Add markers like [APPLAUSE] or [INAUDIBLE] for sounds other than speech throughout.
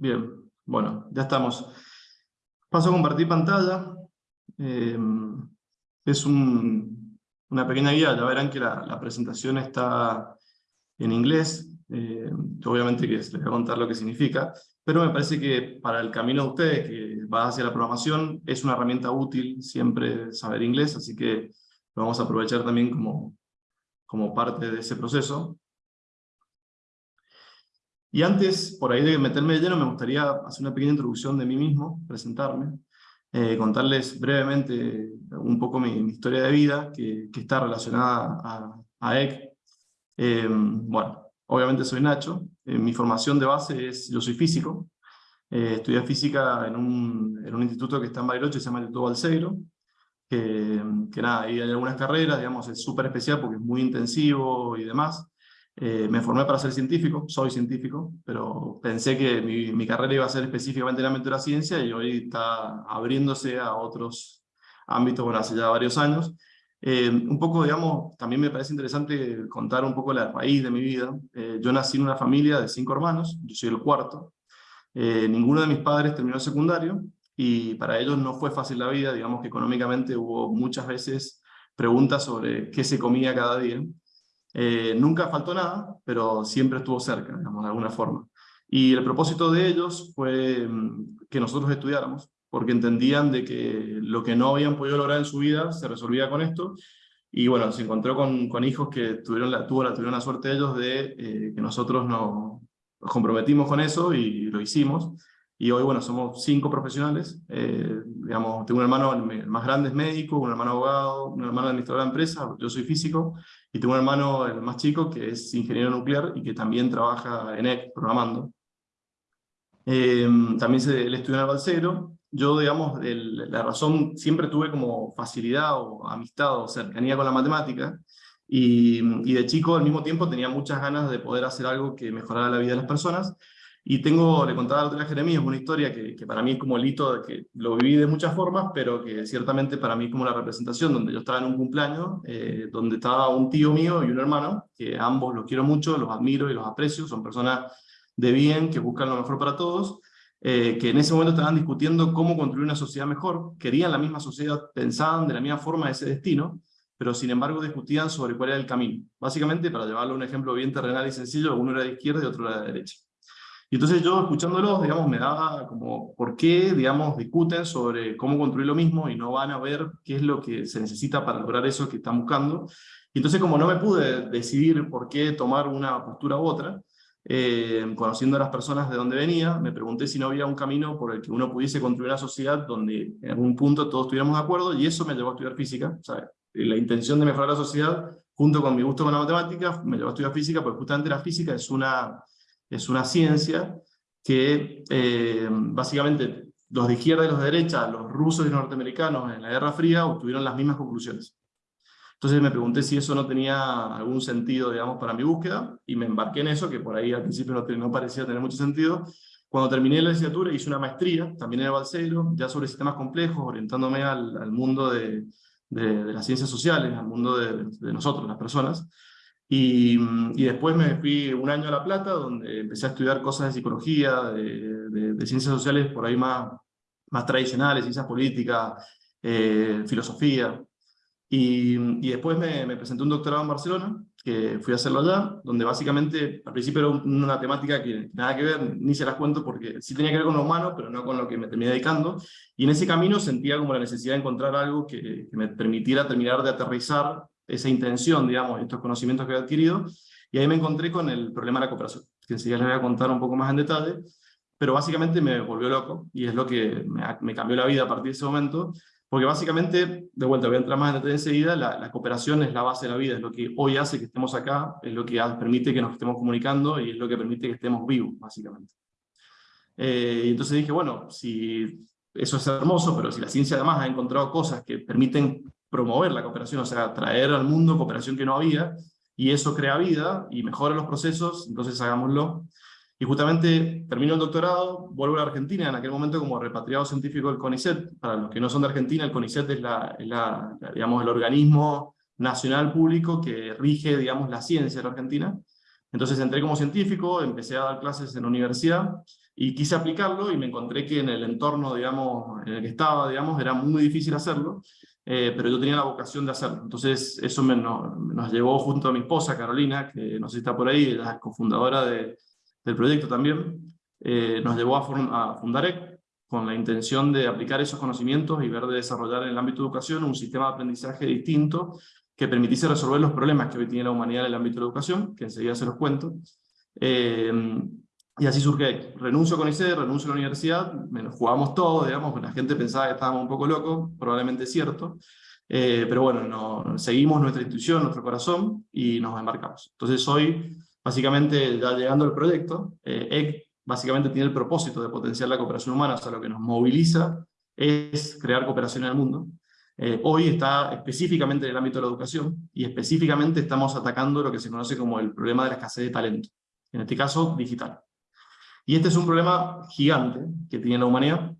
Bien, bueno, ya estamos. Paso a compartir pantalla. Eh, es una pequeña guía, ya verán que la, presentación está en inglés. Eh, obviamente que les voy a contar lo que significa, pero me parece que para el camino de ustedes que va hacia la programación es una herramienta útil siempre saber inglés, así que lo vamos a aprovechar también como, como parte de ese proceso. Y antes, por ahí de meterme de lleno, me gustaría hacer una pequeña introducción de mí mismo, presentarme, eh, contarles brevemente un poco mi, historia de vida, que, está relacionada a, a EC. Eh, bueno, obviamente soy Nacho, eh, mi formación de base es, yo soy físico, estudié física en un, en un, instituto que está en Bariloche, se llama el Instituto Balseiro, que, que nada, ahí hay algunas carreras, digamos, es súper especial porque es muy intensivo y demás, eh, me formé para ser científico, soy científico, pero pensé que mi, mi, carrera iba a ser específicamente en el ámbito de la ciencia y hoy está abriéndose a otros ámbitos, bueno, hace ya varios años. Eh, un poco, digamos, también me parece interesante contar un poco la raíz de mi vida. Eh, yo nací en una familia de cinco hermanos, yo soy el cuarto. ninguno de mis padres terminó el secundario y para ellos no fue fácil la vida, digamos que económicamente hubo muchas veces preguntas sobre qué se comía cada día. Eh, nunca faltó nada, pero siempre estuvo cerca, digamos, de alguna forma. Y el propósito de ellos fue mm, que nosotros estudiáramos, porque entendían de que lo que no habían podido lograr en su vida se resolvía con esto, y bueno, se encontró con, con hijos que tuvieron la, tuvo la, tuvieron la suerte ellos de eh, que nosotros nos comprometimos con eso y lo hicimos, y hoy, bueno, somos cinco profesionales. Eh, digamos, tengo un hermano, el más grande es médico, un hermano abogado, un hermano administrador de empresa, yo soy físico, y tengo un hermano, el más chico, que es ingeniero nuclear y que también trabaja en EC, programando. Eh, también se, él estudió en el Balcero. Yo, digamos, el, la razón, siempre tuve como facilidad o amistad o cercanía con la matemática, y, y de chico al mismo tiempo tenía muchas ganas de poder hacer algo que mejorara la vida de las personas, y tengo, le contaba otra Jeremías, una historia que, para mí es como el hito, que lo viví de muchas formas, pero que ciertamente para mí es como la representación, donde yo estaba en un cumpleaños, eh, donde estaba un tío mío y un hermano, que ambos los quiero mucho, los admiro y los aprecio, son personas de bien, que buscan lo mejor para todos, eh, que en ese momento estaban discutiendo cómo construir una sociedad mejor, querían la misma sociedad, pensaban de la misma forma ese destino, pero sin embargo discutían sobre cuál era el camino. Básicamente, para llevarlo a un ejemplo bien terrenal y sencillo, uno era de izquierda y otro era de derecha. Y entonces yo, escuchándolos, digamos, me daba como, ¿por qué, digamos, discuten sobre cómo construir lo mismo y no van a ver qué es lo que se necesita para lograr eso que están buscando? Y entonces, como no me pude decidir por qué tomar una postura u otra, eh, conociendo a las personas de dónde venía, me pregunté si no había un camino por el que uno pudiese construir una sociedad donde en algún punto todos estuviéramos de acuerdo, y eso me llevó a estudiar física. La intención de mejorar la sociedad, junto con mi gusto con la matemática, me llevó a estudiar física, porque justamente la física es una es una ciencia que eh, básicamente los de izquierda y los de derecha, los rusos y los norteamericanos en la Guerra Fría obtuvieron las mismas conclusiones. Entonces me pregunté si eso no tenía algún sentido, digamos, para mi búsqueda, y me embarqué en eso, que por ahí al principio no, parecía tener mucho sentido. Cuando terminé la licenciatura hice una maestría, también en el Balseiro, ya sobre sistemas complejos, orientándome al, al mundo de, de, de, las ciencias sociales, al mundo de, de nosotros, las personas. Y, y, después me fui un año a La Plata, donde empecé a estudiar cosas de psicología, de, de, de ciencias sociales por ahí más, más tradicionales, ciencias políticas, eh, filosofía. Y, y después me, me, presenté un doctorado en Barcelona, que fui a hacerlo allá, donde básicamente al principio era una temática que nada que ver, ni se las cuento porque sí tenía que ver con lo humano, pero no con lo que me terminé dedicando. Y en ese camino sentía como la necesidad de encontrar algo que, que me permitiera terminar de aterrizar esa intención, digamos, estos conocimientos que he adquirido, y ahí me encontré con el problema de la cooperación, que enseguida les voy a contar un poco más en detalle, pero básicamente me volvió loco, y es lo que me, me cambió la vida a partir de ese momento, porque básicamente, de vuelta, voy a entrar más en detalle enseguida, la, la, cooperación es la base de la vida, es lo que hoy hace que estemos acá, es lo que permite que nos estemos comunicando y es lo que permite que estemos vivos, básicamente. Eh, y entonces dije, bueno, si eso es hermoso, pero si la ciencia además ha encontrado cosas que permiten promover la cooperación, o sea, traer al mundo cooperación que no había, y eso crea vida y mejora los procesos, entonces hagámoslo. Y justamente termino el doctorado, vuelvo a Argentina, en aquel momento como repatriado científico del CONICET. Para los que no son de Argentina, el CONICET es, la, es digamos, el organismo nacional público que rige digamos, la ciencia de la Argentina. Entonces entré como científico, empecé a dar clases en la universidad, y quise aplicarlo y me encontré que en el entorno, digamos, en el que estaba, digamos, era muy difícil hacerlo, eh, pero yo tenía la vocación de hacerlo. Entonces eso me, nos llevó junto a mi esposa, Carolina, que no sé si está por ahí, ella es cofundadora de, del proyecto también, eh, nos llevó a, a fundar EC con la intención de aplicar esos conocimientos y ver de desarrollar en el ámbito de educación un sistema de aprendizaje distinto que permitiese resolver los problemas que hoy tiene la humanidad en el ámbito de la educación, que enseguida se los cuento. Eh, y así surge, renuncio con ICE, renuncio a la universidad, jugamos todo, digamos, la gente pensaba que estábamos un poco locos, probablemente cierto, eh, pero bueno, no, seguimos nuestra institución, nuestro corazón, y nos embarcamos. Entonces hoy, básicamente, ya llegando al proyecto, eh, EC básicamente tiene el propósito de potenciar la cooperación humana, o sea, lo que nos moviliza es crear cooperación en el mundo. Eh, hoy está específicamente en el ámbito de la educación, y específicamente estamos atacando lo que se conoce como el problema de la escasez de talento, en este caso digital. Y este es un problema gigante que tiene la humanidad,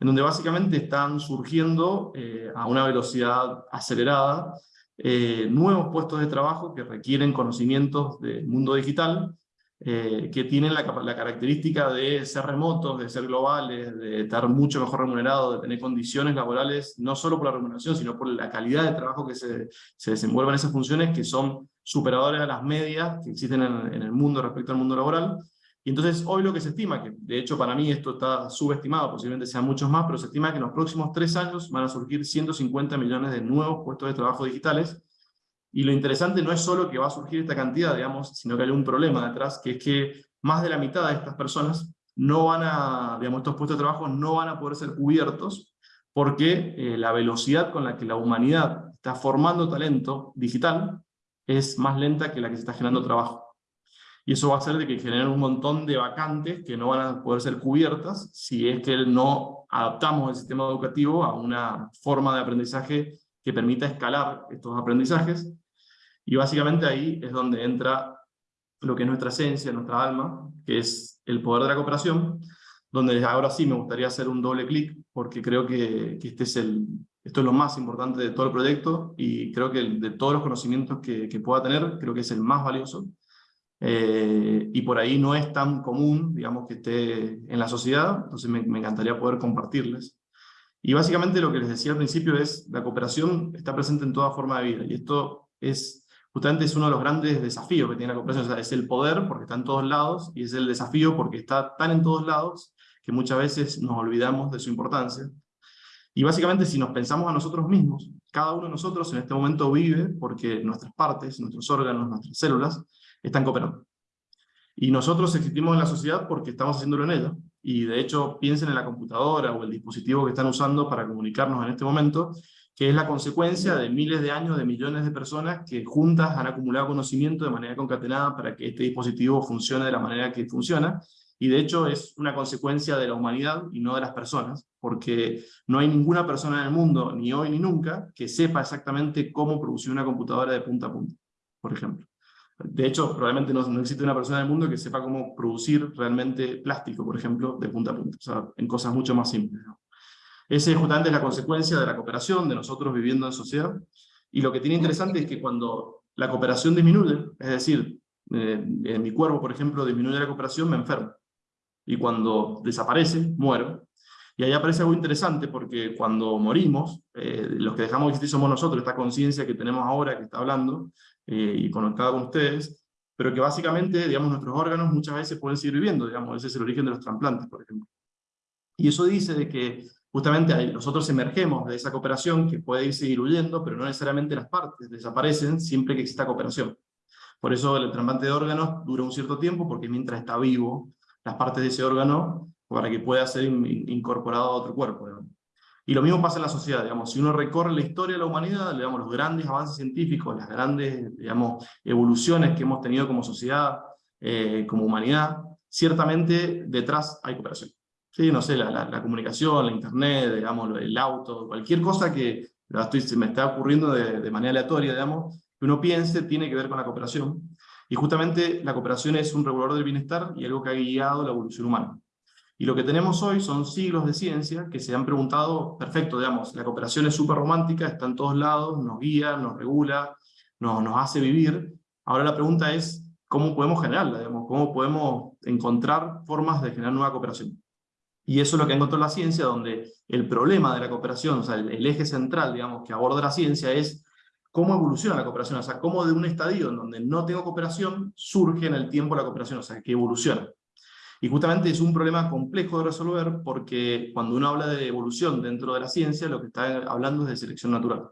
en donde básicamente están surgiendo eh, a una velocidad acelerada eh, nuevos puestos de trabajo que requieren conocimientos del mundo digital, eh, que tienen la, característica de ser remotos, de ser globales, de estar mucho mejor remunerados, de tener condiciones laborales, no solo por la remuneración, sino por la calidad de trabajo que se, se desenvuelven esas funciones, que son superadoras a las medias que existen en, en el mundo respecto al mundo laboral, y entonces hoy lo que se estima, que de hecho para mí esto está subestimado, posiblemente sean muchos más, pero se estima que en los próximos tres años van a surgir 150 millones de nuevos puestos de trabajo digitales. Y lo interesante no es solo que va a surgir esta cantidad, digamos, sino que hay un problema detrás, que es que más de la mitad de estas personas no van a, digamos, estos puestos de trabajo no van a poder ser cubiertos porque eh, la velocidad con la que la humanidad está formando talento digital es más lenta que la que se está generando trabajo y eso va a hacer de que generen un montón de vacantes que no van a poder ser cubiertas si es que no adaptamos el sistema educativo a una forma de aprendizaje que permita escalar estos aprendizajes, y básicamente ahí es donde entra lo que es nuestra esencia, nuestra alma, que es el poder de la cooperación, donde ahora sí me gustaría hacer un doble clic, porque creo que, este es el, esto es lo más importante de todo el proyecto, y creo que de todos los conocimientos que, que pueda tener, creo que es el más valioso, eh, y por ahí no es tan común, digamos, que esté en la sociedad, entonces me, encantaría poder compartirles. Y básicamente lo que les decía al principio es, la cooperación está presente en toda forma de vida, y esto es, justamente es uno de los grandes desafíos que tiene la cooperación, o sea, es el poder porque está en todos lados, y es el desafío porque está tan en todos lados que muchas veces nos olvidamos de su importancia. Y básicamente si nos pensamos a nosotros mismos, cada uno de nosotros en este momento vive porque nuestras partes, nuestros órganos, nuestras células, están cooperando. Y nosotros existimos en la sociedad porque estamos haciéndolo en ella. Y de hecho, piensen en la computadora o el dispositivo que están usando para comunicarnos en este momento, que es la consecuencia de miles de años, de millones de personas que juntas han acumulado conocimiento de manera concatenada para que este dispositivo funcione de la manera que funciona. Y de hecho es una consecuencia de la humanidad y no de las personas, porque no hay ninguna persona en el mundo, ni hoy ni nunca, que sepa exactamente cómo producir una computadora de punta a punta, por ejemplo. De hecho, probablemente no, existe una persona en el mundo que sepa cómo producir realmente plástico, por ejemplo, de punta a punta, o sea, en cosas mucho más simples. ¿no? Ese justamente la consecuencia de la cooperación, de nosotros viviendo en sociedad, y lo que tiene interesante es que cuando la cooperación disminuye, es decir, eh, en mi cuerpo, por ejemplo, disminuye la cooperación, me enfermo. Y cuando desaparece, muero. Y ahí aparece algo interesante porque cuando morimos, eh, los que dejamos de existir somos nosotros, esta conciencia que tenemos ahora, que está hablando, eh, y conectada con ustedes, pero que básicamente, digamos, nuestros órganos muchas veces pueden seguir viviendo, digamos, ese es el origen de los trasplantes, por ejemplo. Y eso dice de que justamente nosotros emergemos de esa cooperación que puede ir seguir huyendo, pero no necesariamente las partes desaparecen siempre que exista cooperación. Por eso el trasplante de órganos dura un cierto tiempo, porque mientras está vivo, las partes de ese órgano, para que pueda ser incorporado a otro cuerpo. Y lo mismo pasa en la sociedad, digamos, si uno recorre la historia de la humanidad, digamos, los grandes avances científicos, las grandes digamos, evoluciones que hemos tenido como sociedad, eh, como humanidad, ciertamente detrás hay cooperación. ¿Sí? No sé, la, comunicación, la internet, digamos, el auto, cualquier cosa que estoy, se me está ocurriendo de, de manera aleatoria, digamos, que uno piense, tiene que ver con la cooperación. Y justamente la cooperación es un regulador del bienestar y algo que ha guiado la evolución humana. Y lo que tenemos hoy son siglos de ciencia que se han preguntado, perfecto, digamos, la cooperación es súper romántica, está en todos lados, nos guía, nos regula, nos, nos hace vivir. Ahora la pregunta es, ¿cómo podemos generarla? Cómo podemos encontrar formas de generar nueva cooperación. Y eso es lo que ha encontrado la ciencia, donde el problema de la cooperación, o sea, el, eje central, digamos, que aborda la ciencia es cómo evoluciona la cooperación, o sea, cómo de un estadio en donde no tengo cooperación, surge en el tiempo la cooperación, o sea, que evoluciona. Y justamente es un problema complejo de resolver porque cuando uno habla de evolución dentro de la ciencia, lo que está hablando es de selección natural.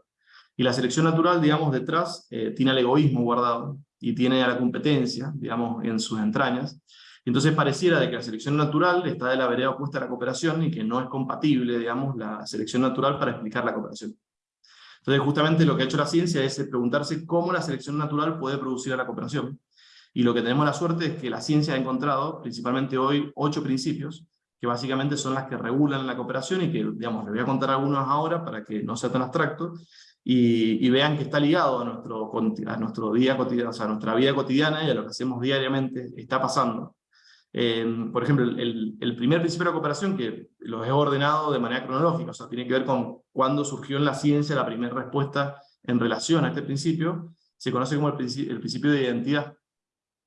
Y la selección natural, digamos, detrás eh, tiene al egoísmo guardado y tiene a la competencia, digamos, en sus entrañas. Entonces pareciera de que la selección natural está de la vereda opuesta a la cooperación y que no es compatible, digamos, la selección natural para explicar la cooperación. Entonces justamente lo que ha hecho la ciencia es preguntarse cómo la selección natural puede producir a la cooperación. Y lo que tenemos la suerte es que la ciencia ha encontrado, principalmente hoy, ocho principios, que básicamente son las que regulan la cooperación y que, digamos, les voy a contar algunos ahora para que no sea tan abstracto, y, vean que está ligado a nuestro, a nuestro día cotidiano, o sea, a nuestra vida cotidiana y a lo que hacemos diariamente, está pasando. Eh, por ejemplo, el, el, primer principio de la cooperación, que los he ordenado de manera cronológica, o sea, tiene que ver con cuándo surgió en la ciencia la primera respuesta en relación a este principio, se conoce como el, el principio de identidad,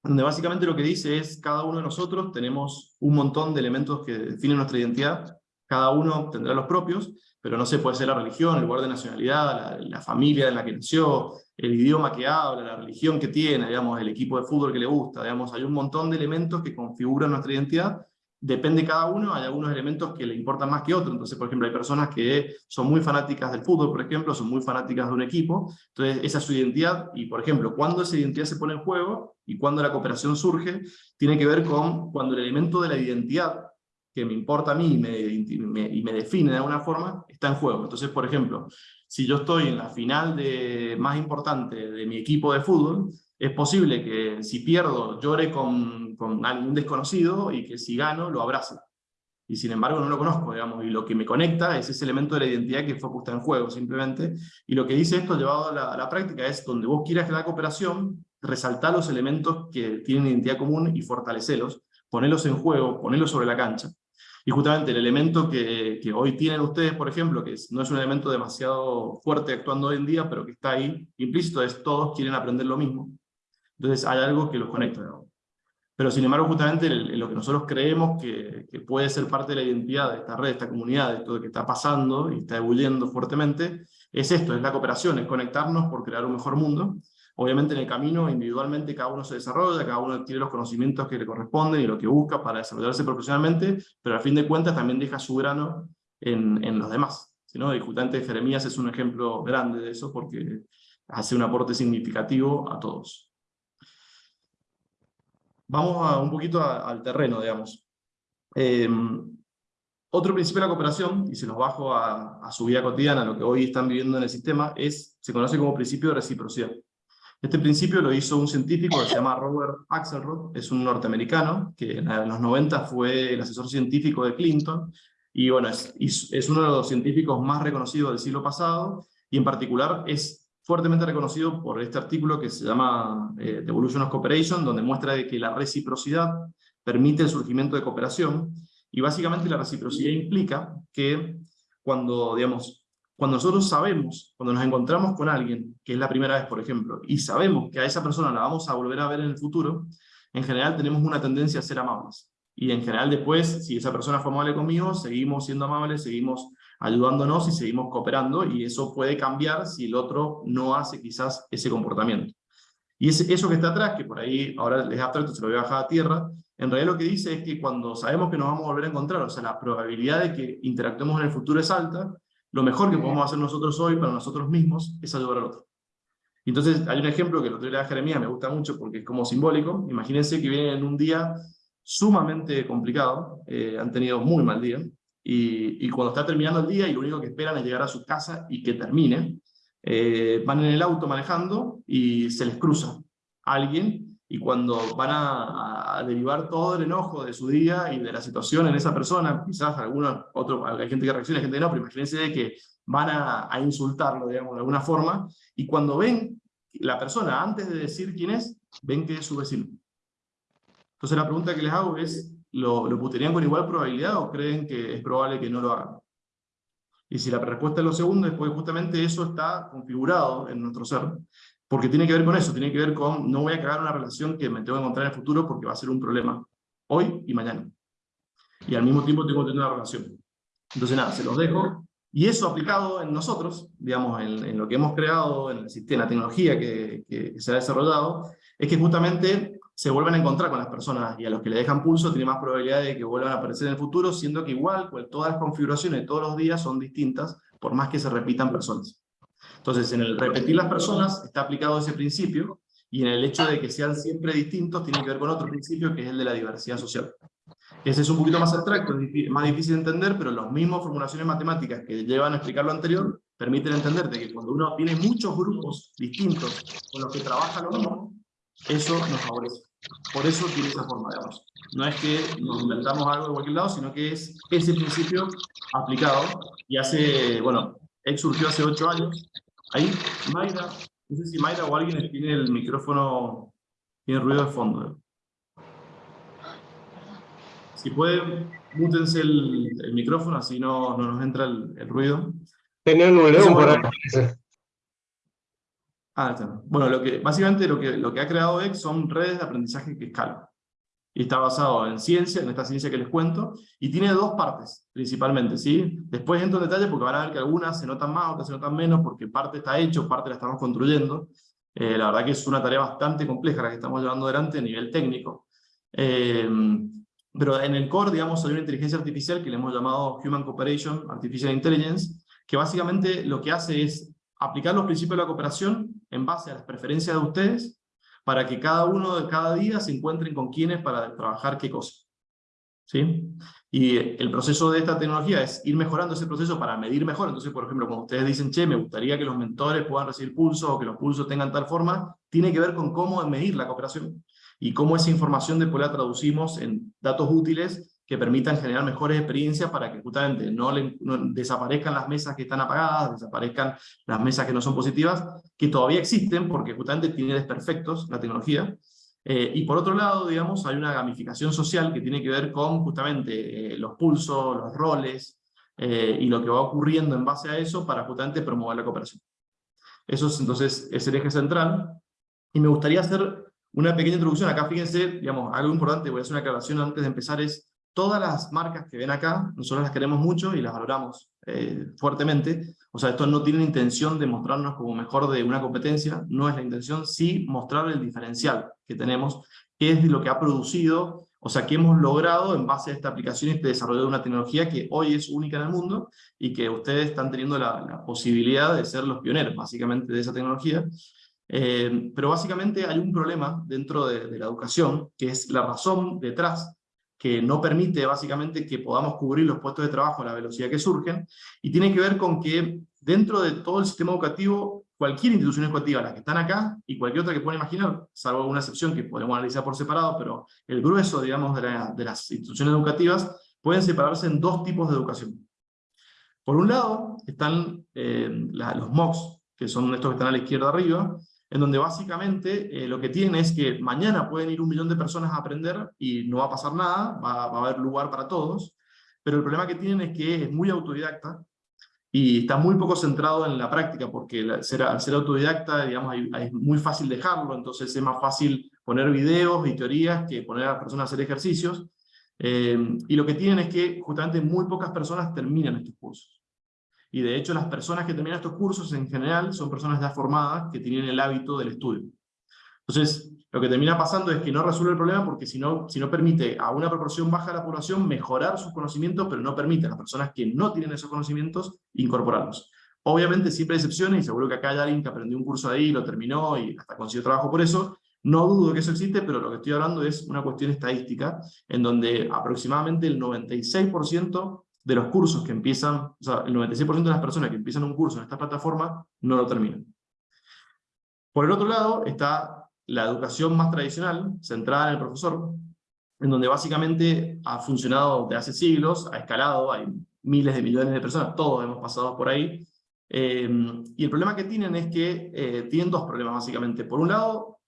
donde básicamente lo que dice es cada uno de nosotros tenemos un montón de elementos que definen nuestra identidad, cada uno tendrá los propios, pero no sé, puede ser la religión, el lugar de nacionalidad, la, familia en la que nació, el idioma que habla, la religión que tiene, digamos, el equipo de fútbol que le gusta, digamos, hay un montón de elementos que configuran nuestra identidad, depende cada uno, hay algunos elementos que le importan más que otros, entonces, por ejemplo, hay personas que son muy fanáticas del fútbol, por ejemplo, son muy fanáticas de un equipo, entonces esa es su identidad, y por ejemplo, cuando esa identidad se pone en juego, y cuando la cooperación surge, tiene que ver con cuando el elemento de la identidad que me importa a mí y me, define de alguna forma, está en juego. Entonces, por ejemplo, si yo estoy en la final de, más importante de mi equipo de fútbol, es posible que si pierdo llore con, algún desconocido y que si gano lo abrace. Y sin embargo no lo conozco, digamos, y lo que me conecta es ese elemento de la identidad que fue puesta en juego, simplemente. Y lo que dice esto llevado a la, a la práctica es, donde vos quieras la cooperación, resaltar los elementos que tienen identidad común y fortalecerlos, ponerlos en juego, ponerlos sobre la cancha. Y justamente el elemento que, que, hoy tienen ustedes, por ejemplo, que no es un elemento demasiado fuerte actuando hoy en día, pero que está ahí implícito, es todos quieren aprender lo mismo. Entonces hay algo que los conecta. Pero sin embargo, justamente lo que nosotros creemos que, que, puede ser parte de la identidad de esta red, de esta comunidad, de todo lo que está pasando y está ebulliendo fuertemente, es esto, es la cooperación, es conectarnos por crear un mejor mundo, Obviamente en el camino individualmente cada uno se desarrolla, cada uno tiene los conocimientos que le corresponden y lo que busca para desarrollarse profesionalmente, pero al fin de cuentas también deja su grano en, en los demás. ¿no? Y justamente Jeremías es un ejemplo grande de eso porque hace un aporte significativo a todos. Vamos a, un poquito al terreno, digamos. Eh, otro principio de la cooperación, y se los bajo a, a, su vida cotidiana, lo que hoy están viviendo en el sistema, es, se conoce como principio de reciprocidad. Este principio lo hizo un científico que se llama Robert Axelrod, es un norteamericano, que en los 90 fue el asesor científico de Clinton, y bueno, es, es uno de los científicos más reconocidos del siglo pasado, y en particular es fuertemente reconocido por este artículo que se llama eh, The Evolution of Cooperation, donde muestra que la reciprocidad permite el surgimiento de cooperación, y básicamente la reciprocidad implica que cuando, digamos, cuando nosotros sabemos, cuando nos encontramos con alguien, que es la primera vez, por ejemplo, y sabemos que a esa persona la vamos a volver a ver en el futuro, en general tenemos una tendencia a ser amables. Y en general después, si esa persona fue amable conmigo, seguimos siendo amables, seguimos ayudándonos y seguimos cooperando, y eso puede cambiar si el otro no hace quizás ese comportamiento. Y eso que está atrás, que por ahí ahora les abstracto, se lo voy a bajar a tierra, en realidad lo que dice es que cuando sabemos que nos vamos a volver a encontrar, o sea, la probabilidad de que interactuemos en el futuro es alta, lo mejor que podemos hacer nosotros hoy para nosotros mismos es ayudar al otro. Entonces hay un ejemplo que el otro día de Jeremías me gusta mucho porque es como simbólico. Imagínense que vienen en un día sumamente complicado, eh, han tenido muy mal día, y, cuando está terminando el día y lo único que esperan es llegar a su casa y que termine, eh, van en el auto manejando y se les cruza alguien y cuando van a, derivar todo el enojo de su día y de la situación en esa persona, quizás algunos, otro, hay gente que reacciona, hay gente que no, pero imagínense de que van a, a, insultarlo, digamos, de alguna forma, y cuando ven la persona, antes de decir quién es, ven que es su vecino. Entonces la pregunta que les hago es, ¿lo, lo puterían con igual probabilidad o creen que es probable que no lo hagan? Y si la respuesta es lo segundo, es porque justamente eso está configurado en nuestro ser, Porque tiene que ver con eso, tiene que ver con no voy a cagar una relación que me tengo que encontrar en el futuro porque va a ser un problema hoy y mañana. Y al mismo tiempo tengo que tener una relación. Entonces nada, se los dejo. Y eso aplicado en nosotros, digamos, en, lo que hemos creado, en, el sistema, la tecnología que, que, se ha desarrollado, es que justamente se vuelven a encontrar con las personas y a los que le dejan pulso tiene más probabilidad de que vuelvan a aparecer en el futuro, siendo que igual pues, todas las configuraciones de todos los días son distintas, por más que se repitan personas. Entonces, en el repetir las personas está aplicado ese principio, y en el hecho de que sean siempre distintos tiene que ver con otro principio, que es el de la diversidad social. Ese es un poquito más abstracto, es más difícil de entender, pero las mismas formulaciones matemáticas que llevan a explicar lo anterior permiten entender que cuando uno tiene muchos grupos distintos con los que trabaja lo mismo, eso nos favorece. Por eso tiene esa forma, digamos. No es que nos inventamos algo de cualquier lado, sino que es ese principio aplicado. Y hace, bueno, X surgió hace ocho años. Ahí, Mayra, no sé si Mayra o alguien tiene el micrófono, tiene ruido de fondo. Si pueden, mútense el, el, micrófono, así no, no nos entra el, el ruido. Tenían un león por ahí. Ah. Bueno, lo que, básicamente lo que, lo que ha creado X son redes de aprendizaje que escalan. Y está basado en ciencia, en esta ciencia que les cuento, y tiene dos partes, principalmente, ¿sí? Después entro en detalle porque van a ver que algunas se notan más, otras se notan menos, porque parte está hecho, parte la estamos construyendo. Eh, la verdad que es una tarea bastante compleja la que estamos llevando adelante a nivel técnico. Eh, pero en el core, digamos, hay una inteligencia artificial que le hemos llamado Human Cooperation Artificial Intelligence, que básicamente lo que hace es aplicar los principios de la cooperación en base a las preferencias de ustedes, para que cada uno de cada día se encuentren con quienes para trabajar qué cosa. ¿Sí? Y el proceso de esta tecnología es ir mejorando ese proceso para medir mejor. Entonces, por ejemplo, cuando ustedes dicen, che, me gustaría que los mentores puedan recibir pulsos o que los pulsos tengan tal forma, tiene que ver con cómo medir la cooperación y cómo esa información después la traducimos en datos útiles que permitan generar mejores experiencias para que justamente no, desaparezcan las mesas que están apagadas, desaparezcan las mesas que no son positivas, que todavía existen porque justamente tiene desperfectos la tecnología. Eh, y por otro lado, digamos, hay una gamificación social que tiene que ver con justamente eh, los pulsos, los roles, eh, y lo que va ocurriendo en base a eso para justamente promover la cooperación. Eso es entonces es el eje central. Y me gustaría hacer una pequeña introducción, acá fíjense, digamos, algo importante, voy a hacer una aclaración antes de empezar, es todas las marcas que ven acá, nosotros las queremos mucho y las valoramos eh, fuertemente, o sea, esto no tiene la intención de mostrarnos como mejor de una competencia, no es la intención, sí mostrar el diferencial que tenemos, que es lo que ha producido, o sea, que hemos logrado en base a esta aplicación y este desarrollo de una tecnología que hoy es única en el mundo y que ustedes están teniendo la posibilidad de ser los pioneros, básicamente, de esa tecnología, eh, pero básicamente hay un problema dentro de, la educación, que es la razón detrás que no permite básicamente que podamos cubrir los puestos de trabajo a la velocidad que surgen, y tiene que ver con que dentro de todo el sistema educativo, cualquier institución educativa, las que están acá, y cualquier otra que puedan imaginar, salvo alguna excepción que podemos analizar por separado, pero el grueso, digamos, de, las instituciones educativas, pueden separarse en dos tipos de educación. Por un lado, están eh, los MOOCs, que son estos que están a la izquierda arriba, en donde básicamente eh, lo que tienen es que mañana pueden ir un millón de personas a aprender y no va a pasar nada, va, a haber lugar para todos, pero el problema que tienen es que es muy autodidacta y está muy poco centrado en la práctica, porque al ser, autodidacta, digamos, es muy fácil dejarlo, entonces es más fácil poner videos y teorías que poner a las personas a hacer ejercicios, eh, y lo que tienen es que justamente muy pocas personas terminan estos cursos. Y de hecho las personas que terminan estos cursos en general son personas ya formadas que tienen el hábito del estudio. Entonces, lo que termina pasando es que no resuelve el problema porque si no, si no permite a una proporción baja de la población mejorar sus conocimientos, pero no permite a las personas que no tienen esos conocimientos incorporarlos. Obviamente siempre hay excepciones, y seguro que acá hay alguien que aprendió un curso ahí, lo terminó y hasta consiguió trabajo por eso. No dudo que eso existe, pero lo que estoy hablando es una cuestión estadística, en donde aproximadamente el 96% de los cursos que empiezan, o sea, el 96% de las personas que empiezan un curso en esta plataforma no lo terminan. Por el otro lado está la educación más tradicional, centrada en el profesor, en donde básicamente ha funcionado de hace siglos, ha escalado, hay miles de millones de personas, todos hemos pasado por ahí, eh, y el problema que tienen es que eh, tienen dos problemas básicamente. Por un lado,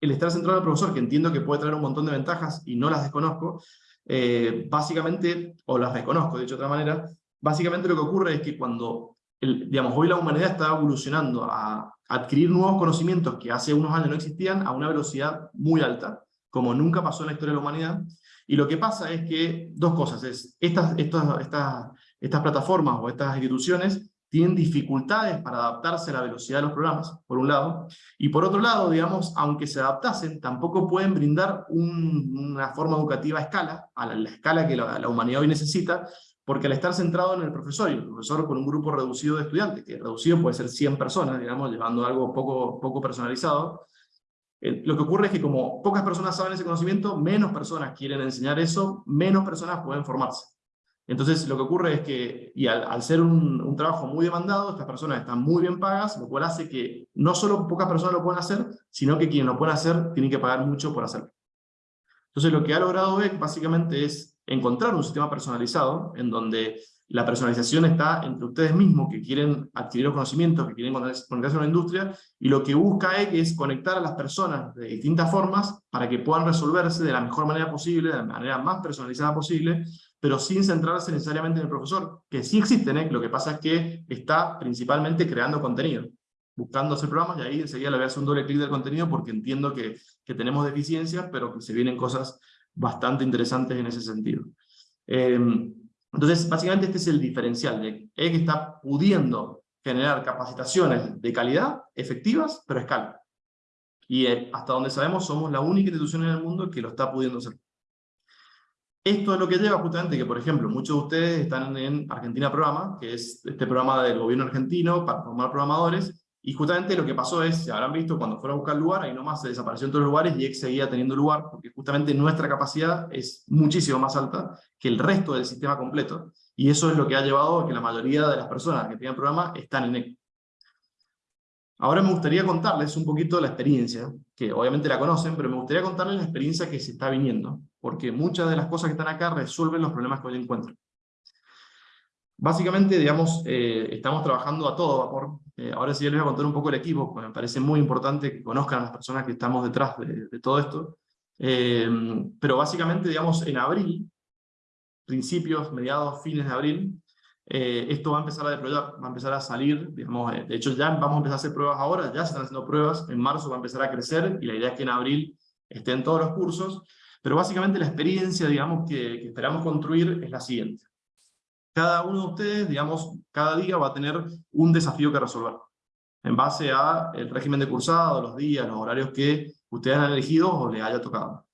el estar centrado en el profesor, que entiendo que puede traer un montón de ventajas y no las desconozco, eh, básicamente, o las reconozco de hecho otra manera, básicamente lo que ocurre es que cuando digamos, hoy la humanidad está evolucionando a adquirir nuevos conocimientos que hace unos años no existían a una velocidad muy alta, como nunca pasó en la historia de la humanidad. Y lo que pasa es que, dos cosas, es estas, estas, estas, estas plataformas o estas instituciones tienen dificultades para adaptarse a la velocidad de los programas, por un lado, y por otro lado, digamos, aunque se adaptasen, tampoco pueden brindar una forma educativa a escala, a la, escala que la, humanidad hoy necesita, porque al estar centrado en el profesor, y el profesor con un grupo reducido de estudiantes, que reducido puede ser 100 personas, digamos, llevando algo poco, poco personalizado, lo que ocurre es que como pocas personas saben ese conocimiento, menos personas quieren enseñar eso, menos personas pueden formarse. Entonces lo que ocurre es que, y al, ser un, un, trabajo muy demandado, estas personas están muy bien pagas, lo cual hace que no solo pocas personas lo pueden hacer, sino que quienes lo pueden hacer tienen que pagar mucho por hacerlo. Entonces lo que ha logrado Beck básicamente es encontrar un sistema personalizado en donde la personalización está entre ustedes mismos que quieren adquirir los conocimientos, que quieren conectarse a una industria, y lo que busca es conectar a las personas de distintas formas para que puedan resolverse de la mejor manera posible, de la manera más personalizada posible, pero sin centrarse necesariamente en el profesor, que sí existen, ¿eh? lo que pasa es que está principalmente creando contenido, buscando hacer programas, y ahí enseguida le voy a hacer un doble clic del contenido porque entiendo que, que tenemos deficiencias, pero que se vienen cosas bastante interesantes en ese sentido. Em, entonces, básicamente este es el diferencial, de que está pudiendo generar capacitaciones de calidad, efectivas, pero a escala. Y eh, hasta donde sabemos, somos la única institución en el mundo que lo está pudiendo hacer. Esto es lo que lleva justamente que, por ejemplo, muchos de ustedes están en Argentina Programa, que es este programa del gobierno argentino para formar programadores, y justamente lo que pasó es, se habrán visto cuando fueron a buscar lugar, ahí nomás se desapareció en todos los lugares y X seguía teniendo lugar, porque justamente nuestra capacidad es muchísimo más alta que el resto del sistema completo, y eso es lo que ha llevado a que la mayoría de las personas que tienen programa están en EC. Ahora me gustaría contarles un poquito la experiencia, que obviamente la conocen, pero me gustaría contarles la experiencia que se está viniendo, porque muchas de las cosas que están acá resuelven los problemas que hoy encuentro. Básicamente, digamos, eh, estamos trabajando a todo vapor. Eh, ahora sí les voy a contar un poco el equipo, porque me parece muy importante que conozcan a las personas que estamos detrás de, todo esto. Eh, pero básicamente, digamos, en abril, principios, mediados, fines de abril, esto va a empezar a deployar, va a empezar a salir, digamos, de hecho ya vamos a empezar a hacer pruebas ahora, ya se están haciendo pruebas, en marzo va a empezar a crecer, y la idea es que en abril estén todos los cursos, pero básicamente la experiencia, digamos, que, esperamos construir es la siguiente. Cada uno de ustedes, digamos, cada día va a tener un desafío que resolver, en base a el régimen de cursado, los días, los horarios que ustedes han elegido o les haya tocado.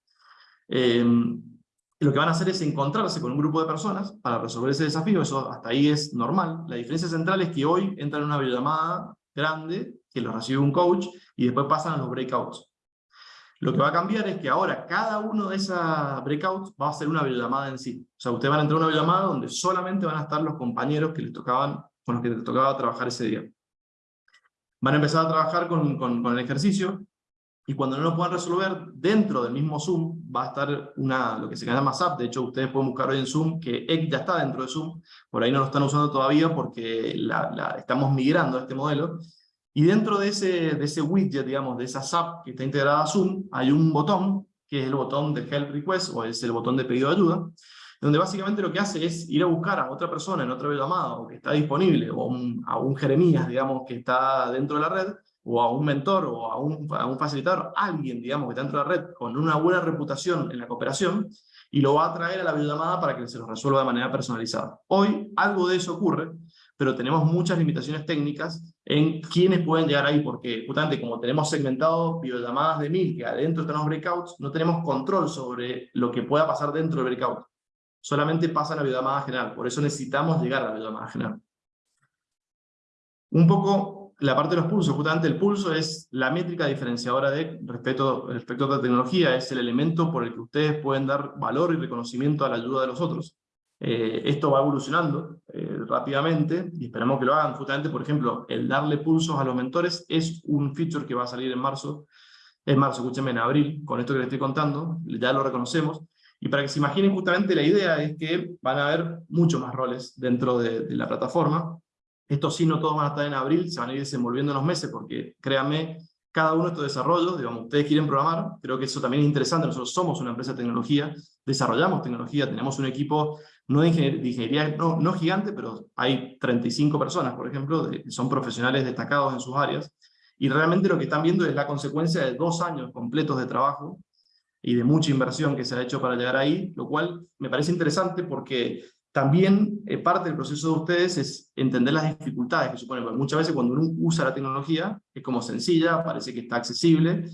Lo que van a hacer es encontrarse con un grupo de personas para resolver ese desafío, eso hasta ahí es normal. La diferencia central es que hoy entran en una videollamada grande, que los recibe un coach, y después pasan a los breakouts. Lo que va a cambiar es que ahora cada uno de esas breakouts va a ser una videollamada en sí. O sea, ustedes van a entrar a una videollamada donde solamente van a estar los compañeros que les tocaban, con los que les tocaba trabajar ese día. Van a empezar a trabajar con, el ejercicio, y cuando no lo puedan resolver, dentro del mismo Zoom va a estar una, lo que se llama SAP, de hecho ustedes pueden buscar hoy en Zoom que EC ya está dentro de Zoom, por ahí no lo están usando todavía porque la, estamos migrando a este modelo, y dentro de ese, de ese widget, digamos, de esa SAP que está integrada a Zoom, hay un botón, que es el botón de Help Request, o es el botón de pedido de ayuda, donde básicamente lo que hace es ir a buscar a otra persona en otra llamada, o que está disponible, o a un Jeremías, digamos, que está dentro de la red, o a un mentor, o a un, a un facilitador, alguien, digamos, que está dentro de la red, con una buena reputación en la cooperación, y lo va a traer a la videollamada para que se lo resuelva de manera personalizada. Hoy algo de eso ocurre, pero tenemos muchas limitaciones técnicas en quiénes pueden llegar ahí, porque justamente como tenemos segmentado videollamadas de mil, que adentro están los breakouts, no tenemos control sobre lo que pueda pasar dentro del breakout. Solamente pasa en la videollamada general, por eso necesitamos llegar a la videollamada general. Un poco la parte de los pulsos, justamente el pulso es la métrica diferenciadora de respecto, respecto a otra tecnología, es el elemento por el que ustedes pueden dar valor y reconocimiento a la ayuda de los otros. Eh, esto va evolucionando eh, rápidamente y esperamos que lo hagan. Justamente, por ejemplo, el darle pulsos a los mentores es un feature que va a salir en marzo, en marzo, escúchenme, en abril, con esto que les estoy contando, ya lo reconocemos. Y para que se imaginen justamente la idea es que van a haber muchos más roles dentro de, de la plataforma. Estos sí no todos van a estar en abril, se van a ir desenvolviendo en los meses, porque créanme cada uno de estos desarrollos, digamos, ustedes quieren programar, creo que eso también es interesante, nosotros somos una empresa de tecnología, desarrollamos tecnología, tenemos un equipo no de ingeniería, no, no, gigante, pero hay 35 personas, por ejemplo, que son profesionales destacados en sus áreas, y realmente lo que están viendo es la consecuencia de dos años completos de trabajo y de mucha inversión que se ha hecho para llegar ahí, lo cual me parece interesante porque también eh, parte del proceso de ustedes es entender las dificultades que supone, porque muchas veces cuando uno usa la tecnología es como sencilla, parece que está accesible,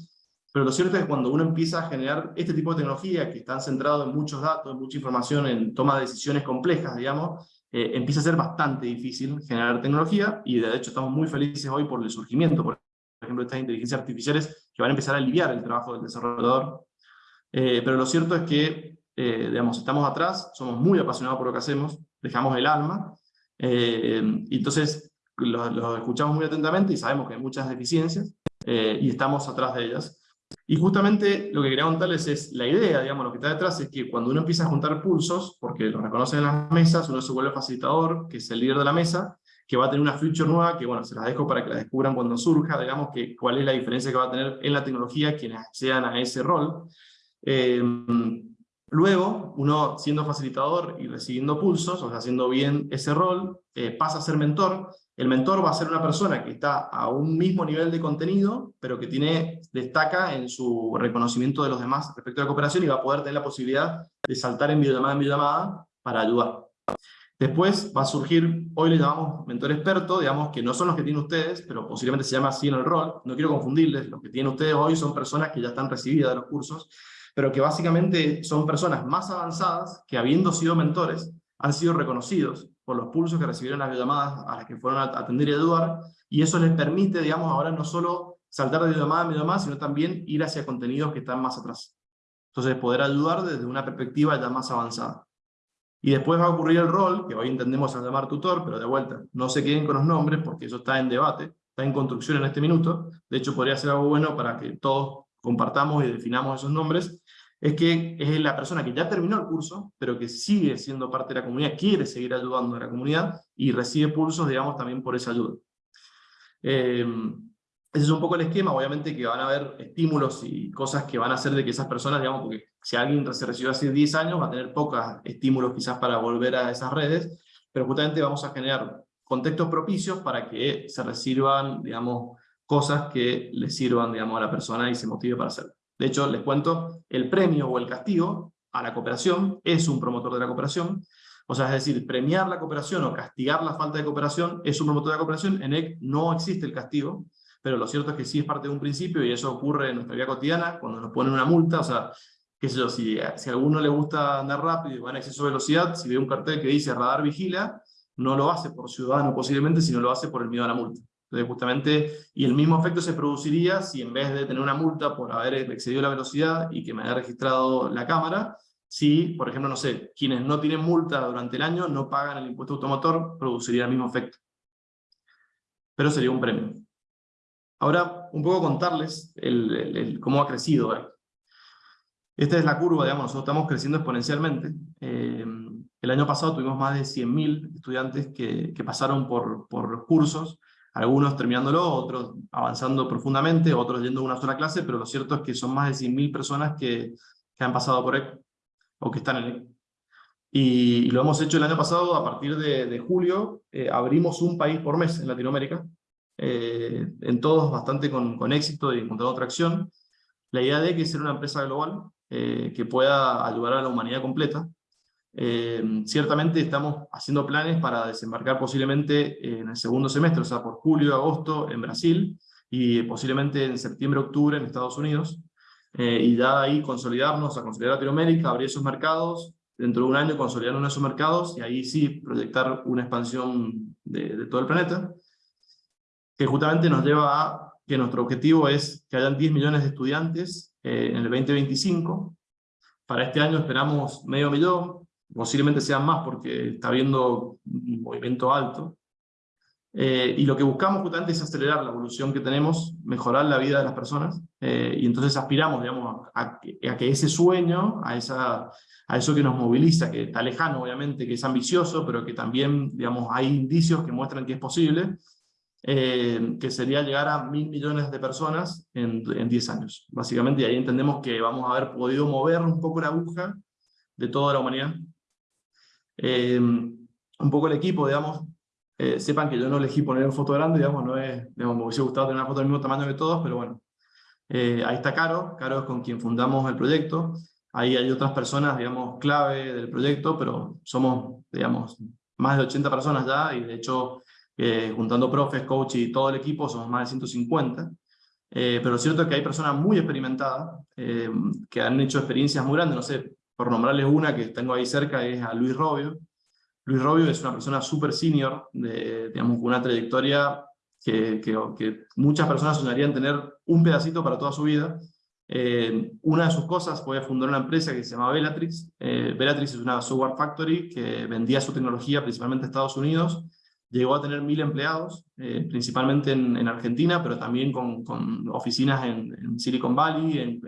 pero lo cierto es que cuando uno empieza a generar este tipo de tecnología que están centrados en muchos datos, en mucha información, en toma de decisiones complejas, digamos, eh, empieza a ser bastante difícil generar tecnología, y de hecho estamos muy felices hoy por el surgimiento, por ejemplo, de estas inteligencias artificiales que van a empezar a aliviar el trabajo del desarrollador. Eh, pero lo cierto es que eh, digamos, estamos atrás, somos muy apasionados por lo que hacemos, dejamos el alma, eh, y entonces lo, escuchamos muy atentamente y sabemos que hay muchas deficiencias, eh, y estamos atrás de ellas. Y justamente lo que quería contarles es la idea, digamos, lo que está detrás es que cuando uno empieza a juntar pulsos, porque lo reconocen en las mesas, uno se vuelve facilitador, que es el líder de la mesa, que va a tener una feature nueva, que bueno, se las dejo para que la descubran cuando surja, digamos, que cuál es la diferencia que va a tener en la tecnología quienes accedan a ese rol. Eh, Luego, uno siendo facilitador y recibiendo pulsos, o sea, haciendo bien ese rol, eh, pasa a ser mentor. El mentor va a ser una persona que está a un mismo nivel de contenido, pero que tiene, destaca en su reconocimiento de los demás respecto a la cooperación y va a poder tener la posibilidad de saltar en videollamada en videollamada para ayudar. Después va a surgir, hoy le llamamos mentor experto, digamos que no son los que tienen ustedes, pero posiblemente se llama así en el rol, no quiero confundirles, los que tienen ustedes hoy son personas que ya están recibidas de los cursos, pero que básicamente son personas más avanzadas que habiendo sido mentores, han sido reconocidos por los pulsos que recibieron las llamadas a las que fueron a atender y ayudar, y eso les permite, digamos, ahora no solo saltar de llamada a videollamada, sino también ir hacia contenidos que están más atrás. Entonces, poder ayudar desde una perspectiva ya más avanzada. Y después va a ocurrir el rol, que hoy entendemos a llamar tutor, pero de vuelta, no se queden con los nombres porque eso está en debate, está en construcción en este minuto. De hecho, podría ser algo bueno para que todos compartamos y definamos esos nombres, es que es la persona que ya terminó el curso, pero que sigue siendo parte de la comunidad, quiere seguir ayudando a la comunidad y recibe pulsos, digamos, también por esa ayuda. Eh, ese es un poco el esquema, obviamente que van a haber estímulos y cosas que van a hacer de que esas personas, digamos, porque si alguien se recibió hace 10 años, va a tener pocos estímulos quizás para volver a esas redes, pero justamente vamos a generar contextos propicios para que se reciban, digamos, cosas que le sirvan digamos, a la persona y se motive para hacerlo. De hecho, les cuento, el premio o el castigo a la cooperación es un promotor de la cooperación, o sea, es decir, premiar la cooperación o castigar la falta de cooperación es un promotor de la cooperación, en EC no existe el castigo, pero lo cierto es que sí es parte de un principio y eso ocurre en nuestra vida cotidiana, cuando nos ponen una multa, o sea, qué sé yo, si, si a alguno le gusta andar rápido y va en exceso de velocidad, si ve un cartel que dice radar vigila, no lo hace por ciudadano posiblemente, sino lo hace por el miedo a la multa. Entonces, justamente, y el mismo efecto se produciría si en vez de tener una multa por haber excedido la velocidad y que me haya registrado la cámara, si, por ejemplo, no sé, quienes no tienen multa durante el año no pagan el impuesto automotor, produciría el mismo efecto. Pero sería un premio. Ahora, un poco contarles cómo ha crecido. Esta es la curva, digamos, nosotros estamos creciendo exponencialmente. Eh, el año pasado tuvimos más de 100.000 estudiantes que, pasaron por, cursos, algunos terminándolo, otros avanzando profundamente, otros yendo a una sola clase, pero lo cierto es que son más de 100.000 personas que, que, han pasado por EC, o que están en EC. Y, lo hemos hecho el año pasado, a partir de, de julio, eh, abrimos un país por mes en Latinoamérica, eh, en todos bastante con, con éxito y encontrando tracción. La idea de que es ser una empresa global eh, que pueda ayudar a la humanidad completa, eh, ciertamente estamos haciendo planes para desembarcar posiblemente en el segundo semestre, o sea, por julio, agosto en Brasil, y posiblemente en septiembre, octubre en Estados Unidos, eh, y ya ahí consolidarnos, a consolidar Latinoamérica, abrir esos mercados, dentro de un año consolidar uno de esos mercados, y ahí sí proyectar una expansión de, todo el planeta, que justamente nos lleva a que nuestro objetivo es que hayan 10 millones de estudiantes eh, en el 2025, para este año esperamos medio millón, posiblemente sean más porque está habiendo un movimiento alto. Eh, y lo que buscamos justamente es acelerar la evolución que tenemos, mejorar la vida de las personas, eh, y entonces aspiramos digamos, a, que ese sueño, a, esa, a eso que nos moviliza, que está lejano obviamente, que es ambicioso, pero que también digamos, hay indicios que muestran que es posible, eh, que sería llegar a mil millones de personas en, en 10 años. Básicamente, y ahí entendemos que vamos a haber podido mover un poco la aguja de toda la humanidad. Eh, un poco el equipo, digamos, eh, sepan que yo no elegí poner una foto grande, digamos, no es, digamos, me hubiese gustado tener una foto del mismo tamaño que todos, pero bueno. Eh, ahí está Caro, Caro es con quien fundamos el proyecto, ahí hay otras personas, digamos, clave del proyecto, pero somos, digamos, más de 80 personas ya, y de hecho, eh, juntando profes, coach y todo el equipo, somos más de 150. pero lo cierto es que hay personas muy experimentadas, que han hecho experiencias muy grandes, no sé, por nombrarles una que tengo ahí cerca, es a Luis Robio, Luis Robio es una persona súper senior, de, digamos, con una trayectoria que, que, muchas personas soñarían tener un pedacito para toda su vida. Eh, una de sus cosas fue fundar una empresa que se llama Bellatrix. Eh, Bellatrix es una software factory que vendía su tecnología principalmente a Estados Unidos. Llegó a tener mil empleados, eh, principalmente en, en, Argentina, pero también con, con oficinas en, Silicon Valley, en,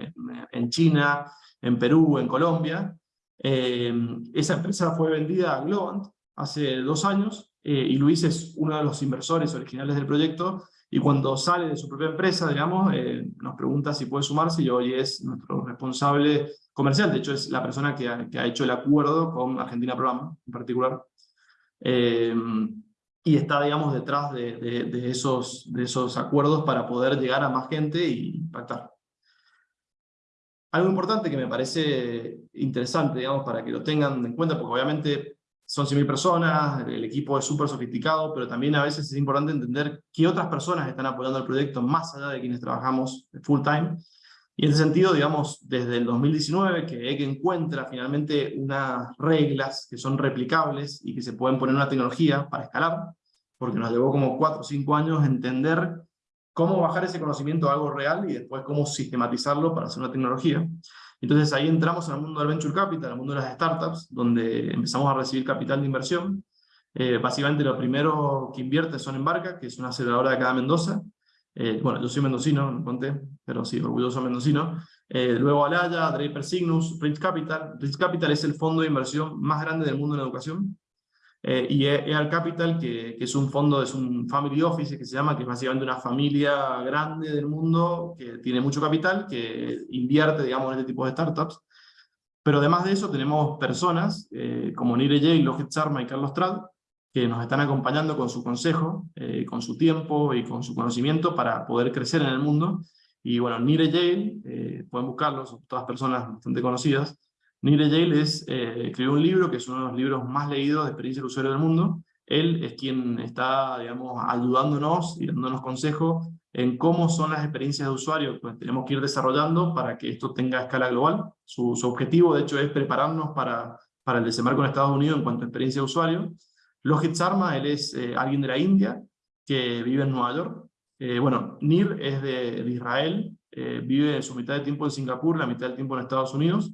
en China, en Perú, en Colombia. Eh, esa empresa fue vendida a Globant hace dos años eh, y Luis es uno de los inversores originales del proyecto y cuando sale de su propia empresa, digamos, eh, nos pregunta si puede sumarse y hoy es nuestro responsable comercial, de hecho es la persona que ha, hecho el acuerdo con Argentina Programa en particular. y está, digamos, detrás de, de, de, esos, de esos acuerdos para poder llegar a más gente y impactar. Algo importante que me parece interesante, digamos, para que lo tengan en cuenta, porque obviamente son 100.000 personas, el equipo es súper sofisticado, pero también a veces es importante entender qué otras personas están apoyando el proyecto más allá de quienes trabajamos full time. Y en ese sentido, digamos, desde el 2019 que EG encuentra finalmente unas reglas que son replicables y que se pueden poner una tecnología para escalar, porque nos llevó como 4 o 5 años entender cómo bajar ese conocimiento a algo real y después cómo sistematizarlo para hacer una tecnología. Entonces ahí entramos en el mundo del venture capital, en el mundo de las startups, donde empezamos a recibir capital de inversión. Eh, básicamente lo primero que invierte son Embarca, que es una aceleradora de acá de Mendoza. Eh, bueno, yo soy mendocino, no conté, pero sí, orgulloso mendocino. Eh, luego Alaya, Draper Cygnus, Rich Capital. Rich Capital es el fondo de inversión más grande del mundo en educación. Eh, y EAL Capital, que, que, es un fondo, es un family office que se llama, que es básicamente una familia grande del mundo que tiene mucho capital, que invierte, digamos, en este tipo de startups. Pero además de eso tenemos personas eh, como Nire J, Lohet Sharma y Carlos Trad, que nos están acompañando con su consejo, eh, con su tiempo y con su conocimiento para poder crecer en el mundo. Y bueno, Nire J, pueden buscarlos, son todas personas bastante conocidas, Nire Yale es, eh, escribió un libro que es uno de los libros más leídos de experiencia del usuario del mundo. Él es quien está, digamos, ayudándonos y dándonos consejos en cómo son las experiencias de usuario que tenemos que ir desarrollando para que esto tenga escala global. Su, objetivo, de hecho, es prepararnos para, para el desembarco en Estados Unidos en cuanto a experiencia de usuario. Lohit Sharma, él es eh, alguien de la India que vive en Nueva York. Eh, bueno, Nir es de, de Israel, vive su mitad de tiempo en Singapur, la mitad del tiempo en Estados Unidos.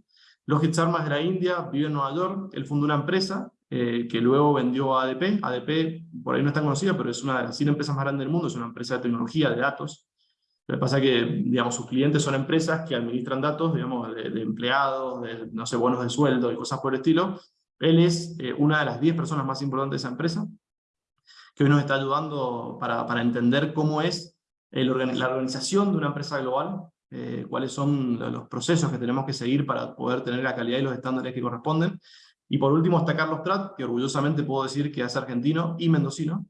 Lohit Sharma de la India, vive en Nueva York, él fundó una empresa eh, que luego vendió a ADP. ADP, por ahí no es tan conocida, pero es una de las 100 empresas más grandes del mundo, es una empresa de tecnología, de datos. Lo que pasa es que, digamos, sus clientes son empresas que administran datos, digamos, de, empleados, de, no sé, bonos de sueldo y cosas por el estilo. Él es eh, una de las 10 personas más importantes de esa empresa, que hoy nos está ayudando para, para entender cómo es la organización de una empresa global, eh, cuáles son los procesos que tenemos que seguir para poder tener la calidad y los estándares que corresponden. Y por último está Carlos Prat, que orgullosamente puedo decir que es argentino y mendocino.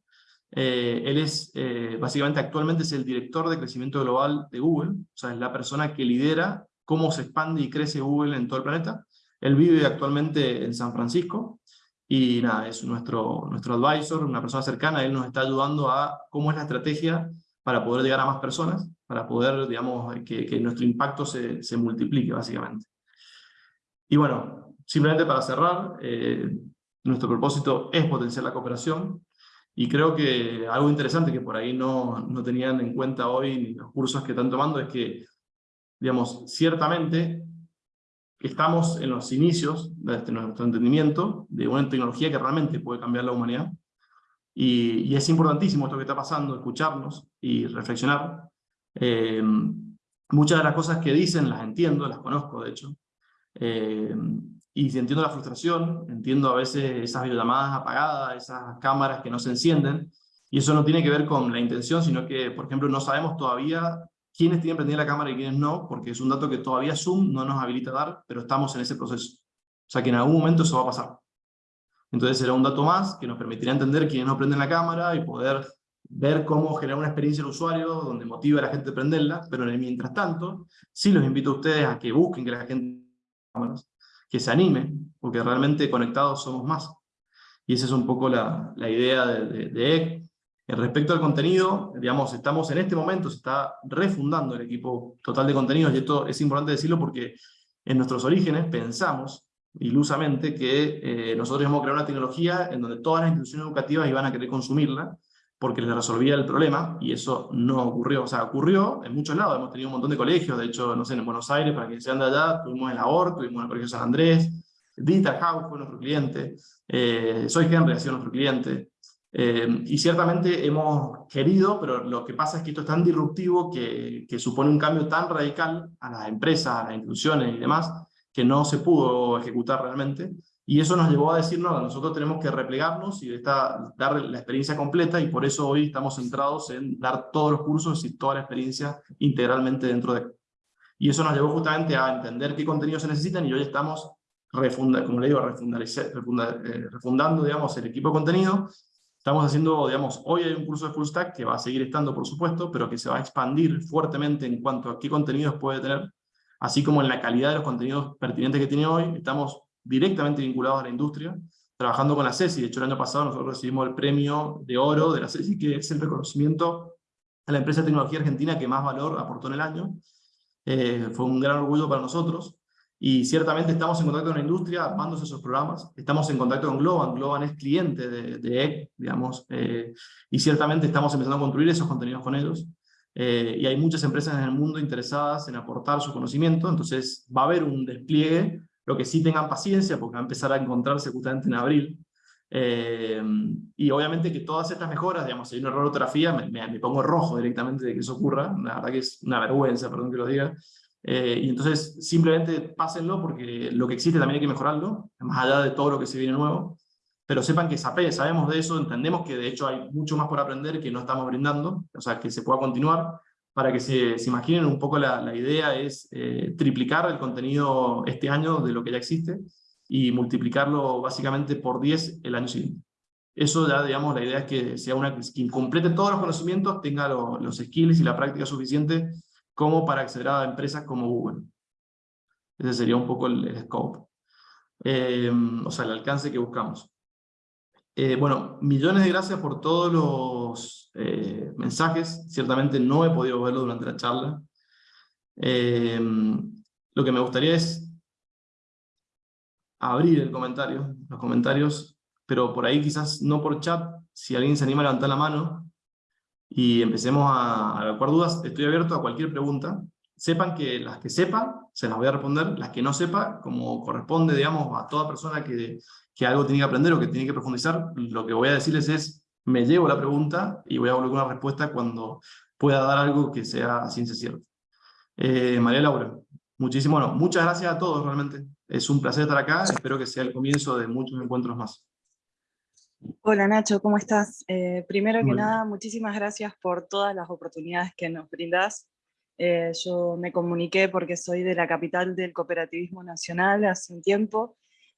Eh, él es, eh, básicamente actualmente es el director de crecimiento global de Google, o sea, es la persona que lidera cómo se expande y crece Google en todo el planeta. Él vive actualmente en San Francisco, y nada, es nuestro, nuestro advisor, una persona cercana, él nos está ayudando a cómo es la estrategia para poder llegar a más personas, para poder, digamos, que, que nuestro impacto se, se, multiplique, básicamente. Y bueno, simplemente para cerrar, eh, nuestro propósito es potenciar la cooperación, y creo que algo interesante que por ahí no, no tenían en cuenta hoy ni los cursos que están tomando es que, digamos, ciertamente estamos en los inicios de este, nuestro entendimiento de una tecnología que realmente puede cambiar la humanidad, y, es importantísimo esto que está pasando, escucharnos y reflexionar. Eh, muchas de las cosas que dicen las entiendo, las conozco de hecho. Eh, y entiendo la frustración, entiendo a veces esas videollamadas apagadas, esas cámaras que no se encienden, Y eso no tiene que ver con la intención, sino que, por ejemplo, no sabemos todavía quiénes tienen prendida la cámara y quiénes no, porque es un dato que todavía Zoom no nos habilita dar, pero estamos en ese proceso. O sea que en algún momento eso va a pasar. Entonces será un dato más que nos permitirá entender quiénes no prenden la cámara y poder ver cómo generar una experiencia al usuario donde motive a la gente a prenderla, pero mientras tanto, sí los invito a ustedes a que busquen que la gente que se anime, porque realmente conectados somos más. Y esa es un poco la, la idea de, de, EC. Respecto al contenido, digamos, estamos en este momento, se está refundando el equipo total de contenidos, y esto es importante decirlo porque en nuestros orígenes pensamos ilusamente que eh, nosotros íbamos a crear una tecnología en donde todas las instituciones educativas iban a querer consumirla, porque les resolvía el problema, y eso no ocurrió. O sea, ocurrió en muchos lados, hemos tenido un montón de colegios, de hecho, no sé, en Buenos Aires, para que sean de allá, tuvimos el AOR, tuvimos el Colegio San Andrés, Digital House fue nuestro cliente, eh, Soy Henry ha sido nuestro cliente, eh, y ciertamente hemos querido, pero lo que pasa es que esto es tan disruptivo que, que supone un cambio tan radical a las empresas, a las instituciones y demás, que no se pudo ejecutar realmente, y eso nos llevó a decirnos nosotros tenemos que replegarnos y esta, dar la experiencia completa, y por eso hoy estamos centrados en dar todos los cursos y toda la experiencia integralmente dentro de... Y eso nos llevó justamente a entender qué contenidos se necesitan, y hoy estamos, refunda, como le digo, eh, refundando digamos, el equipo de contenido, Estamos haciendo, digamos, hoy hay un curso de Full Stack que va a seguir estando, por supuesto, pero que se va a expandir fuertemente en cuanto a qué contenidos puede tener, así como en la calidad de los contenidos pertinentes que tiene hoy. Estamos directamente vinculados a la industria, trabajando con la CESI. De hecho, el año pasado nosotros recibimos el premio de oro de la CESI, que es el reconocimiento a la empresa de tecnología argentina que más valor aportó en el año. Eh, fue un gran orgullo para nosotros. Y ciertamente estamos en contacto con la industria, armándose esos programas. Estamos en contacto con Globan. Globan es cliente de, de EC, digamos. Eh, y ciertamente estamos empezando a construir esos contenidos con ellos. Eh, y hay muchas empresas en el mundo interesadas en aportar su conocimiento. Entonces va a haber un despliegue lo que sí tengan paciencia, porque va a empezar a encontrarse justamente en abril. Eh, y obviamente que todas estas mejoras, digamos, si hay un error de ortografía, me, me, pongo rojo directamente de que eso ocurra, la verdad que es una vergüenza, perdón que lo diga, eh, y entonces simplemente pásenlo porque lo que existe también hay que mejorarlo, más allá de todo lo que se viene nuevo, pero sepan que sabemos de eso, entendemos que de hecho hay mucho más por aprender que no estamos brindando, o sea, que se pueda continuar, para que se, imaginen un poco la, la idea es eh, triplicar el contenido este año de lo que ya existe y multiplicarlo básicamente por 10 el año siguiente. Eso ya, digamos, la idea es que sea una quien complete todos los conocimientos, tenga los skills y la práctica suficiente como para acceder a empresas como Google. Ese sería un poco el, scope. Eh, o sea, el alcance que buscamos. Eh, bueno, millones de gracias por todos los eh, mensajes. Ciertamente no he podido verlo durante la charla. Eh, lo que me gustaría es abrir el comentario, los comentarios, pero por ahí quizás no por chat, si alguien se anima a levantar la mano y empecemos a, a dudas, estoy abierto a cualquier pregunta. Sepan que las que sepan, se las voy a responder, las que no sepa, como corresponde, digamos, a toda persona que, que algo tiene que aprender o que tiene que profundizar, lo que voy a decirles es, me llevo la pregunta y voy a volver con una respuesta cuando pueda dar algo que sea ciencia cierta. Eh, María Laura, muchísimo, bueno, muchas gracias a todos realmente. Es un placer estar acá, espero que sea el comienzo de muchos encuentros más. Hola Nacho, ¿cómo estás? Eh, primero que nada, muchísimas gracias por todas las oportunidades que nos brindas. Eh, yo me comuniqué porque soy de la capital del cooperativismo nacional hace un tiempo,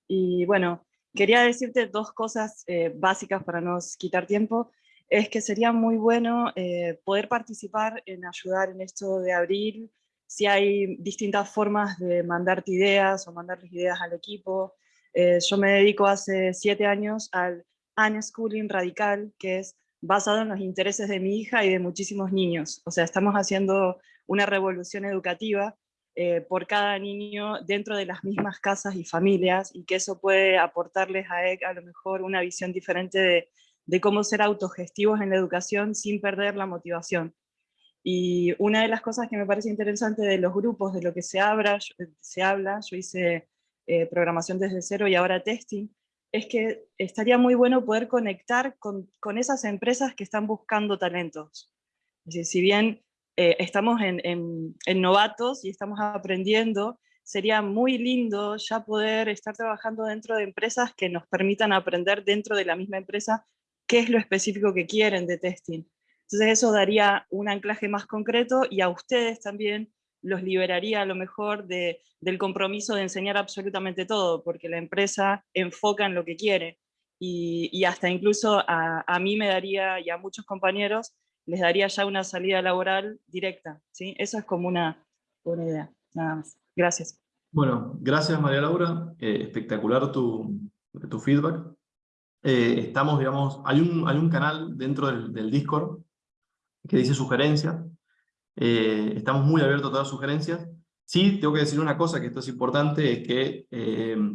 y bueno, Quería decirte dos cosas eh, básicas para no quitar tiempo. Es que sería muy bueno eh, poder participar en ayudar en esto de abril, si hay distintas formas de mandarte ideas o mandarles ideas al equipo. Eh, yo me dedico hace siete años al unschooling radical, que es basado en los intereses de mi hija y de muchísimos niños. O sea, estamos haciendo una revolución educativa eh, por cada niño dentro de las mismas casas y familias y que eso puede aportarles a EC a lo mejor una visión diferente de, cómo ser autogestivos en la educación sin perder la motivación. Y una de las cosas que me parece interesante de los grupos, de lo que se habla, se habla yo hice eh, programación desde cero y ahora testing, es que estaría muy bueno poder conectar con, con esas empresas que están buscando talentos. Es decir, si bien eh, estamos en, novatos y estamos aprendiendo, sería muy lindo ya poder estar trabajando dentro de empresas que nos permitan aprender dentro de la misma empresa qué es lo específico que quieren de testing. Entonces eso daría un anclaje más concreto y a ustedes también los liberaría a lo mejor de, del compromiso de enseñar absolutamente todo, porque la empresa enfoca en lo que quiere. Y, hasta incluso a, mí me daría, y a muchos compañeros, les daría ya una salida laboral directa. ¿sí? Eso es como una, buena idea, nada más. Gracias. Bueno, gracias María Laura, eh, espectacular tu, tu feedback. Eh, estamos, digamos, hay un, hay un canal dentro del, del Discord que dice sugerencias, eh, estamos muy abiertos a todas las sugerencias. Sí, tengo que decir una cosa, que esto es importante, es que,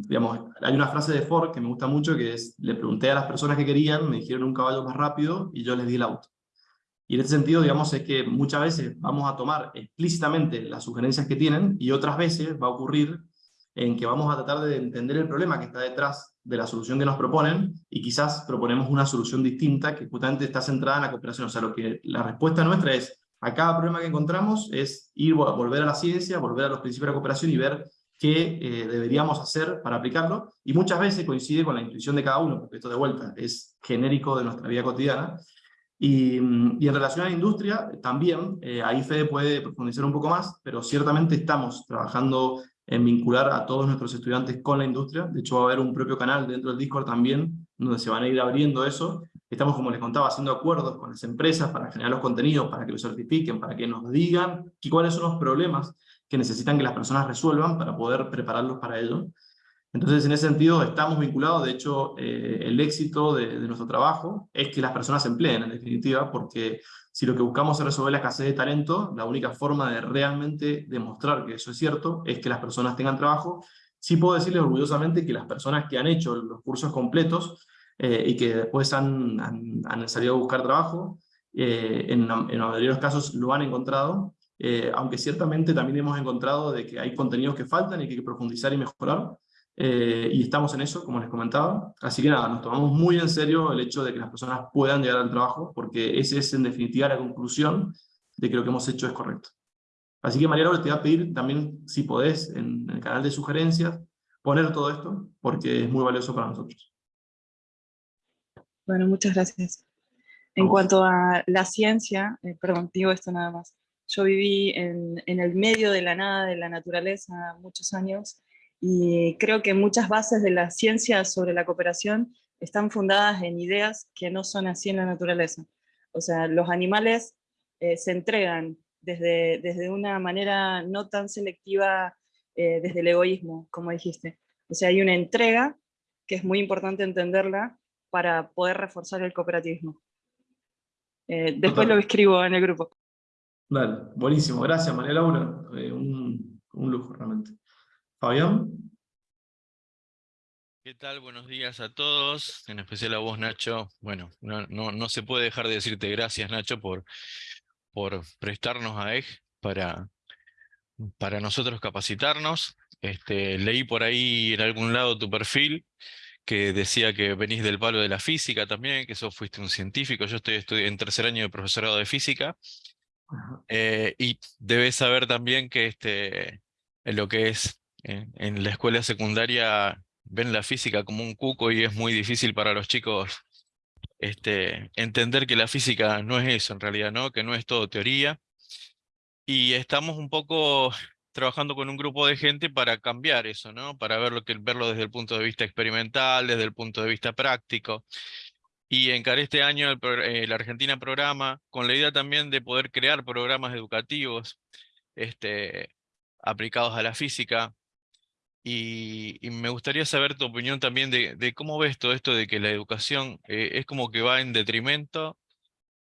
digamos, hay una frase de Ford que me gusta mucho, que es, le pregunté a las personas que querían, me dijeron un caballo más rápido, y yo les di el auto. Y en este sentido, digamos, es que muchas veces vamos a tomar explícitamente las sugerencias que tienen, y otras veces va a ocurrir en que vamos a tratar de entender el problema que está detrás de la solución que nos proponen, y quizás proponemos una solución distinta que justamente está centrada en la cooperación. O sea, lo que la respuesta nuestra es, a cada problema que encontramos es ir volver a la ciencia, volver a los principios de la cooperación y ver qué eh, deberíamos hacer para aplicarlo, y muchas veces coincide con la intuición de cada uno, porque esto de vuelta es genérico de nuestra vida cotidiana, y, mm, y en relación a la industria, también, eh, ahí Fede puede profundizar un poco más, pero ciertamente estamos trabajando en vincular a todos nuestros estudiantes con la industria, de hecho va a haber un propio canal dentro del Discord también, donde se van a ir abriendo eso, Estamos, como les contaba, haciendo acuerdos con las empresas para generar los contenidos, para que los certifiquen, para que nos digan cuáles son los problemas que necesitan que las personas resuelvan para poder prepararlos para ello. Entonces, en ese sentido, estamos vinculados, de hecho, eh, el éxito de, nuestro trabajo es que las personas se empleen, en definitiva, porque si lo que buscamos es resolver la escasez de talento, la única forma de realmente demostrar que eso es cierto es que las personas tengan trabajo. Sí puedo decirles orgullosamente que las personas que han hecho los cursos completos eh, y que después han, han, salido a buscar trabajo, eh, en, en, la mayoría de los casos lo han encontrado, eh, aunque ciertamente también hemos encontrado de que hay contenidos que faltan y que hay que profundizar y mejorar, y estamos en eso, como les comentaba. Así que nada, nos tomamos muy en serio el hecho de que las personas puedan llegar al trabajo, porque esa es en definitiva la conclusión de que lo que hemos hecho es correcto. Así que María Laura, te voy a pedir también, si podés, en el canal de sugerencias, poner todo esto, porque es muy valioso para nosotros. Bueno, muchas gracias. En cuanto a la ciencia, eh, perdón, digo esto nada más. Yo viví en, el medio de la nada, de la naturaleza, muchos años, y creo que muchas bases de la ciencia sobre la cooperación están fundadas en ideas que no son así en la naturaleza. O sea, los animales eh, se entregan desde, desde una manera no tan selectiva eh, desde el egoísmo, como dijiste. O sea, hay una entrega, que es muy importante entenderla, para poder reforzar el cooperativismo. Eh, después lo escribo en el grupo. Dale, buenísimo, gracias María Laura, eh, un, un, lujo realmente. Fabián. ¿Qué tal? Buenos días a todos, en especial a vos Nacho. Bueno, no, no, no se puede dejar de decirte gracias Nacho por, por prestarnos a EG para, para nosotros capacitarnos. Este, leí por ahí en algún lado tu perfil, que decía que venís del palo de la física también, que sos fuiste un científico, yo estoy, en tercer año de profesorado de física, eh, y debes saber también que este, lo que es en, la escuela secundaria ven la física como un cuco y es muy difícil para los chicos este, entender que la física no es eso en realidad, ¿no? que no es todo teoría, y estamos un poco trabajando con un grupo de gente para cambiar eso, ¿no? Para verlo, que, verlo desde el punto de vista experimental, desde el punto de vista práctico. Y encaré este año el, eh, Argentina Programa con la idea también de poder crear programas educativos este, aplicados a la física. Y, me gustaría saber tu opinión también de, cómo ves todo esto de que la educación eh, es como que va en detrimento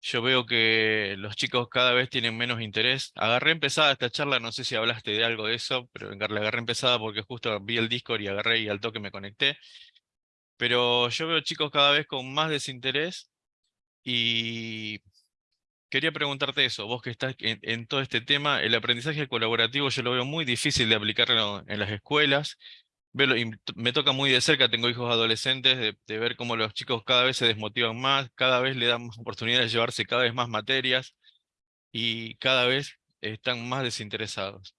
yo veo que los chicos cada vez tienen menos interés. Agarré empezada esta charla, no sé si hablaste de algo de eso, pero la agarré empezada porque justo vi el Discord y agarré y al toque me conecté. Pero yo veo chicos cada vez con más desinterés y quería preguntarte eso, vos que estás en, todo este tema, el aprendizaje colaborativo yo lo veo muy difícil de aplicarlo en las escuelas, me toca muy de cerca, tengo hijos adolescentes, de, ver cómo los chicos cada vez se desmotivan más, cada vez le dan más oportunidades de llevarse cada vez más materias y cada vez están más desinteresados.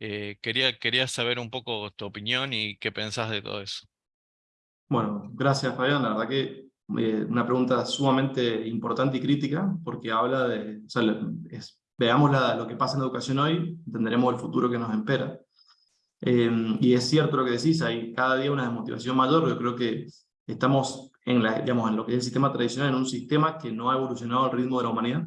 Eh, quería, quería saber un poco tu opinión y qué pensás de todo eso. Bueno, gracias Fabián, la verdad que eh, una pregunta sumamente importante y crítica, porque habla de, o sea, es, veamos la, lo que pasa en la educación hoy, entenderemos el futuro que nos espera. Eh, y es cierto lo que decís, hay cada día una desmotivación mayor, yo creo que estamos en, la, digamos, en lo que es el sistema tradicional, en un sistema que no ha evolucionado al ritmo de la humanidad,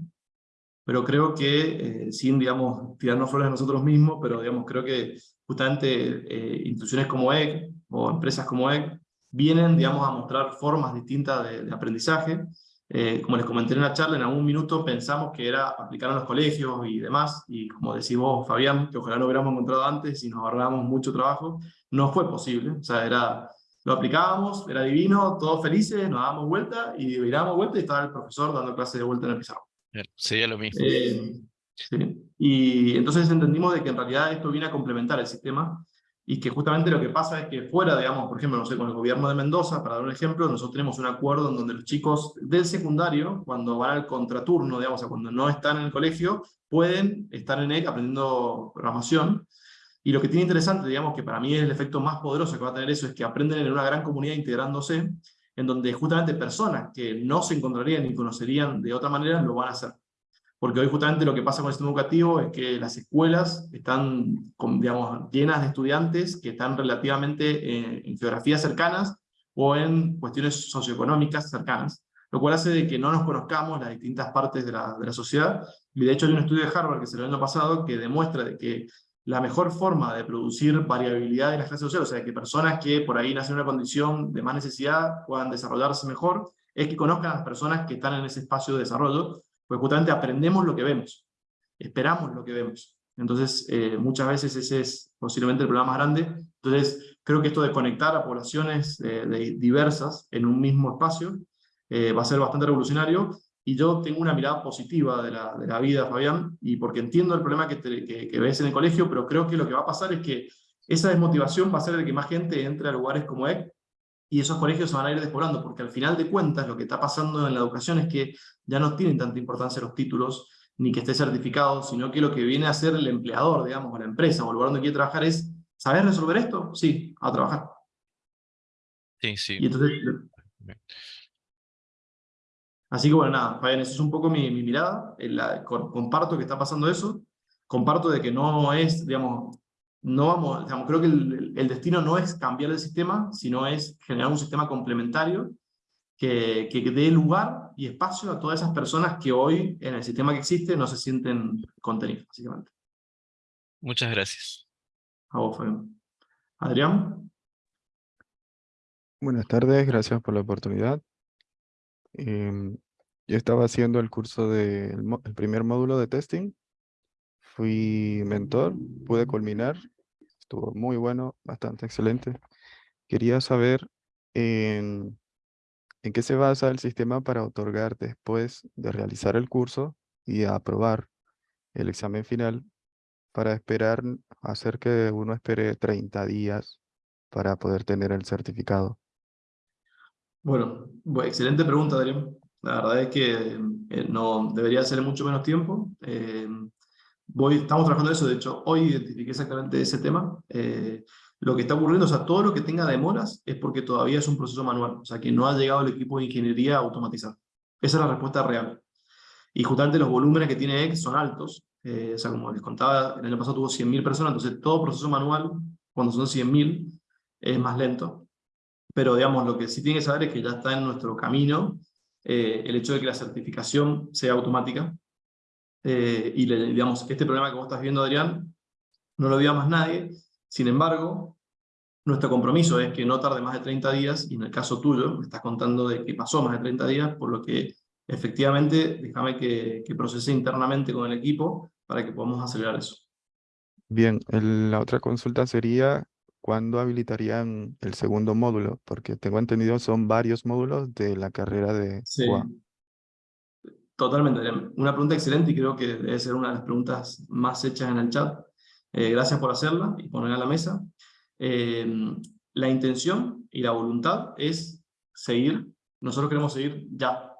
pero creo que, eh, sin, digamos, tirarnos flores a nosotros mismos, pero, digamos, creo que justamente eh, instituciones como EG o empresas como EG vienen, digamos, a mostrar formas distintas de, aprendizaje. Eh, como les comenté en la charla, en algún minuto pensamos que era aplicar a los colegios y demás, y como decís vos, Fabián, que ojalá lo hubiéramos encontrado antes y nos ahorrábamos mucho trabajo, no fue posible. O sea, era, lo aplicábamos, era divino, todos felices, nos dábamos vuelta, y dábamos vuelta y estaba el profesor dando clase de vuelta en el pizarro. Sería lo mismo. Eh, y entonces entendimos de que en realidad esto viene a complementar el sistema y que justamente lo que pasa es que fuera, digamos, por ejemplo, no sé, con el gobierno de Mendoza, para dar un ejemplo, nosotros tenemos un acuerdo en donde los chicos del secundario, cuando van al contraturno, digamos, o sea, cuando no están en el colegio, pueden estar en EC aprendiendo programación, y lo que tiene interesante, digamos, que para mí es el efecto más poderoso que va a tener eso, es que aprenden en una gran comunidad integrándose, en donde justamente personas que no se encontrarían ni conocerían de otra manera, lo van a hacer. Porque hoy justamente lo que pasa con el sistema educativo es que las escuelas están digamos, llenas de estudiantes que están relativamente en, geografías cercanas o en cuestiones socioeconómicas cercanas, lo cual hace de que no nos conozcamos las distintas partes de la, de sociedad. Y de hecho hay un estudio de Harvard que se el año pasado que demuestra de que la mejor forma de producir variabilidad en las clases sociales, o sea, que personas que por ahí nacen en una condición de más necesidad puedan desarrollarse mejor, es que conozcan a las personas que están en ese espacio de desarrollo, pues justamente aprendemos lo que vemos, esperamos lo que vemos. Entonces, eh, muchas veces ese es posiblemente el problema más grande. Entonces, creo que esto de conectar a poblaciones eh, diversas en un mismo espacio eh, va a ser bastante revolucionario, y yo tengo una mirada positiva de la, de la vida, Fabián, y porque entiendo el problema que, que, ves en el colegio, pero creo que lo que va a pasar es que esa desmotivación va a ser de que más gente entre a lugares como EC, y esos colegios se van a ir despoblando, porque al final de cuentas lo que está pasando en la educación es que ya no tienen tanta importancia los títulos, ni que esté certificado, sino que lo que viene a ser el empleador, digamos, o la empresa, o el lugar donde quiere trabajar es, ¿sabes resolver esto? Sí, a trabajar. Sí, sí. Y entonces, Así que bueno, nada, Fabián, esa es un poco mi, mirada, la, comparto que está pasando eso, comparto de que no es, digamos, no vamos, digamos, creo que el, destino no es cambiar el sistema, sino es generar un sistema complementario que, que, dé lugar y espacio a todas esas personas que hoy en el sistema que existe no se sienten contenidas, básicamente. Muchas gracias. A vos, Fabián. Adrián. Buenas tardes, gracias por la oportunidad. Em, yo estaba haciendo el curso del el primer módulo de testing. Fui mentor, pude culminar. Estuvo muy bueno, bastante excelente. Quería saber en, qué se basa el sistema para otorgar después de realizar el curso y aprobar el examen final para esperar, hacer que uno espere 30 días para poder tener el certificado. Bueno, excelente pregunta, Adrián. La verdad es que eh, no debería ser mucho menos tiempo. Eh, voy, estamos trabajando eso, de hecho, hoy identifiqué exactamente ese tema. Eh, lo que está ocurriendo, o sea, todo lo que tenga demoras es porque todavía es un proceso manual, o sea, que no ha llegado el equipo de ingeniería a automatizar. Esa es la respuesta real. Y justamente los volúmenes que tiene X son altos. o sea, como les contaba, el año pasado tuvo 100.000 personas, entonces todo proceso manual, cuando son 100.000, es más lento pero digamos, lo que sí tiene que saber es que ya está en nuestro camino eh, el hecho de que la certificación sea automática, eh, y digamos, este problema que vos estás viendo, Adrián, no lo veía más nadie, sin embargo, nuestro compromiso es que no tarde más de 30 días, y en el caso tuyo, me estás contando de que pasó más de 30 días, por lo que efectivamente, déjame que, que procese internamente con el equipo para que podamos acelerar eso. Bien, la otra consulta sería ¿cuándo habilitarían el segundo módulo? Porque tengo entendido son varios módulos de la carrera de sí. Totalmente. Una pregunta excelente y creo que debe ser una de las preguntas más hechas en el chat. Eh, gracias por hacerla y ponerla a la mesa. Eh, la intención y la voluntad es seguir. Nosotros queremos seguir ya.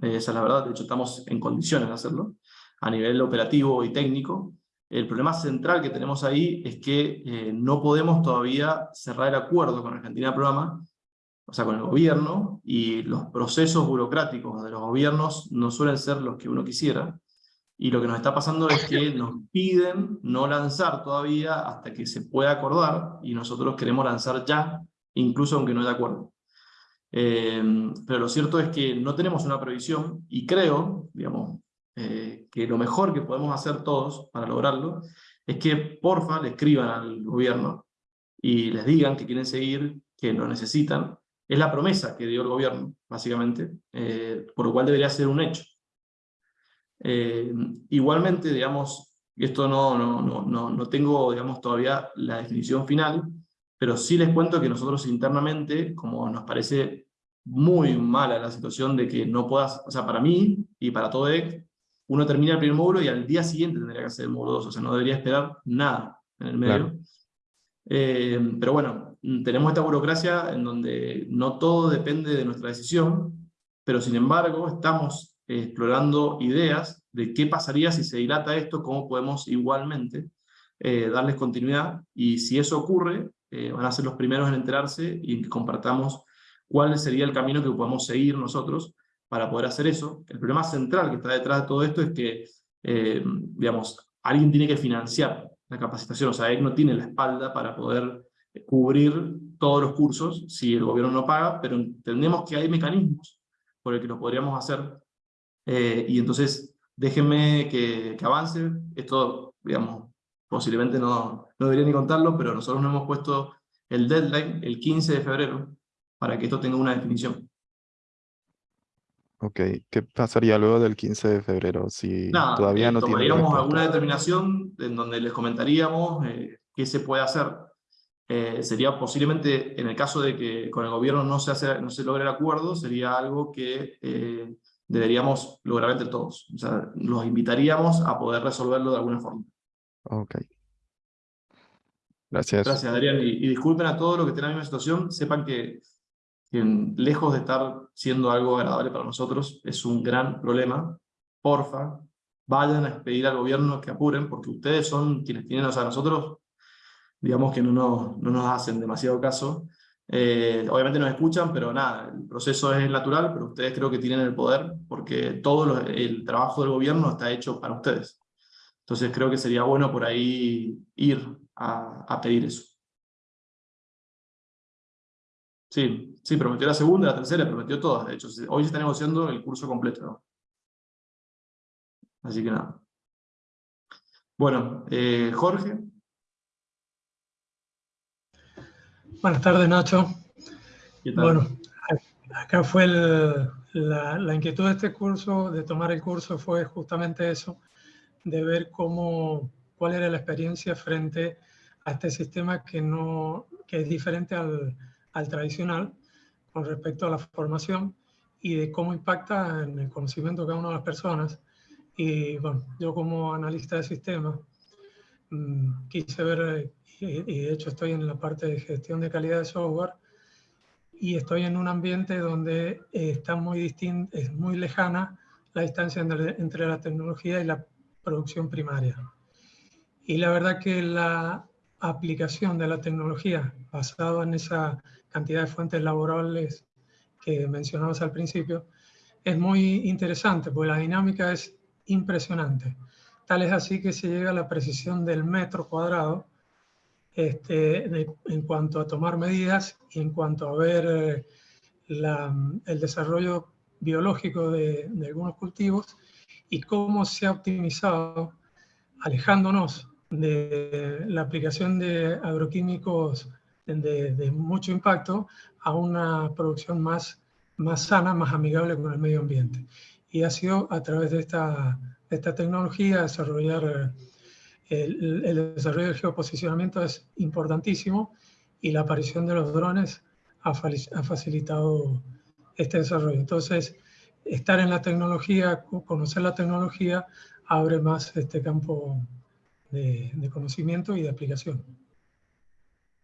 esa es la verdad. De hecho, estamos en condiciones de hacerlo a nivel operativo y técnico. El problema central que tenemos ahí es que eh, no podemos todavía cerrar el acuerdo con Argentina Programa o sea, con el gobierno, y los procesos burocráticos de los gobiernos no suelen ser los que uno quisiera, y lo que nos está pasando es que nos piden no lanzar todavía hasta que se pueda acordar, y nosotros queremos lanzar ya, incluso aunque no haya acuerdo. Eh, pero lo cierto es que no tenemos una previsión, y creo, digamos, eh, que lo mejor que podemos hacer todos para lograrlo, es que porfa le escriban al gobierno y les digan que quieren seguir, que lo necesitan, es la promesa que dio el gobierno, básicamente, eh, por lo cual debería ser un hecho. Eh, igualmente, digamos, esto no, no, no, no, tengo digamos, todavía la definición final, pero sí les cuento que nosotros internamente, como nos parece muy mala la situación de que no puedas, o sea, para mí y para todo EC, uno termina el primer módulo y al día siguiente tendría que hacer el módulo 2, o sea, no debería esperar nada en el medio. Eh, pero bueno, tenemos esta burocracia en donde no todo depende de nuestra decisión, pero sin embargo estamos explorando ideas de qué pasaría si se dilata esto, cómo podemos igualmente eh, darles continuidad, y si eso ocurre, eh, van a ser los primeros en enterarse y compartamos cuál sería el camino que podemos seguir nosotros para poder hacer eso. El problema central que está detrás de todo esto es que, digamos, alguien tiene que financiar la capacitación, o sea, él no tiene la espalda para poder cubrir todos los cursos si el gobierno no paga, pero entendemos que hay mecanismos por el que lo podríamos hacer, eh, y entonces déjenme que, que, avance, esto, digamos, posiblemente no, no debería ni contarlo, pero nosotros nos hemos puesto el deadline el 15 de febrero para que esto tenga una definición. Ok, ¿qué pasaría luego del 15 de febrero si todavía eh, no tomaríamos alguna determinación en donde les comentaríamos eh, qué se puede hacer. Eh, sería posiblemente, en el caso de que con el gobierno no se, hace, no se logre el acuerdo, sería algo que deberíamos lograr entre todos. O sea, los invitaríamos a poder resolverlo de alguna forma. Ok. Gracias. Gracias, Adrián. Y, y disculpen a todos los que estén en la misma situación, sepan que que lejos de estar siendo algo agradable para nosotros, es un gran problema. Porfa, vayan a pedir al gobierno que apuren, porque ustedes son quienes tienen, o sea, nosotros, digamos que no nos, no nos hacen demasiado caso. Eh, obviamente nos escuchan, pero nada, el proceso es natural, pero ustedes creo que tienen el poder, porque todo el trabajo del gobierno está hecho para ustedes. Entonces creo que sería bueno por ahí ir a, pedir eso. Sí, sí, prometió la segunda, la tercera, prometió todas, de hecho. Hoy se está negociando el curso completo. Así que nada. Bueno, eh, Jorge. Buenas tardes, Nacho. Bueno, acá fue la, la, inquietud de este curso, de tomar el curso, fue justamente eso, de ver cómo, cuál era la experiencia frente a este sistema que, no, que es diferente al, al tradicional con respecto a la formación y de cómo impacta en el conocimiento de cada una de las personas. Y bueno, yo como analista de sistemas mm, quise ver, y, de hecho estoy en la parte de gestión de calidad de software, y estoy en un ambiente donde está muy distinto, es muy lejana la distancia entre, la tecnología y la producción primaria. Y la verdad que la aplicación de la tecnología basada en esa cantidad de fuentes laborales que mencionamos al principio, es muy interesante, porque la dinámica es impresionante. Tal es así que se llega a la precisión del metro cuadrado este, en cuanto a tomar medidas y en cuanto a ver eh, el desarrollo biológico de, de, algunos cultivos y cómo se ha optimizado, alejándonos de la aplicación de agroquímicos de, mucho impacto a una producción más, más sana, más amigable con el medio ambiente. Y ha sido a través de esta, esta tecnología desarrollar eh, el, el, desarrollo del geoposicionamiento es importantísimo y la aparición de los drones ha, ha facilitado este desarrollo. Entonces, estar en la tecnología, conocer la tecnología, abre más este campo de, de conocimiento y de aplicación.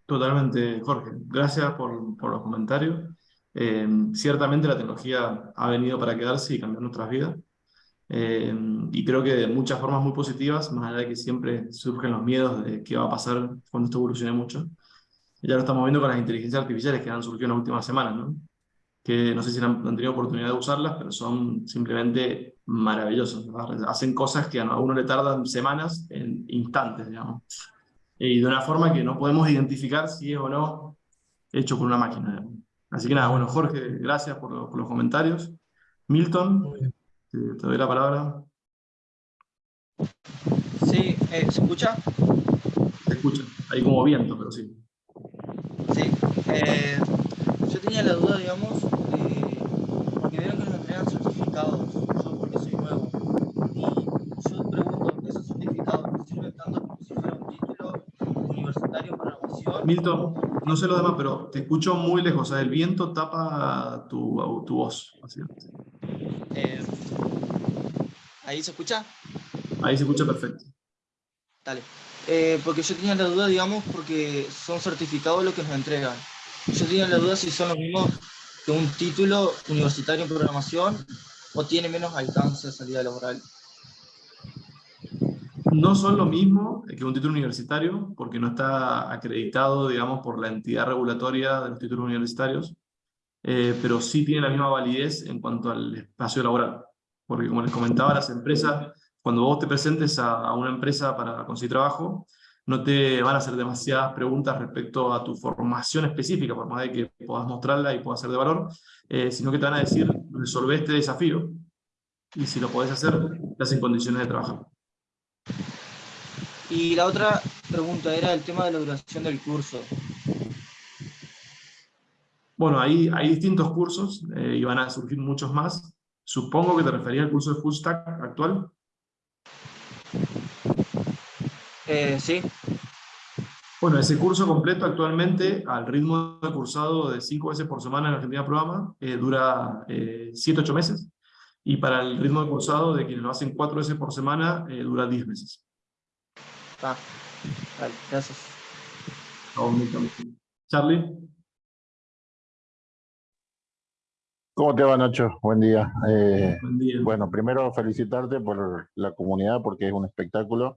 Totalmente, Jorge. Gracias por, por los comentarios. Eh, ciertamente la tecnología ha venido para quedarse y cambiar nuestras vidas. Eh, y creo que de muchas formas muy positivas, más allá de que siempre surgen los miedos de qué va a pasar cuando esto evolucione mucho. ya lo estamos viendo con las inteligencias artificiales que han surgido en las últimas semanas, ¿no? que no sé si han, tenido oportunidad de usarlas, pero son simplemente maravillosas. Hacen cosas que a uno le tardan semanas en instantes, digamos. Y de una forma que no podemos identificar si es o no hecho por una máquina. Así que nada, bueno, Jorge, gracias por, los comentarios. Milton, te, doy la palabra. Sí, eh, ¿se escucha? Se escucha, hay como viento, pero sí. Sí, eh, yo tenía la duda, digamos, que vieron que nos entregan certificados, yo porque soy nuevo, y yo pregunto, ¿esos certificados me sirven tanto como si fuera un título universitario en programación? Milton, no sé lo demás, pero te escucho muy lejos, o sea, el viento tapa tu, tu voz. Eh, ¿Ahí se escucha? Ahí se escucha perfecto. Dale. Eh, porque yo tenía la duda, digamos, porque son certificados lo que nos entregan. Yo tenía la duda si son los mismos que un título universitario en programación o tiene menos alcance de salida laboral. No son lo mismo que un título universitario, porque no está acreditado, digamos, por la entidad regulatoria de los títulos universitarios, eh, pero sí tiene la misma validez en cuanto al espacio laboral. Porque como les comentaba, las empresas, cuando vos te presentes a, a una empresa para conseguir trabajo, no te van a hacer demasiadas preguntas respecto a tu formación específica, por más de que puedas mostrarla y pueda ser de valor, eh, sino que te van a decir, resolve este desafío, y si lo podés hacer, estás en condiciones de trabajar. Y la otra pregunta era el tema de la duración del curso. Bueno, ahí hay distintos cursos eh, y van a surgir muchos más. Supongo que te referías al curso de Full Stack actual. Eh, sí. Bueno, ese curso completo actualmente, al ritmo de cursado de cinco veces por semana en Argentina Programa, eh, dura 7-8 eh, meses. Y para el ritmo de cursado de quienes lo hacen cuatro veces por semana, dura 10 meses. Ah, vale, gracias. Charlie. ¿Cómo te va, Nacho? Buen día. Buen día. Bueno, primero felicitarte por la comunidad porque es un espectáculo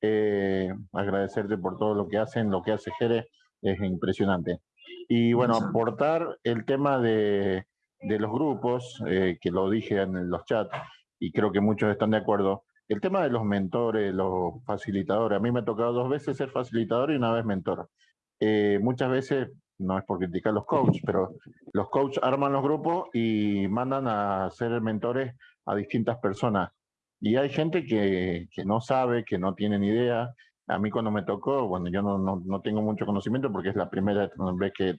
eh, agradecerte por todo lo que hacen, lo que hace Jere, es impresionante. Y bueno, aportar el tema de, de los grupos, eh, que lo dije en los chats, y creo que muchos están de acuerdo, el tema de los mentores, los facilitadores, a mí me ha tocado dos veces ser facilitador y una vez mentor. Eh, muchas veces, no es por criticar a los coaches, pero los coaches arman los grupos y mandan a ser mentores a distintas personas. Y hay gente que, que, no sabe, que no tiene ni idea. A mí cuando me tocó, bueno, yo no, no, no tengo mucho conocimiento porque es la primera vez que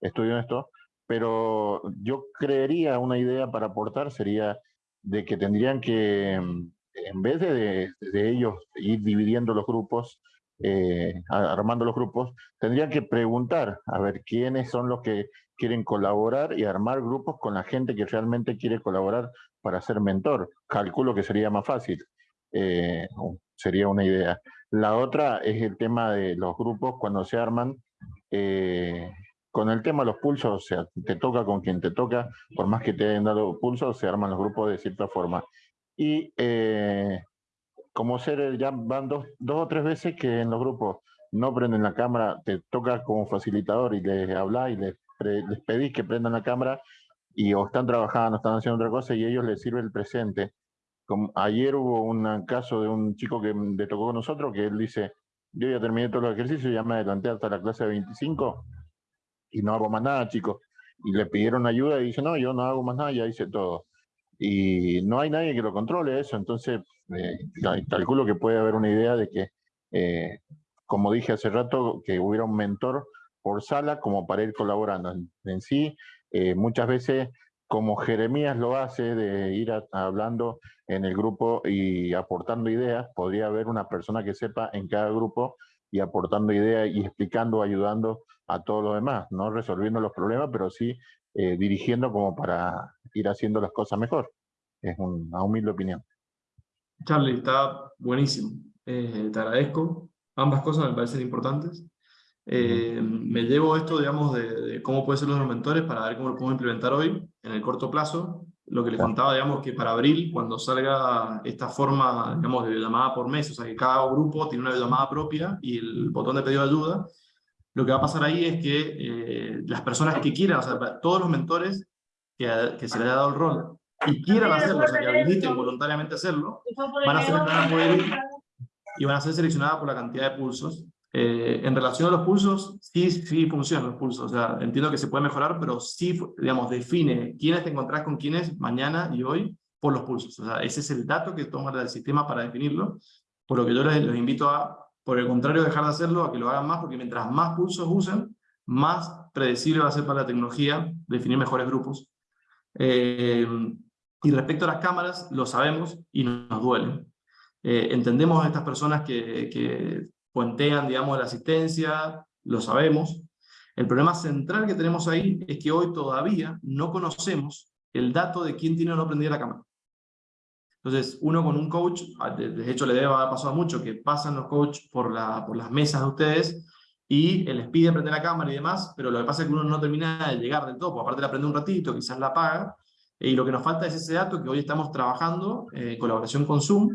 estudio esto, pero yo creería una idea para aportar sería de que tendrían que, en vez de, de ellos ir dividiendo los grupos, eh, armando los grupos, tendrían que preguntar a ver quiénes son los que quieren colaborar y armar grupos con la gente que realmente quiere colaborar para ser mentor. Calculo que sería más fácil. Eh, sería una idea. La otra es el tema de los grupos cuando se arman. Eh, con el tema de los pulsos, o sea, te toca con quien te toca, por más que te hayan dado pulsos, se arman los grupos de cierta forma. Y eh, como ser, ya van dos, dos o tres veces que en los grupos no prenden la cámara, te toca como facilitador y les hablas y les, les pedís que prendan la cámara y o están trabajando, están haciendo otra cosa y a ellos les sirve el presente. Como ayer hubo un caso de un chico que le tocó con nosotros que él dice, yo ya terminé todos los ejercicios, ya me adelanté hasta la clase de 25 y no hago más nada, chicos. Y le pidieron ayuda y dice, no, yo no hago más nada, ya hice todo. Y no hay nadie que lo controle eso, entonces eh, calculo que puede haber una idea de que, eh, como dije hace rato, que hubiera un mentor por sala como para ir colaborando. En, sí, eh, muchas veces, como Jeremías lo hace, de ir hablando en el grupo y aportando ideas, podría haber una persona que sepa en cada grupo y aportando ideas y explicando, ayudando a todos los demás, no resolviendo los problemas, pero sí dirigiendo como para ir haciendo las cosas mejor. Es una humilde opinión. Charlie, está buenísimo. Eh, te agradezco. Ambas cosas me parecen importantes. Eh, me llevo esto, digamos, de, cómo pueden ser los mentores para ver cómo lo podemos implementar hoy, en el corto plazo. Lo que le contaba, digamos, que para abril, cuando salga esta forma, digamos, de llamada por mes, o sea, que cada grupo tiene una llamada propia y el botón de pedido de ayuda, lo que va a pasar ahí es que eh, las personas que quieran, o sea, todos los mentores que, que se les haya dado el rol y quieran hacerlo, o sea, que habiliten voluntariamente hacerlo, van a ser y van a ser seleccionadas por la cantidad de pulsos. Eh, en relación a los pulsos, sí, sí funcionan los pulsos, o sea, entiendo que se puede mejorar, pero sí, digamos, define quiénes te encontrás con quiénes mañana y hoy por los pulsos. O sea, ese es el dato que toma el sistema para definirlo, por lo que yo les, invito a, por el contrario, dejar de hacerlo, a que lo hagan más, porque mientras más pulsos usen, más predecible va a ser para la tecnología definir mejores grupos. Eh, y respecto a las cámaras, lo sabemos y nos duele. Eh, entendemos a estas personas que, que puentean, digamos, la asistencia, lo sabemos. El problema central que tenemos ahí es que hoy todavía no conocemos el dato de quién tiene o no prendida la cámara. Entonces, uno con un coach, de hecho le debe haber pasado mucho, que pasan los coaches por, la, por las mesas de ustedes y les pide prender la cámara y demás, pero lo que pasa es que uno no termina de llegar del todo, aparte la prende un ratito, quizás la apaga, y lo que nos falta es ese dato que hoy estamos trabajando eh, en colaboración con Zoom,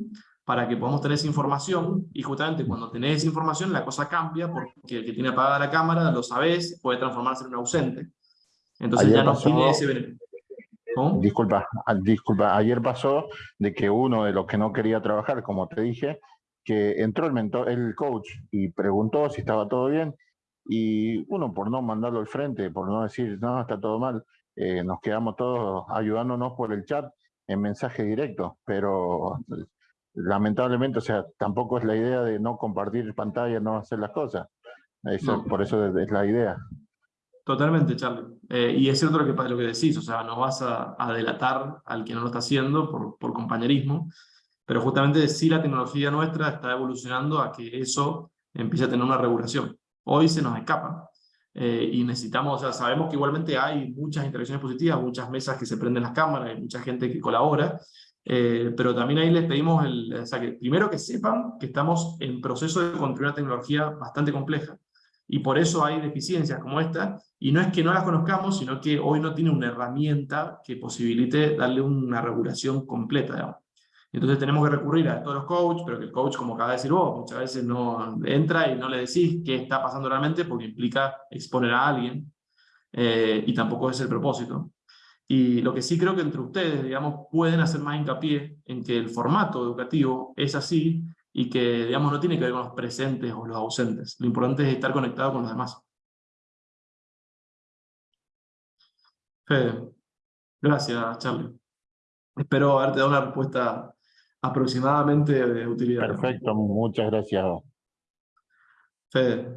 para que podamos tener esa información, y justamente cuando tenés esa información la cosa cambia, porque el que tiene apagada la cámara, lo sabés, puede transformarse en un ausente. Entonces ya no tiene ese beneficio. Disculpa, ah, disculpa, ayer pasó de que uno de los que no quería trabajar, como te dije, que entró el, mentor, el coach y preguntó si estaba todo bien, y uno por no mandarlo al frente, por no decir, no, está todo mal, eh, nos quedamos todos ayudándonos por el chat en mensaje directo, pero lamentablemente, o sea, tampoco es la idea de no compartir pantalla, no hacer las cosas. Eso, Por eso es la idea. Totalmente, Charlie. Eh, y es cierto lo que, lo que decís, o sea, no vas a, delatar al que no lo está haciendo por, por compañerismo, pero justamente sí la tecnología nuestra está evolucionando a que eso empiece a tener una regulación. Hoy se nos escapa eh, y necesitamos, o sea, sabemos que igualmente hay muchas interacciones positivas, muchas mesas que se prenden las cámaras, hay mucha gente que colabora, eh, pero también ahí les pedimos, el, o sea, primero que sepan que estamos en proceso de construir una tecnología bastante compleja, y por eso hay deficiencias como esta, y no es que no las conozcamos, sino que hoy no tiene una herramienta que posibilite darle una regulación completa. Entonces tenemos que recurrir a todos los coaches, pero que el coach, como acaba de decir vos, muchas veces no entra y no le decís qué está pasando realmente porque implica exponer a alguien, eh, y tampoco es el propósito. Y lo que sí creo que entre ustedes, digamos, pueden hacer más hincapié en que el formato educativo es así, y que, digamos, no tiene que ver con los presentes o los ausentes. Lo importante es estar conectado con los demás. Fede, gracias, Charlie. Espero haberte dado una respuesta aproximadamente de utilidad. Perfecto, muchas gracias. Fede.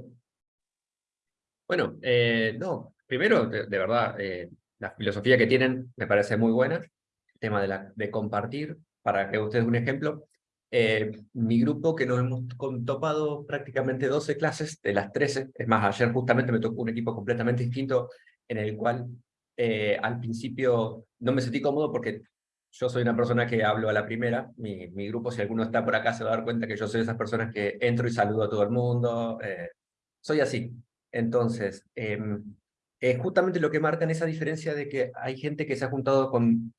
Bueno, eh, no, primero, de, verdad, eh, la filosofía que tienen me parece muy buena, el tema de, la, de compartir, para que ustedes un ejemplo, eh, mi grupo, que nos hemos topado prácticamente 12 clases de las 13, es más, ayer justamente me tocó un equipo completamente distinto en el cual eh, al principio no me sentí cómodo porque yo soy una persona que hablo a la primera, mi, grupo, si alguno está por acá se va a dar cuenta que yo soy de esas personas que entro y saludo a todo el mundo, eh, soy así. Entonces, em, es justamente lo que marcan esa diferencia de que hay gente que se ha juntado con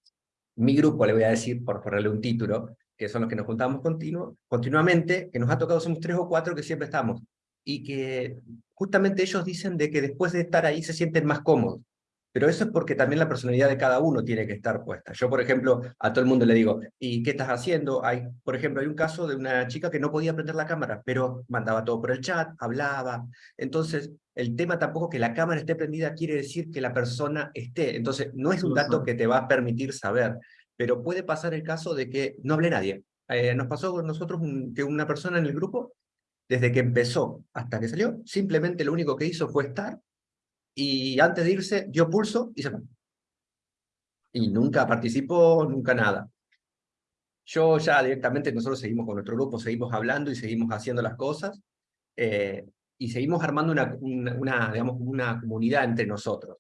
mi grupo, le voy a decir, por ponerle un título, que son los que nos juntamos continuo, continuamente, que nos ha tocado, somos tres o cuatro que siempre estamos, y que justamente ellos dicen de que después de estar ahí se sienten más cómodos. Pero eso es porque también la personalidad de cada uno tiene que estar puesta. Yo, por ejemplo, a todo el mundo le digo, ¿y qué estás haciendo? Hay, por ejemplo, hay un caso de una chica que no podía prender la cámara, pero mandaba todo por el chat, hablaba. Entonces, el tema tampoco que la cámara esté prendida quiere decir que la persona esté. Entonces, no es un dato que te va a permitir saber pero puede pasar el caso de que no hable nadie. Eh, nos pasó con nosotros que una persona en el grupo, desde que empezó hasta que salió, simplemente lo único que hizo fue estar, y antes de irse dio pulso y se fue. Y nunca participó, nunca nada. Yo ya directamente, nosotros seguimos con nuestro grupo, seguimos hablando y seguimos haciendo las cosas, eh, y seguimos armando una, digamos, una comunidad entre nosotros.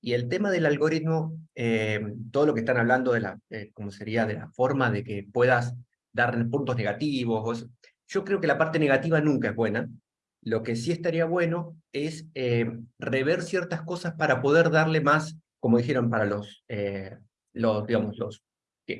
Y el tema del algoritmo, eh, todo lo que están hablando de la, eh, como sería, de la forma de que puedas dar puntos negativos, yo creo que la parte negativa nunca es buena. Lo que sí estaría bueno es eh, rever ciertas cosas para poder darle más, como dijeron, para los, los digamos, los,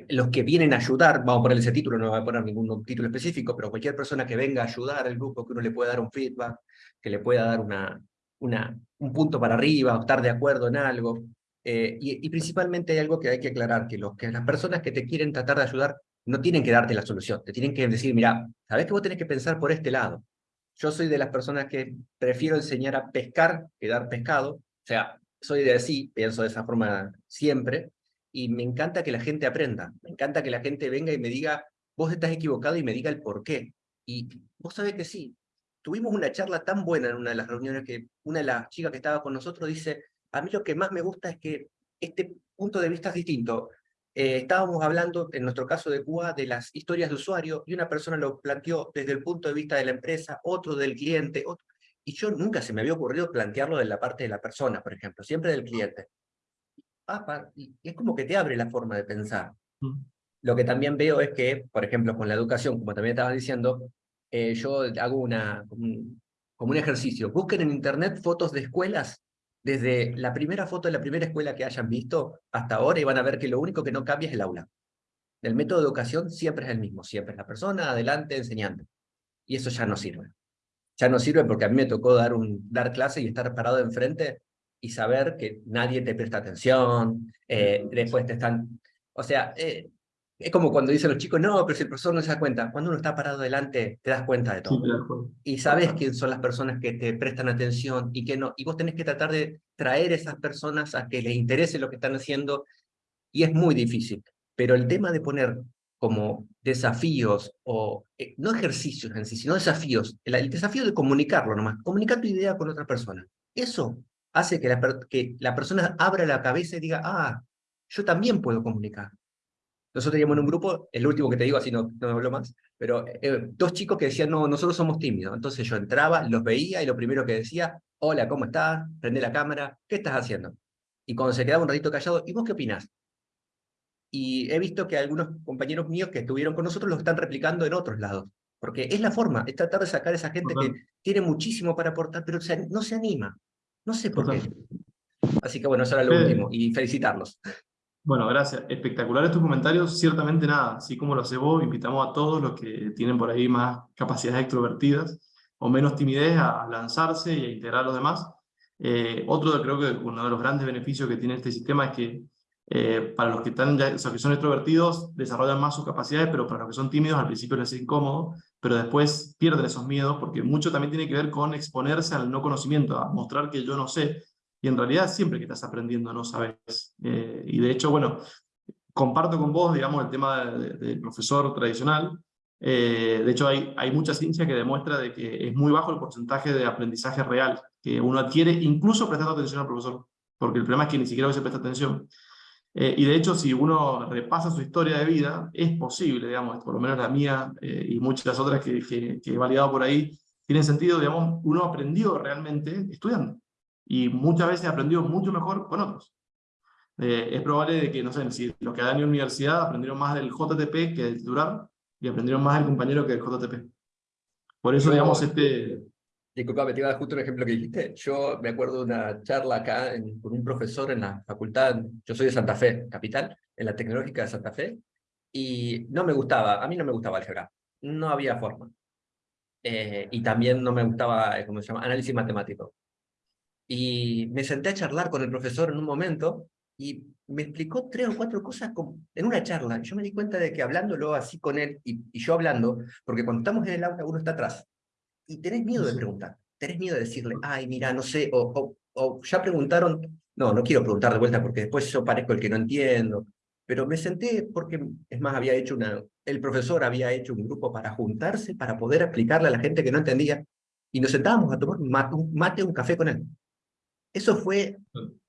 los que vienen a ayudar, vamos a poner ese título, no voy a poner ningún título específico, pero cualquier persona que venga a ayudar al grupo, que uno le pueda dar un feedback, que le pueda dar una, una, un punto para arriba o estar de acuerdo en algo. Eh, y, principalmente hay algo que hay que aclarar, que, los, que las personas que te quieren tratar de ayudar no tienen que darte la solución, te tienen que decir, mira, sabes que vos tenés que pensar por este lado. Yo soy de las personas que prefiero enseñar a pescar que dar pescado, o sea, soy de así, pienso de esa forma siempre, y me encanta que la gente aprenda, me encanta que la gente venga y me diga, vos estás equivocado y me diga el por qué. Y vos sabés que sí, tuvimos una charla tan buena en una de las reuniones que una de las chicas que estaba con nosotros dice, a mí lo que más me gusta es que este punto de vista es distinto. Eh, estábamos hablando, en nuestro caso de Cuba, de las historias de usuario, y una persona lo planteó desde el punto de vista de la empresa, otro del cliente, y yo nunca se me había ocurrido plantearlo de la parte de la persona, por ejemplo, siempre del cliente. Ah, y es como que te abre la forma de pensar. Mm. Lo que también veo es que, por ejemplo, con la educación, como también estabas diciendo, eh, yo hago una, como un ejercicio. Busquen en internet fotos de escuelas desde la primera foto de la primera escuela que hayan visto hasta ahora y van a ver que lo único que no cambia es el aula. El método de educación siempre es el mismo, siempre es la persona adelante enseñando. Y eso ya no sirve. Ya no sirve porque a mí me tocó dar, un, dar clase y estar parado enfrente y saber que nadie te presta atención, eh, después te están... O sea, eh, es como cuando dicen los chicos, no, pero si el profesor no se da cuenta. Cuando uno está parado delante, te das cuenta de todo. y sabes quién son las personas que te prestan atención y que no. Y vos tenés que tratar de traer a esas personas a que les interese lo que están haciendo. Y es muy difícil. Pero el tema de poner como desafíos, o eh, no ejercicios en sí, sino desafíos, el, desafío de comunicarlo nomás, comunicar tu idea con otra persona. Eso hace que la, que la persona abra la cabeza y diga, ah, yo también puedo comunicar nosotros teníamos en un grupo, el último que te digo, así no, no hablo más, pero eh, dos chicos que decían, no, nosotros somos tímidos. Entonces yo entraba, los veía y lo primero que decía, hola, ¿cómo estás? Prende la cámara, ¿qué estás haciendo? Y cuando se quedaba un ratito callado, ¿y vos qué opinás? Y he visto que algunos compañeros míos que estuvieron con nosotros lo están replicando en otros lados. Porque es la forma, es tratar de sacar a esa gente que tiene muchísimo para aportar, pero no se anima. No sé por qué. Así que bueno, eso era lo último. Y felicitarlos. Bueno, gracias. Espectaculares tus comentarios. Ciertamente nada, así como lo hace vos, invitamos a todos los que tienen por ahí más capacidades extrovertidas o menos timidez a lanzarse y a integrar a los demás. Eh, otro, creo que uno de los grandes beneficios que tiene este sistema es que eh, para los que, están ya, o que son extrovertidos desarrollan más sus capacidades, pero para los que son tímidos al principio les es incómodo, pero después pierden esos miedos porque mucho también tiene que ver con exponerse al no conocimiento, a mostrar que yo no sé, y en realidad siempre que estás aprendiendo no sabes. Eh, y de hecho, bueno, comparto con vos, digamos, el tema del profesor tradicional. Eh, de hecho, hay, hay mucha ciencia que demuestra de que es muy bajo el porcentaje de aprendizaje real que uno adquiere, incluso prestando atención al profesor, porque el problema es que ni siquiera se presta atención. Eh, y de hecho, si uno repasa su historia de vida, es posible, digamos, por lo menos la mía y muchas otras que, que, que he validado por ahí, tienen sentido, digamos, uno aprendió realmente estudiando y muchas veces aprendió mucho mejor con otros. Eh, es probable de que, no sé, si los que ido a la universidad aprendieron más del JTP que del titular, y aprendieron más del compañero que del JTP. Por eso, digamos, este... Disculpa, me te iba a dar justo un ejemplo que dijiste. Yo me acuerdo de una charla acá con un profesor en la facultad, yo soy de Santa Fe, capital, en la tecnológica de Santa Fe, y no me gustaba, a mí no me gustaba álgebra, no había forma. Eh, y también no me gustaba, ¿cómo se llama?, análisis matemático. Y me senté a charlar con el profesor en un momento y me explicó tres o cuatro cosas en una charla. Yo me di cuenta de que hablándolo así con él y, yo hablando, porque cuando estamos en el aula uno está atrás y tenés miedo de preguntar, tenés miedo de decirle, ay, mira, no sé, o, o, ya preguntaron, no, no quiero preguntar de vuelta porque después yo parezco el que no entiendo. Pero me senté porque, es más, había hecho una, el profesor había hecho un grupo para juntarse, para poder explicarle a la gente que no entendía, y nos sentábamos a tomar un mate, un café con él. Eso fue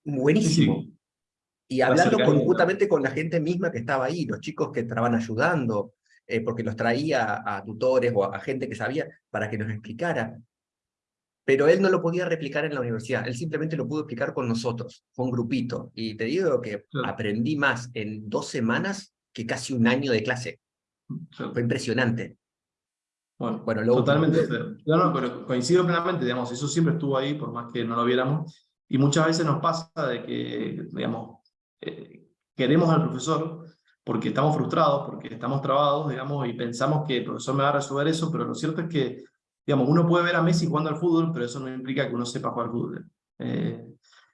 buenísimo. Y hablando conjuntamente con la gente misma que estaba ahí, los chicos que estaban ayudando, eh, porque los traía a tutores o a, gente que sabía para que nos explicara. Pero él no lo podía replicar en la universidad, él simplemente lo pudo explicar con nosotros, con un grupito. Y te digo que aprendí más en dos semanas que casi un año de clase. Fue impresionante. Bueno, bueno totalmente. No, no, pero coincido plenamente, digamos, eso siempre estuvo ahí, por más que no lo viéramos. Y muchas veces nos pasa de que, digamos, eh, queremos al profesor porque estamos frustrados, porque estamos trabados, digamos, y pensamos que el profesor me va a resolver eso, pero lo cierto es que digamos, uno puede ver a Messi jugando al fútbol, pero eso no implica que uno sepa jugar al fútbol. Eh,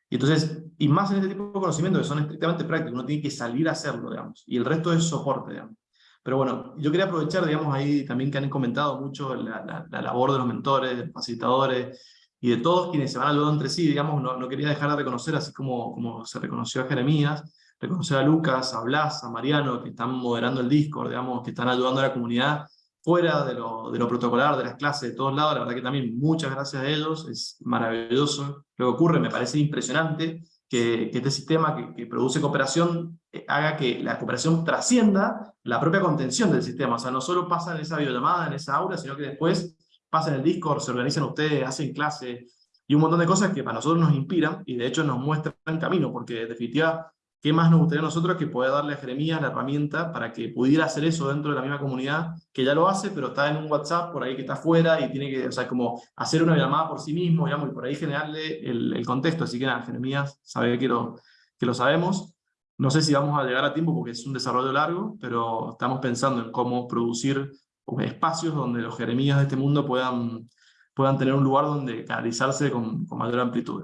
y entonces, y más en este tipo de conocimientos que son estrictamente prácticos, uno tiene que salir a hacerlo, digamos, y el resto es soporte, digamos. Pero bueno, yo quería aprovechar, digamos, ahí también que han comentado mucho la, la, labor de los mentores, facilitadores, y de todos quienes se van ayudando entre sí, digamos, no, no, quería dejar de reconocer, así como, como se reconoció a Jeremías, reconocer a Lucas, a Blas, a Mariano, que están moderando el Discord, digamos, que están ayudando a la comunidad fuera de lo, de lo protocolar, de las clases, de todos lados, la verdad que también muchas gracias a ellos, es maravilloso lo que ocurre, me parece impresionante que, que este sistema que, que, produce cooperación eh, haga que la cooperación trascienda la propia contención del sistema, o sea, no solo pasa en esa videollamada, en esa aula, sino que después pasa en el Discord, se organizan ustedes, hacen clase, y un montón de cosas que para nosotros nos inspiran, y de hecho nos muestran camino, porque en definitiva ¿Qué más nos gustaría a nosotros que poder darle a Jeremías la herramienta para que pudiera hacer eso dentro de la misma comunidad, que ya lo hace, pero está en un WhatsApp por ahí que está afuera y tiene que, o sea, como hacer una llamada por sí mismo, digamos, y por ahí generarle el, contexto. Así que nada, Jeremías sabe que lo, que lo sabemos. No sé si vamos a llegar a tiempo porque es un desarrollo largo, pero estamos pensando en cómo producir espacios donde los Jeremías de este mundo puedan, puedan tener un lugar donde canalizarse con, con mayor amplitud.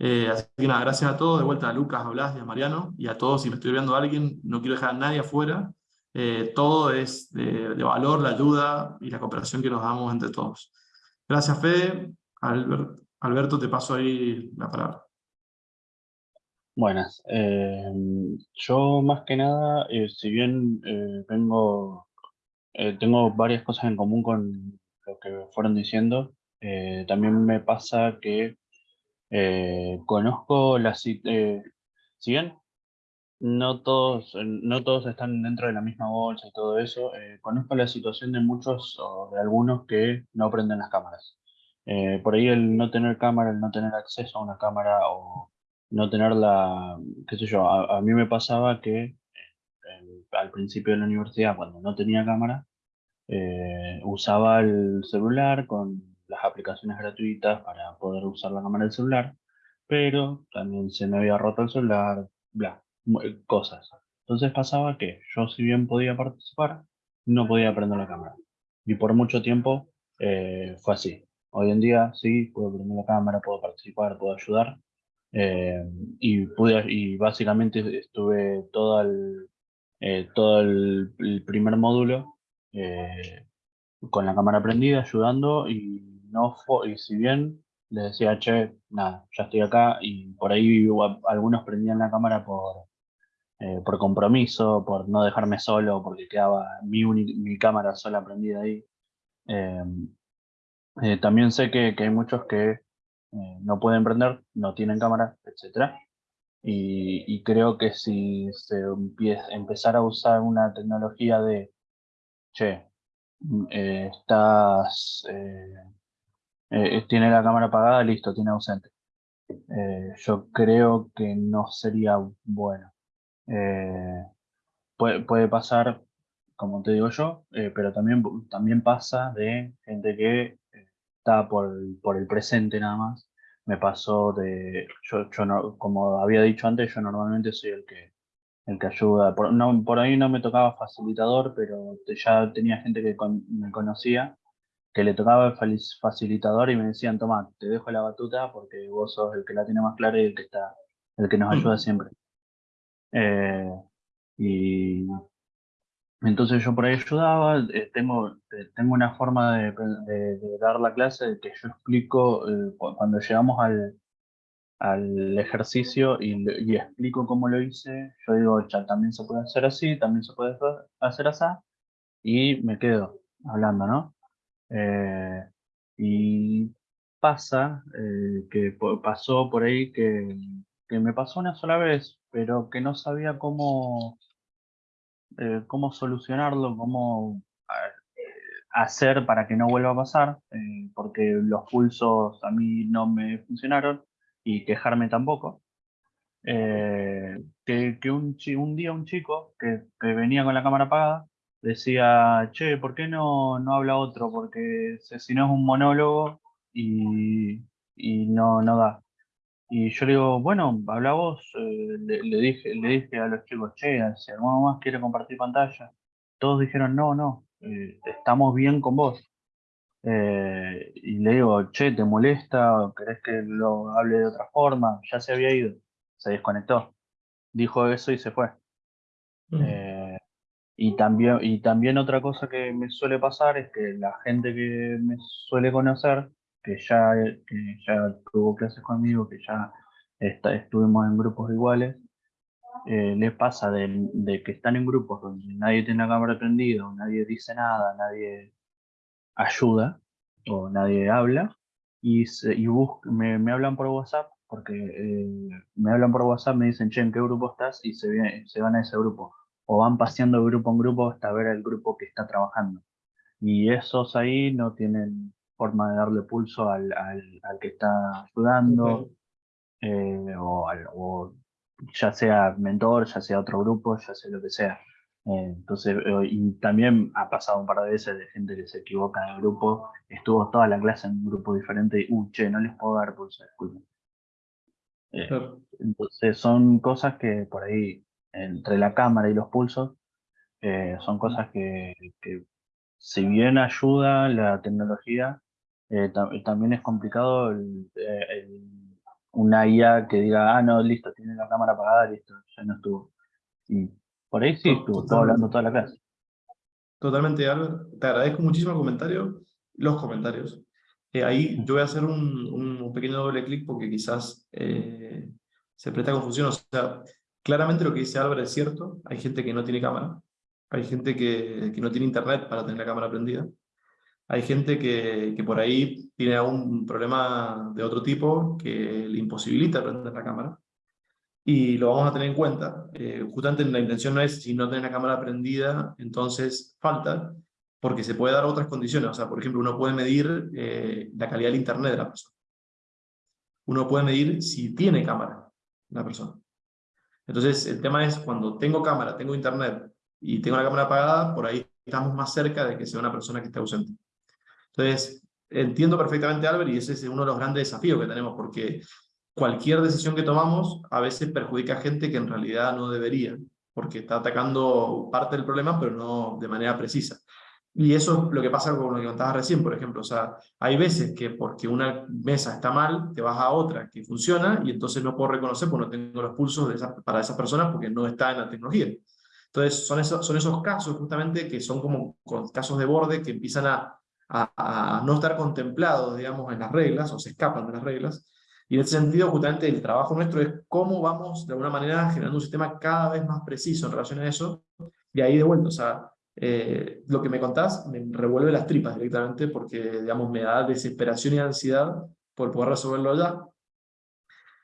Eh, así que nada, gracias a todos, de vuelta a Lucas, a Blas y a Mariano, y a todos, si me estoy viendo a alguien, no quiero dejar a nadie afuera, eh, todo es de, valor, la ayuda y la cooperación que nos damos entre todos. Gracias Fede, Alberto, te paso ahí la palabra. Buenas, eh, yo más que nada, si bien vengo, tengo varias cosas en común con lo que fueron diciendo, también me pasa que eh, conozco la eh, si bien no todos, no todos están dentro de la misma bolsa y todo eso, eh, conozco la situación de muchos o de algunos que no prenden las cámaras. por ahí el no tener cámara, el no tener acceso a una cámara o no tener la, qué sé yo, a, mí me pasaba que al principio de la universidad, cuando no tenía cámara, usaba el celular con las aplicaciones gratuitas para poder usar la cámara del celular, pero también se me había roto el celular, bla, eh, cosas. Entonces pasaba que yo si bien podía participar, no podía prender la cámara. Y por mucho tiempo eh, fue así. Hoy en día sí, puedo prender la cámara, puedo participar, puedo ayudar. Eh, y, pude, y básicamente estuve todo el, todo el, primer módulo con la cámara prendida, ayudando y no y si bien les decía, che, nada, ya estoy acá, y por ahí algunos prendían la cámara por, eh, por compromiso, por no dejarme solo, porque quedaba mi, mi cámara sola prendida ahí. Eh, también sé que, hay muchos que eh, no pueden prender, no tienen cámara, etc. Y, creo que si se empieza, empezar a usar una tecnología de, che, mm, estás eh, tiene la cámara apagada, listo, tiene ausente. Eh, yo creo que no sería bueno. Eh, puede, puede, pasar, como te digo yo, pero también, también pasa de gente que está por, por el presente nada más. Me pasó de, yo, yo no, como había dicho antes, yo normalmente soy el que, el que ayuda. Por, no, por ahí no me tocaba facilitador, pero ya tenía gente que me conocía que le tocaba el facilitador y me decían, toma, te dejo la batuta porque vos sos el que la tiene más clara y el que está, el que nos ayuda mm. siempre. Eh, y entonces yo por ahí ayudaba, eh, tengo, eh, tengo una forma de, dar la clase que yo explico cuando llegamos al, al ejercicio y, y, explico cómo lo hice, yo digo, ya también se puede hacer así, también se puede hacer así, y me quedo hablando, ¿no? Eh, y pasa, eh, que pasó por ahí que, que, me pasó una sola vez, pero que no sabía cómo, eh, cómo solucionarlo, cómo hacer para que no vuelva a pasar, porque los pulsos a mí no me funcionaron y quejarme tampoco. que, un, día un chico que, que venía con la cámara apagada decía, che, ¿por qué no, no habla otro? Porque si no es un monólogo y, y no, no da. Y yo le digo, bueno, habla vos, eh, le, dije, le dije a los chicos, che, si alguno más quiere compartir pantalla. Todos dijeron, no, no, eh, estamos bien con vos. eh, y le digo, che, ¿te molesta? ¿O ¿Querés que lo hable de otra forma? Ya se había ido, se desconectó. Dijo eso y se fue. Mm. Eh, y, también, y también otra cosa que me suele pasar es que la gente que me suele conocer, que ya, que ya tuvo clases conmigo, que ya está, estuvimos en grupos iguales, eh, pasa de, de, que están en grupos donde nadie tiene la cámara prendida, nadie dice nada, nadie ayuda o nadie habla y, y me, me, hablan por WhatsApp porque eh, me hablan por WhatsApp, me dicen, che, ¿en qué grupo estás? Y se, viene, se van a ese grupo. O van paseando grupo en grupo hasta ver el grupo que está trabajando. Y esos ahí no tienen forma de darle pulso al, al, al que está ayudando, eh, o, o, ya sea mentor, ya sea otro grupo, ya sea lo que sea. Eh, entonces, eh, y también ha pasado un par de veces de gente que se equivoca en el grupo, estuvo toda la clase en un grupo diferente y, uh, che, no les puedo dar pulso, disculpen. Entonces, son cosas que por ahí, entre la cámara y los pulsos, son cosas que, que, si bien ayuda la tecnología, también es complicado el, una IA que diga, ah, no, listo, tiene la cámara apagada, listo, ya no estuvo. Y por ahí sí, estuvo hablando toda la clase. Totalmente, Albert. Te agradezco muchísimo el comentario, los comentarios. Eh, ahí yo voy a hacer un, un pequeño doble clic porque quizás eh, se presta confusión. O sea, claramente lo que dice Albert es cierto. Hay gente que no tiene cámara. Hay gente que, que no tiene internet para tener la cámara prendida. Hay gente que, que, por ahí tiene algún problema de otro tipo que le imposibilita prender la cámara y lo vamos a tener en cuenta. Eh, justamente la intención no es si no tenés la cámara prendida, entonces falta, porque se puede dar otras condiciones. O sea, por ejemplo, uno puede medir eh, la calidad del internet de la persona. Uno puede medir si tiene cámara la persona. Entonces, el tema es cuando tengo cámara, tengo internet y tengo la cámara apagada, por ahí estamos más cerca de que sea una persona que esté ausente. Entonces, entiendo perfectamente, Albert, y ese es uno de los grandes desafíos que tenemos, porque cualquier decisión que tomamos a veces perjudica a gente que en realidad no debería, porque está atacando parte del problema, pero no de manera precisa. Y eso es lo que pasa con lo que contabas recién, por ejemplo. O sea, hay veces que porque una mesa está mal, te vas a otra que funciona y entonces no puedo reconocer porque no tengo los pulsos de para esas personas porque no está en la tecnología. Entonces, son esos, son esos casos justamente que son como casos de borde que empiezan a, a, no estar contemplados, digamos, en las reglas o se escapan de las reglas y en ese sentido, justamente el trabajo nuestro es cómo vamos, de alguna manera, generando un sistema cada vez más preciso en relación a eso, y ahí de vuelta, o sea, eh, lo que me contás me revuelve las tripas directamente porque, digamos, me da desesperación y ansiedad por poder resolverlo ya.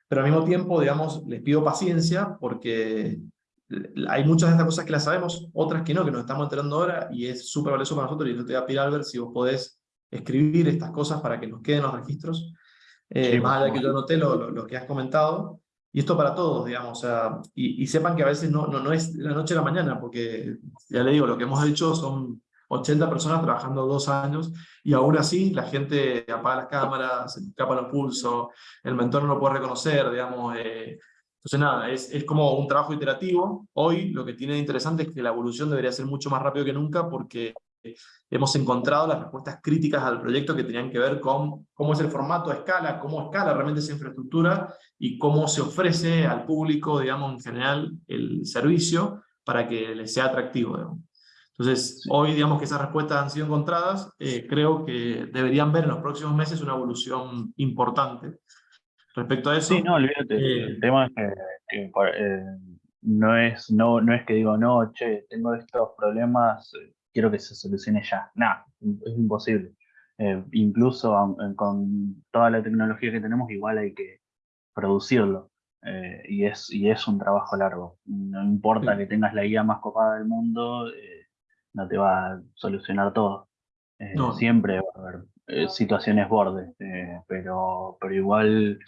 Pero al mismo tiempo, digamos, les pido paciencia porque hay muchas de estas cosas que las sabemos, otras que no, que nos estamos enterando ahora, y es súper valioso para nosotros, y yo te voy a pedir, Albert, si vos podés escribir estas cosas para que nos queden los registros, eh, más allá de que yo noté lo, lo, que has comentado, y esto para todos, digamos, o sea, y, y, sepan que a veces no, no, no es la noche a la mañana, porque ya le digo, lo que hemos hecho son 80 personas trabajando dos años, y aún así la gente apaga las cámaras, se escapa los pulsos, el mentor no lo puede reconocer, digamos, eh, entonces nada, es, es como un trabajo iterativo. Hoy lo que tiene de interesante es que la evolución debería ser mucho más rápido que nunca, porque hemos encontrado las respuestas críticas al proyecto que tenían que ver con cómo es el formato a escala, cómo escala realmente esa infraestructura y cómo se ofrece al público, digamos, en general, el servicio para que les sea atractivo. Entonces, hoy, digamos que esas respuestas han sido encontradas, eh, creo que deberían ver en los próximos meses una evolución importante. Respecto a eso... Sí, no, olvídate, eh, el tema es que, eh, no, es, no, no es que digo, no, che, tengo estos problemas, quiero que se solucione ya. Nada, es imposible. Eh, incluso con toda la tecnología que tenemos, igual hay que producirlo. Eh, y, es, y es un trabajo largo. No importa que tengas la guía más copada del mundo, eh, no te va a solucionar todo. Siempre va a haber situaciones bordes, pero, pero igual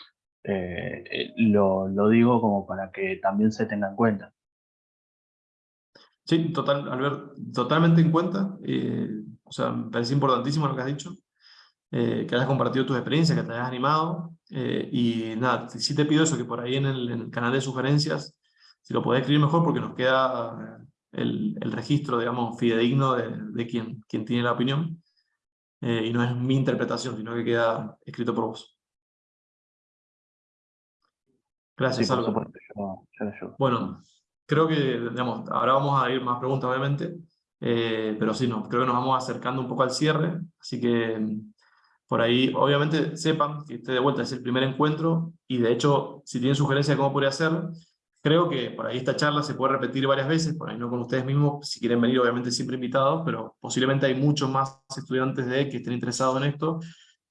lo, lo digo como para que también se tenga en cuenta. Sí, total, Albert, totalmente en cuenta. Eh, o sea, me parece importantísimo lo que has dicho, eh, que hayas compartido tus experiencias, que te hayas animado. Eh, y nada, sí te pido eso, que por ahí en el, canal de sugerencias, si lo podés escribir mejor, porque nos queda el, el registro, digamos, fidedigno de, de quien, quien tiene la opinión. y no es mi interpretación, sino que queda escrito por vos. Gracias, Álvaro. Bueno, creo que, digamos, ahora vamos a ir más preguntas, obviamente, pero sí, no, creo que nos vamos acercando un poco al cierre, así que por ahí, obviamente, sepan que este de vuelta es el primer encuentro, y de hecho, si tienen sugerencias de cómo podría ser, creo que por ahí esta charla se puede repetir varias veces, por ahí no con ustedes mismos, si quieren venir, obviamente siempre invitados, pero posiblemente hay muchos más estudiantes de que estén interesados en esto,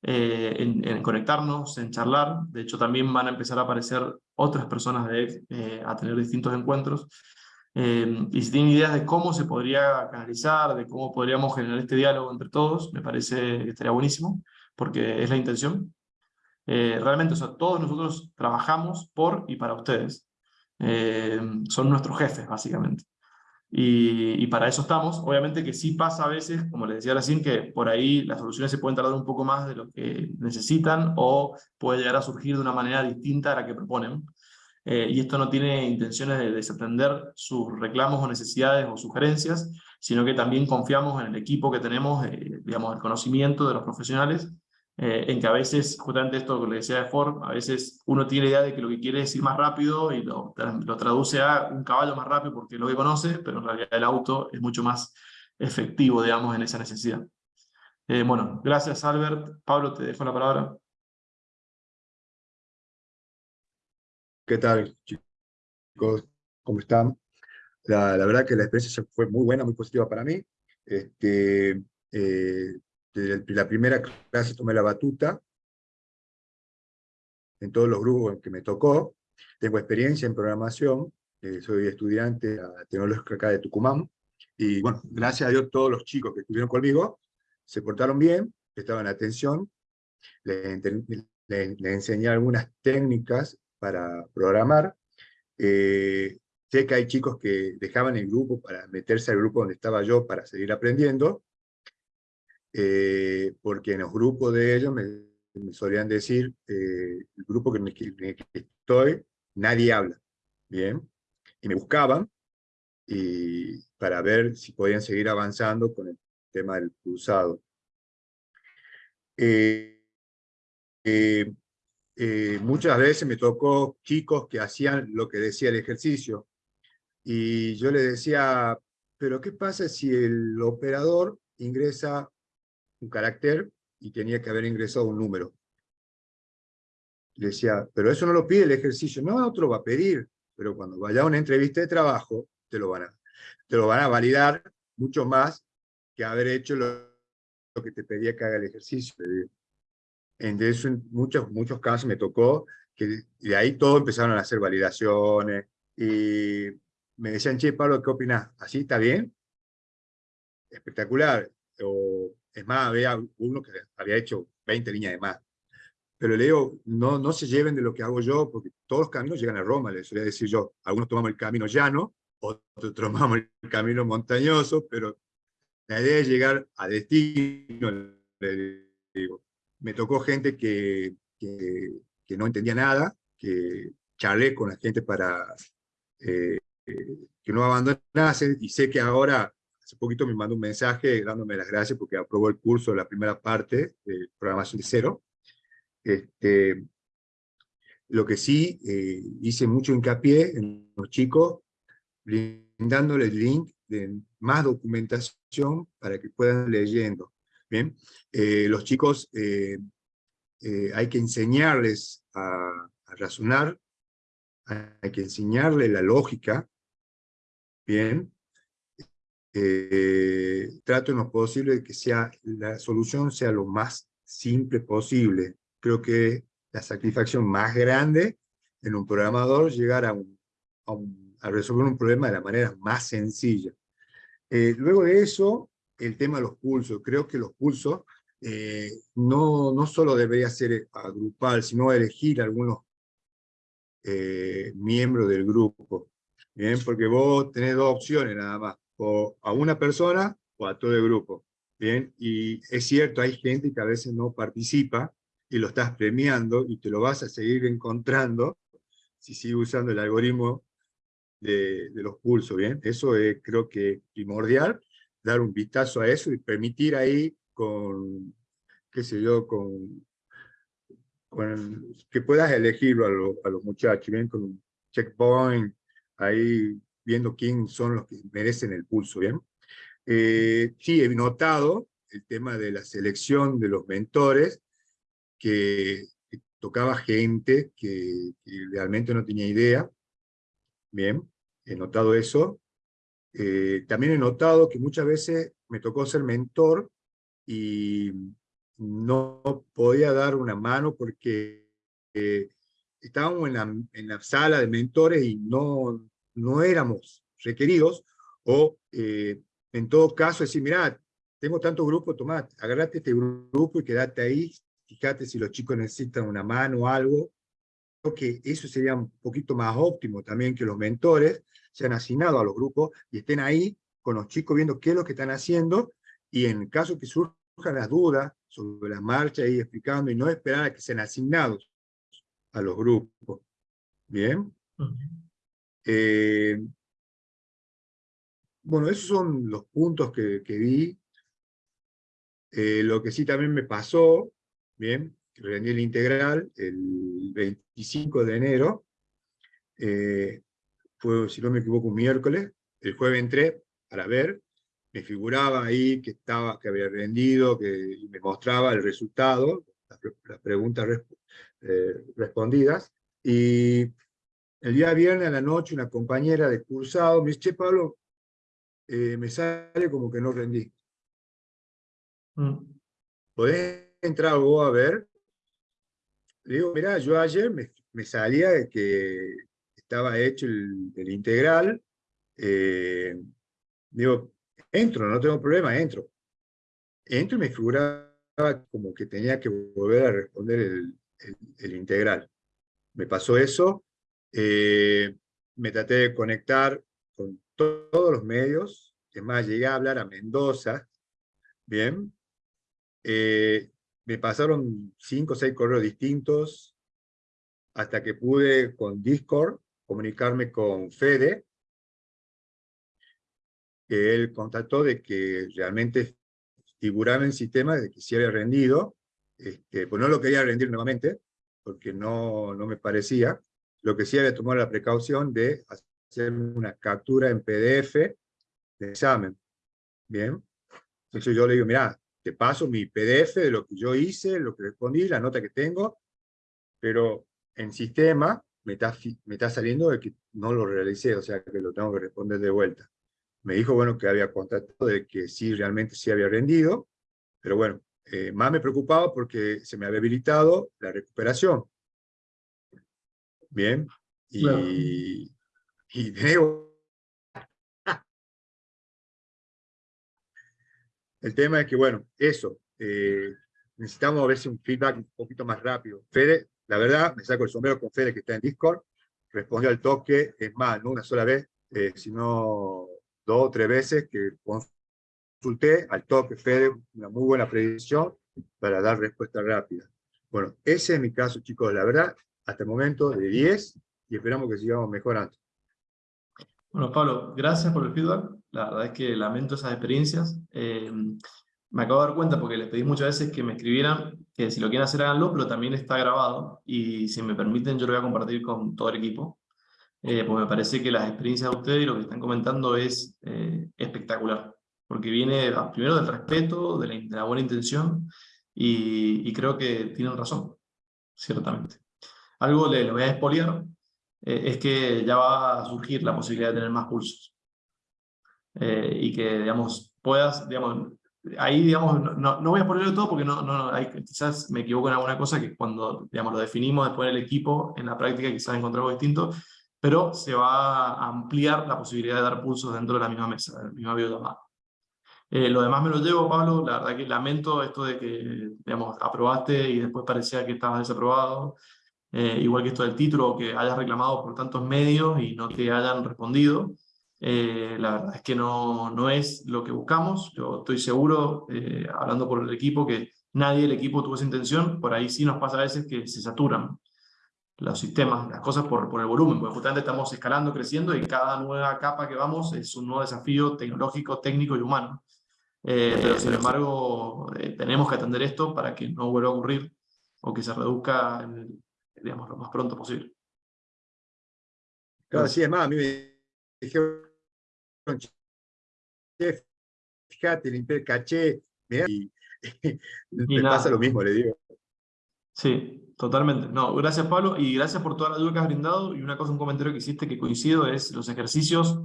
eh, en, conectarnos, en charlar, de hecho también van a empezar a aparecer otras personas eh, a tener distintos encuentros, eh, y si tienen ideas de cómo se podría canalizar, de cómo podríamos generar este diálogo entre todos, me parece que estaría buenísimo porque es la intención. Eh, realmente, todos nosotros trabajamos por y para ustedes. Eh, son nuestros jefes, básicamente. Y, para eso estamos. Obviamente que sí pasa a veces, como les decía recién, que por ahí las soluciones se pueden tardar un poco más de lo que necesitan o puede llegar a surgir de una manera distinta a la que proponen. Eh, y esto no tiene intenciones de desatender sus reclamos o necesidades o sugerencias, sino que también confiamos en el equipo que tenemos, digamos, el conocimiento de los profesionales eh, en que a veces, justamente esto que le decía de Ford, a veces uno tiene la idea de que lo que quiere es ir más rápido y lo, lo traduce a un caballo más rápido porque lo que conoce, pero en realidad el auto es mucho más efectivo, digamos, en esa necesidad. Eh, bueno, gracias Albert. Pablo, te dejo la palabra. ¿Qué tal, chicos? ¿Cómo están? La, la, verdad que la experiencia fue muy buena, muy positiva para mí. Este, eh, la primera clase tomé la batuta, en todos los grupos en que me tocó. Tengo experiencia en programación, eh, soy estudiante a Tecnológica acá de Tucumán, y bueno, gracias a Dios todos los chicos que estuvieron conmigo se portaron bien, estaban atención, les, enseñé algunas técnicas para programar. Eh, sé que hay chicos que dejaban el grupo para meterse al grupo donde estaba yo para seguir aprendiendo, eh, porque en los grupos de ellos me, solían decir, eh, el grupo que, que, estoy, nadie habla, ¿bien? Y me buscaban y para ver si podían seguir avanzando con el tema del cruzado. Eh, muchas veces me tocó chicos que hacían lo que decía el ejercicio, y yo les decía, pero ¿qué pasa si el operador ingresa un carácter y tenía que haber ingresado un número. Le decía, pero eso no lo pide el ejercicio. No, lo va a pedir, pero cuando vaya a una entrevista de trabajo, te lo van a, te lo van a validar mucho más que haber hecho lo, que te pedía que haga el ejercicio. En eso, en muchos, muchos casos me tocó que de ahí todo empezaron a hacer validaciones y me decían, che, Pablo, ¿qué opinas? ¿Así está bien? Espectacular. O es más, había uno que había hecho 20 líneas de más. Pero le digo, no, no se lleven de lo que hago yo, porque todos los caminos llegan a Roma, les solía decir yo. Algunos tomamos el camino llano, otros tomamos el camino montañoso, pero la idea es llegar a destino, le digo. Me tocó gente que, que, que no entendía nada, que charlé con la gente para eh, que no abandonase, y sé que ahora hace poquito me mandó un mensaje dándome las gracias porque aprobó el curso de la primera parte de programación de cero. Este, lo que sí, eh, hice mucho hincapié en los chicos, brindándoles link de más documentación para que puedan leyendo. Bien, eh, los chicos eh, hay que enseñarles a, a razonar, hay que enseñarles la lógica, bien, eh, trato en lo posible de que sea, la solución sea lo más simple posible. Creo que la satisfacción más grande en un programador llegar a, resolver un problema de la manera más sencilla. Eh, luego de eso, el tema de los pulsos. Creo que los pulsos eh, no, no solo debería ser agrupar, sino elegir algunos miembros del grupo. Bien, porque vos tenés dos opciones nada más o a una persona o a todo el grupo. Bien, y es cierto, hay gente que a veces no participa y lo estás premiando y te lo vas a seguir encontrando si sigues usando el algoritmo de, los pulsos, ¿bien? Eso es, creo que primordial, dar un vistazo a eso y permitir ahí con qué sé yo, con, con que puedas elegirlo a, a los muchachos, bien, con un checkpoint, ahí viendo quién son los que merecen el pulso, ¿bien? Eh, sí, he notado el tema de la selección de los mentores, que, tocaba gente que, realmente no tenía idea, bien, he notado eso. Eh, también he notado que muchas veces me tocó ser mentor y no podía dar una mano porque eh, estábamos en la, en la, sala de mentores y no, no éramos requeridos, o eh, en todo caso decir, mira, tengo tanto grupo, tomá, agarrate este grupo y quédate ahí, fíjate si los chicos necesitan una mano o algo, creo que eso sería un poquito más óptimo también que los mentores sean asignados a los grupos y estén ahí con los chicos viendo qué es lo que están haciendo y en caso que surjan las dudas sobre la marcha, y explicando y no esperar a que sean asignados a los grupos. Bien. Eh, bueno, esos son los puntos que, vi. Eh, lo que sí también me pasó, bien, rendí el integral el 25 de enero, eh, fue, si no me equivoco, un miércoles, el jueves entré para ver, me figuraba ahí que, estaba, que había rendido, que me mostraba el resultado, las, preguntas respondidas, y el día viernes a la noche una compañera de cursado me dice, che Pablo, eh, me sale como que no rendí. Mm. ¿Podés entrar vos a ver? Le digo, mira, yo ayer me, salía de que estaba hecho el, integral. Eh, digo, entro, no tengo problema, entro. Entro y me figuraba como que tenía que volver a responder el, el integral. Me pasó eso, eh, me traté de conectar con todos los medios, es más, llegué a hablar a Mendoza, bien, eh, me pasaron cinco o seis correos distintos, hasta que pude con Discord comunicarme con Fede, que él contactó de que realmente figuraba en el sistema de que si había rendido, este, pues no lo quería rendir nuevamente, porque no, no me parecía, lo que sí había tomado la precaución de hacer una captura en PDF de examen. Bien. Entonces yo le digo, mira, te paso mi PDF de lo que yo hice, lo que respondí, la nota que tengo, pero en sistema me está, me está saliendo de que no lo realicé, o sea que lo tengo que responder de vuelta. Me dijo, bueno, que había contactado de que sí, realmente sí había rendido, pero bueno, eh, más me preocupaba porque se me había habilitado la recuperación. Bien. Y, y [LAUGHS] El tema es que, bueno, eso, eh, necesitamos a veces un feedback un poquito más rápido. Fede, la verdad, me saco el sombrero con Fede que está en Discord, respondió al toque, es más, no una sola vez, eh, sino dos o tres veces que consulté al toque Fede, una muy buena predicción para dar respuesta rápida. Bueno, ese es mi caso, chicos, la verdad, hasta el momento de 10 y esperamos que sigamos mejorando. Bueno, Pablo, gracias por el feedback. La verdad es que lamento esas experiencias. Eh, me acabo de dar cuenta porque les pedí muchas veces que me escribieran que si lo quieren hacer háganlo, pero también está grabado y si me permiten yo lo voy a compartir con todo el equipo. Eh, pues me parece que las experiencias de ustedes y lo que están comentando es eh, espectacular, porque viene primero del respeto, de la, buena intención y, y creo que tienen razón, ciertamente algo le, voy a expoliar, eh, es que ya va a surgir la posibilidad de tener más pulsos. Eh, y que, digamos, puedas, digamos, ahí, digamos, no, no voy a ponerlo todo porque no, no, hay, quizás me equivoco en alguna cosa que cuando, digamos, lo definimos después del equipo, en la práctica quizás encontramos distinto, pero se va a ampliar la posibilidad de dar pulsos dentro de la misma mesa, de la misma videollamada. Eh, lo demás me lo llevo, Pablo, la verdad que lamento esto de que, digamos, aprobaste y después parecía que estabas desaprobado, eh, igual que esto del título, que hayas reclamado por tantos medios y no te hayan respondido. Eh, la verdad es que no, no es lo que buscamos. Yo estoy seguro, eh, hablando por el equipo, que nadie del equipo tuvo esa intención. Por ahí sí nos pasa a veces que se saturan los sistemas, las cosas por, por el volumen, porque justamente estamos escalando, creciendo y cada nueva capa que vamos es un nuevo desafío tecnológico, técnico y humano. eh, pero sin embargo eh, tenemos que atender esto para que no vuelva a ocurrir o que se reduzca digamos, lo más pronto posible. Claro, sí, es más, a mí me dijeron, fíjate, limpié el caché, [LAUGHS] y, me pasa lo mismo, le digo. Sí, totalmente. No, gracias Pablo, y gracias por toda la ayuda que has brindado, y una cosa, un comentario que hiciste que coincido, es los ejercicios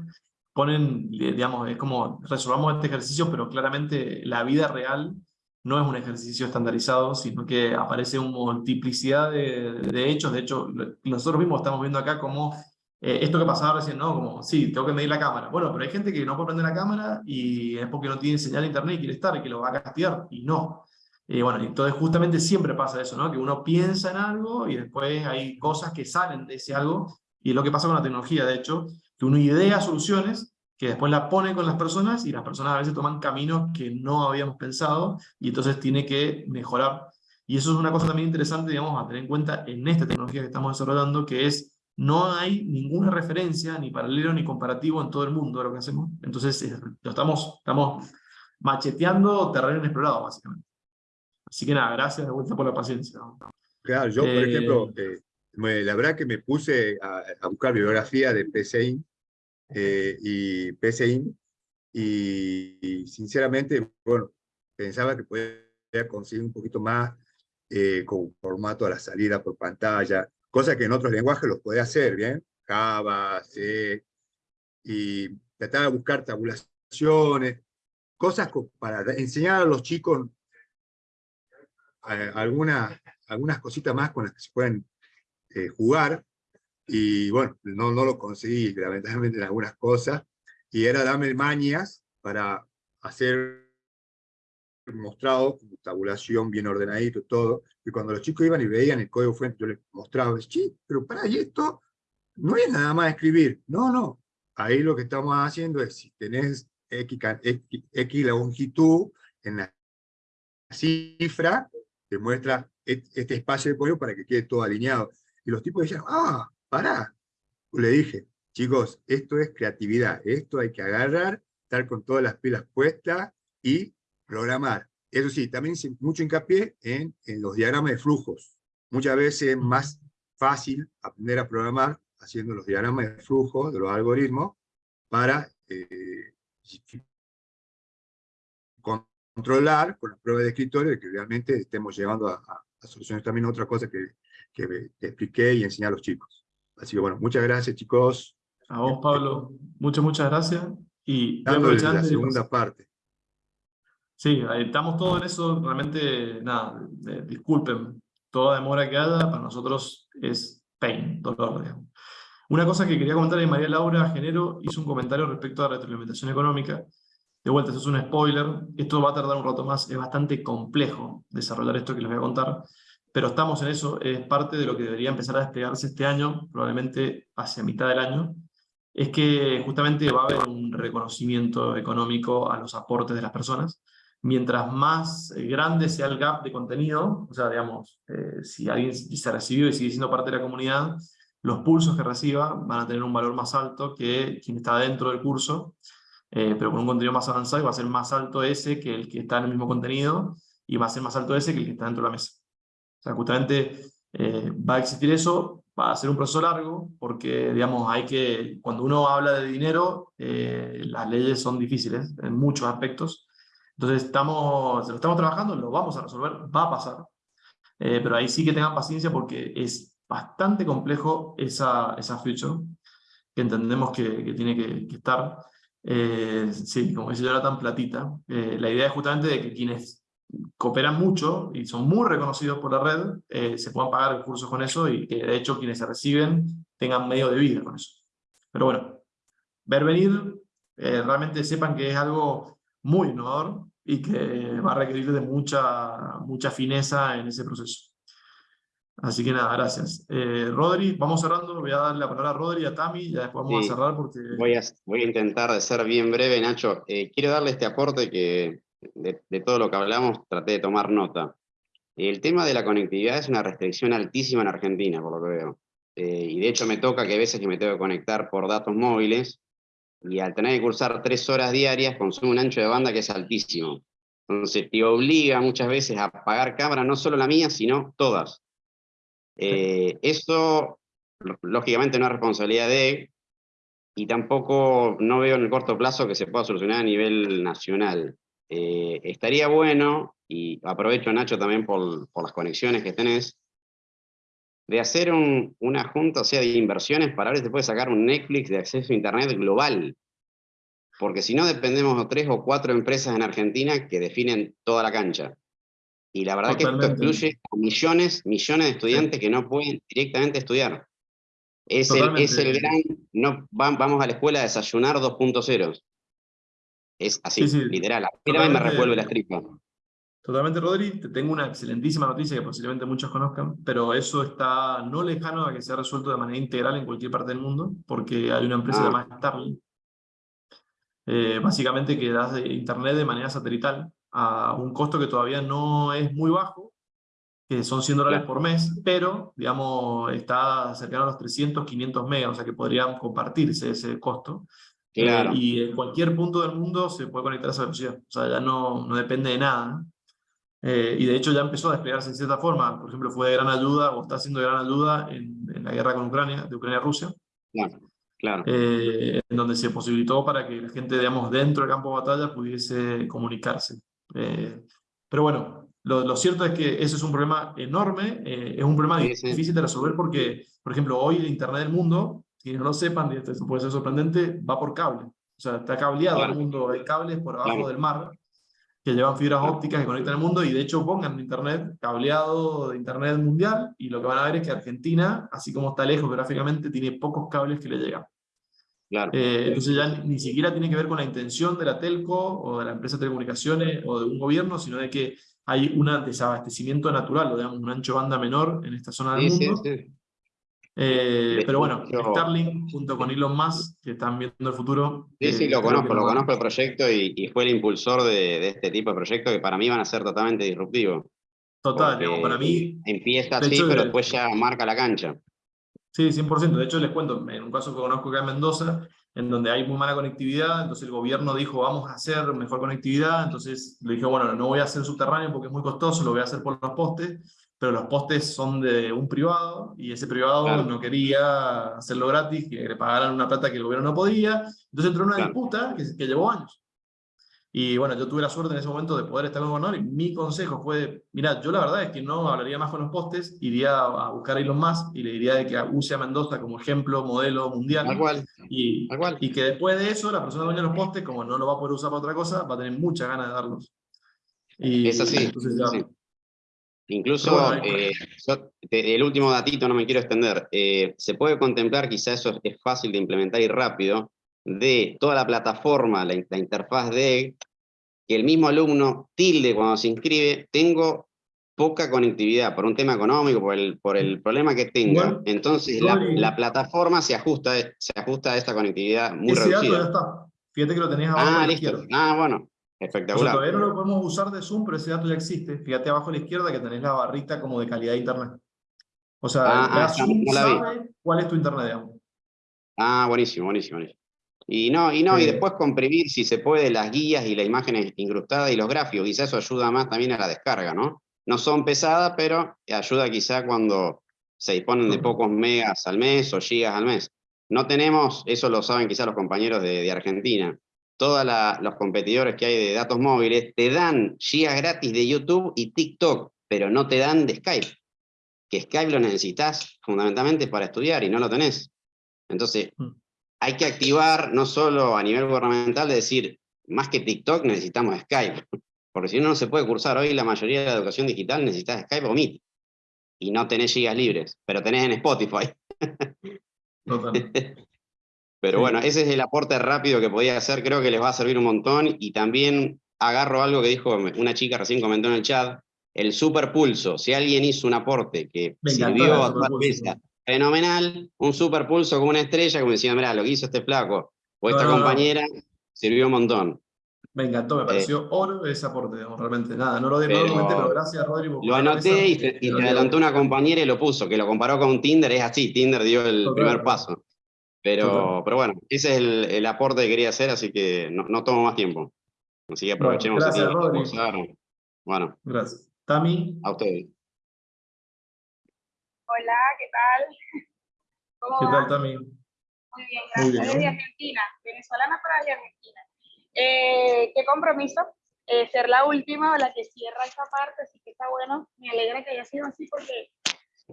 ponen, digamos, es como resolvamos este ejercicio, pero claramente la vida real no es un ejercicio estandarizado, sino que aparece una multiplicidad de, hechos. De hecho, nosotros mismos estamos viendo acá como eh, esto que pasaba recién, ¿no? Como, sí, tengo que medir la cámara. Bueno, pero hay gente que no puede prender la cámara y es porque no tiene señal internet y quiere estar y que lo va a castigar, y no. Y bueno, entonces justamente siempre pasa eso, ¿no? Que uno piensa en algo y después hay cosas que salen de ese algo, y es lo que pasa con la tecnología, de hecho, que uno idea soluciones que después las pone con las personas y las personas a veces toman caminos que no habíamos pensado y entonces tiene que mejorar. Y eso es una cosa también interesante, digamos, a tener en cuenta en esta tecnología que estamos desarrollando, que es no hay ninguna referencia, ni paralelo, ni comparativo en todo el mundo de lo que hacemos. Entonces, lo estamos, estamos macheteando terreno inexplorado, básicamente. Así que nada, gracias de vuelta por la paciencia. Claro, yo, por ejemplo, eh, la verdad que me puse a, buscar bibliografía de PCIN eh, y PCIN y, sinceramente, bueno, pensaba que podía conseguir un poquito más eh, con formato a la salida por pantalla, cosa que en otros lenguajes los puede hacer, ¿bien? Java, C, y tratar de buscar tabulaciones, cosas para enseñar a los chicos eh, algunas, algunas cositas más con las que se pueden eh, jugar, y bueno, no, no lo conseguí lamentablemente en algunas cosas, y era darme mañas para hacer mostrado, tabulación bien ordenadito, todo, y cuando los chicos iban y veían el código fuente, yo les mostraba, sí, pero para, y esto no es nada más escribir, no, no, ahí lo que estamos haciendo es, si tenés X, X, longitud en la cifra, te muestra este espacio de código para que quede todo alineado. Y los tipos decían, ah, pará. Le dije, chicos, esto es creatividad, esto hay que agarrar, estar con todas las pilas puestas y programar. Eso sí, también hice mucho hincapié en, en los diagramas de flujos. Muchas veces es más fácil aprender a programar haciendo los diagramas de flujo de los algoritmos para eh, controlar con las pruebas de escritorio de que realmente estemos llevando a, a, soluciones también otra cosa que, que, expliqué y enseñé a los chicos. Así que bueno, muchas gracias chicos. A vos Pablo, muchas, muchas gracias. Y Dándole la segunda parte. Sí, estamos todos en eso, realmente, nada, disculpen, toda demora que haya, para nosotros es pain, dolor, digamos. Una cosa que quería comentar es María Laura Genero hizo un comentario respecto a la retroalimentación económica. De vuelta, esto es un spoiler, esto va a tardar un rato más, es bastante complejo desarrollar esto que les voy a contar, pero estamos en eso, es parte de lo que debería empezar a desplegarse este año, probablemente hacia mitad del año, es que justamente va a haber un reconocimiento económico a los aportes de las personas, mientras más eh, grande sea el gap de contenido, o sea, digamos, eh, si alguien se recibió y sigue siendo parte de la comunidad, los pulsos que reciba van a tener un valor más alto que quien está dentro del curso, eh, pero con un contenido más avanzado y va a ser más alto ese que el que está en el mismo contenido, y va a ser más alto ese que el que está dentro de la mesa. O sea, justamente va a existir eso, va a ser un proceso largo, porque, digamos, hay que, cuando uno habla de dinero, las leyes son difíciles en muchos aspectos, entonces, estamos, lo estamos trabajando, lo vamos a resolver, va a pasar. Eh, pero ahí sí que tengan paciencia porque es bastante complejo esa, esa feature que entendemos que, que tiene que, estar. Eh, sí, como dice tan Platita, eh, la idea es justamente de que quienes cooperan mucho y son muy reconocidos por la red, se puedan pagar cursos con eso y que de hecho quienes se reciben tengan medio de vida con eso. Pero bueno, ver venir, realmente sepan que es algo muy innovador, y que va a requerir de mucha, mucha fineza en ese proceso. Así que nada, gracias. Eh, Rodri, vamos cerrando, voy a darle la palabra a Rodri a Tami, ya después vamos a cerrar porque... Voy a, voy a intentar de ser bien breve, Nacho. Eh, quiero darle este aporte que de, todo lo que hablamos traté de tomar nota. El tema de la conectividad es una restricción altísima en Argentina, por lo que veo. Eh, y de hecho me toca que a veces me tengo que conectar por datos móviles, y al tener que cursar tres horas diarias consume un ancho de banda que es altísimo. Entonces te obliga muchas veces a pagar cámara, no solo la mía, sino todas. Eh, eso, lógicamente, no es responsabilidad de y tampoco no veo en el corto plazo que se pueda solucionar a nivel nacional. Eh, estaría bueno, y aprovecho Nacho también por, por las conexiones que tenés, de hacer una junta, o sea, de inversiones para ver si puede sacar un Netflix de acceso a Internet global. Porque si no, dependemos de tres o cuatro empresas en Argentina que definen toda la cancha. Y la verdad que esto excluye a millones, millones de estudiantes que no pueden directamente estudiar. Es el, es el, gran, no, vamos a la escuela a desayunar 2.0. Es así, literal. A me revuelve la tripas. Totalmente, Rodri. Te tengo una excelentísima noticia que posiblemente muchos conozcan, pero eso está no lejano a que sea resuelto de manera integral en cualquier parte del mundo, porque hay una empresa ah. llamada Starlink, eh, básicamente que das de internet de manera satelital a un costo que todavía no es muy bajo, que son 100 dólares por mes, pero, digamos, está cercano a los 300, 500 megas, o sea que podrían compartirse ese costo. Eh, y en cualquier punto del mundo se puede conectar a esa velocidad, o sea, ya no, no depende de nada. Eh, y de hecho ya empezó a desplegarse en cierta forma, por ejemplo, fue de gran ayuda o está siendo de gran ayuda en, en la guerra con Ucrania, de Ucrania-Rusia. Claro, claro. Eh, en donde se posibilitó para que la gente, digamos, dentro del campo de batalla pudiese comunicarse. Eh, pero bueno, lo, lo, cierto es que ese es un problema enorme, es un problema difícil de resolver porque, por ejemplo, hoy el Internet del mundo, si no lo sepan, y esto puede ser sorprendente, va por cable. O sea, está cableado el mundo, hay cables por abajo del mar que llevan fibras ópticas que conectan el mundo y de hecho pongan internet, cableado de internet mundial y lo que van a ver es que Argentina, así como está lejos gráficamente, tiene pocos cables que le llegan. Claro. Eh, entonces ya ni siquiera tiene que ver con la intención de la telco o de la empresa de telecomunicaciones o de un gobierno, sino de que hay un desabastecimiento natural, o digamos un ancho banda menor en esta zona del mundo. Sí, sí. Eh, pero bueno, Starlink junto con Elon Musk, que están viendo el futuro. Sí, sí, eh, lo conozco, lo conozco el proyecto y, fue el impulsor de, este tipo de proyectos que para mí van a ser totalmente disruptivos. Total, para mí... Empieza así, pero después ya marca la cancha. Sí, 100%. De hecho, les cuento, en un caso que conozco acá en Mendoza, en donde hay muy mala conectividad, entonces el gobierno dijo, vamos a hacer mejor conectividad, entonces le dije, bueno, no voy a hacer subterráneo porque es muy costoso, lo voy a hacer por los postes, pero los postes son de un privado, y ese privado no quería hacerlo gratis, que le pagaran una plata que el gobierno no podía, entonces entró una disputa que, que, llevó años. Y bueno, yo tuve la suerte en ese momento de poder estar con el gobernador, y mi consejo fue, mira, yo la verdad es que no hablaría más con los postes, iría a buscar a Elon Musk, y le diría de que use a Mendoza como ejemplo, modelo mundial, y, y que después de eso, la persona dueña de los postes, como no lo va a poder usar para otra cosa, va a tener muchas ganas de darlos. Y, es así. Entonces ya, Incluso, eh, el último datito, no me quiero extender, eh, se puede contemplar, quizá eso es fácil de implementar y rápido, de toda la plataforma, la, interfaz de que el mismo alumno tilde cuando se inscribe, tengo poca conectividad por un tema económico, por el, por el problema que tenga. Entonces la, plataforma se ajusta, se ajusta a esta conectividad muy ese reducida. Dato ya está. Fíjate que lo tenías ahora. Ah, listo. Ah, bueno. Espectacular. todavía no lo podemos usar de Zoom, pero ese dato ya existe. Fíjate abajo a la izquierda que tenés la barrita como de calidad de internet. O sea, ah, ah Zoom sabe cuál es tu internet, digamos. Ah, buenísimo, buenísimo, buenísimo. Y no, y no, y después comprimir, si se puede, las guías y las imágenes incrustadas y los gráficos. Quizás eso ayuda más también a la descarga, ¿no? No son pesadas, pero ayuda quizá cuando se disponen de pocos megas al mes o gigas al mes. No tenemos, eso lo saben quizás los compañeros de, de Argentina, todos los competidores que hay de datos móviles, te dan gigas gratis de YouTube y TikTok, pero no te dan de Skype. Que Skype lo necesitas fundamentalmente para estudiar y no lo tenés. Entonces, mm. hay que activar, no solo a nivel gubernamental, de decir, más que TikTok necesitamos Skype. Porque si no, no se puede cursar. Hoy la mayoría de la educación digital necesitas Skype o Meet. Y no tenés gigas libres, pero tenés en Spotify. [LAUGHS] Pero bueno, ese es el aporte rápido que podía hacer, creo que les va a servir un montón y también agarro algo que dijo una chica recién comentó en el chat, el superpulso, si alguien hizo un aporte que sirvió a toda la fenomenal, un superpulso como una estrella, como decía, mira, lo que hizo este flaco o esta compañera, sirvió un montón. Me encantó, me pareció eh, oro ese aporte, realmente. Nada, no lo, pero, pero gracias, Rodrigo. Lo anoté y, se, y adelantó una compañera y lo puso, que lo comparó con Tinder, es así, Tinder dio el primer paso. Pero, pero bueno, ese es el, el, aporte que quería hacer, así que no, no tomo más tiempo. Así que aprovechemos bueno, gracias, Rodri. Bueno. Gracias. Tami. A ustedes. Hola, ¿qué tal? ¿Cómo ¿Qué tal, Tami? Muy bien, gracias. Desde Argentina, venezolana para de Argentina. Eh, qué compromiso eh, ser la última o la que cierra esa parte, así que está bueno. Me alegra que haya sido así porque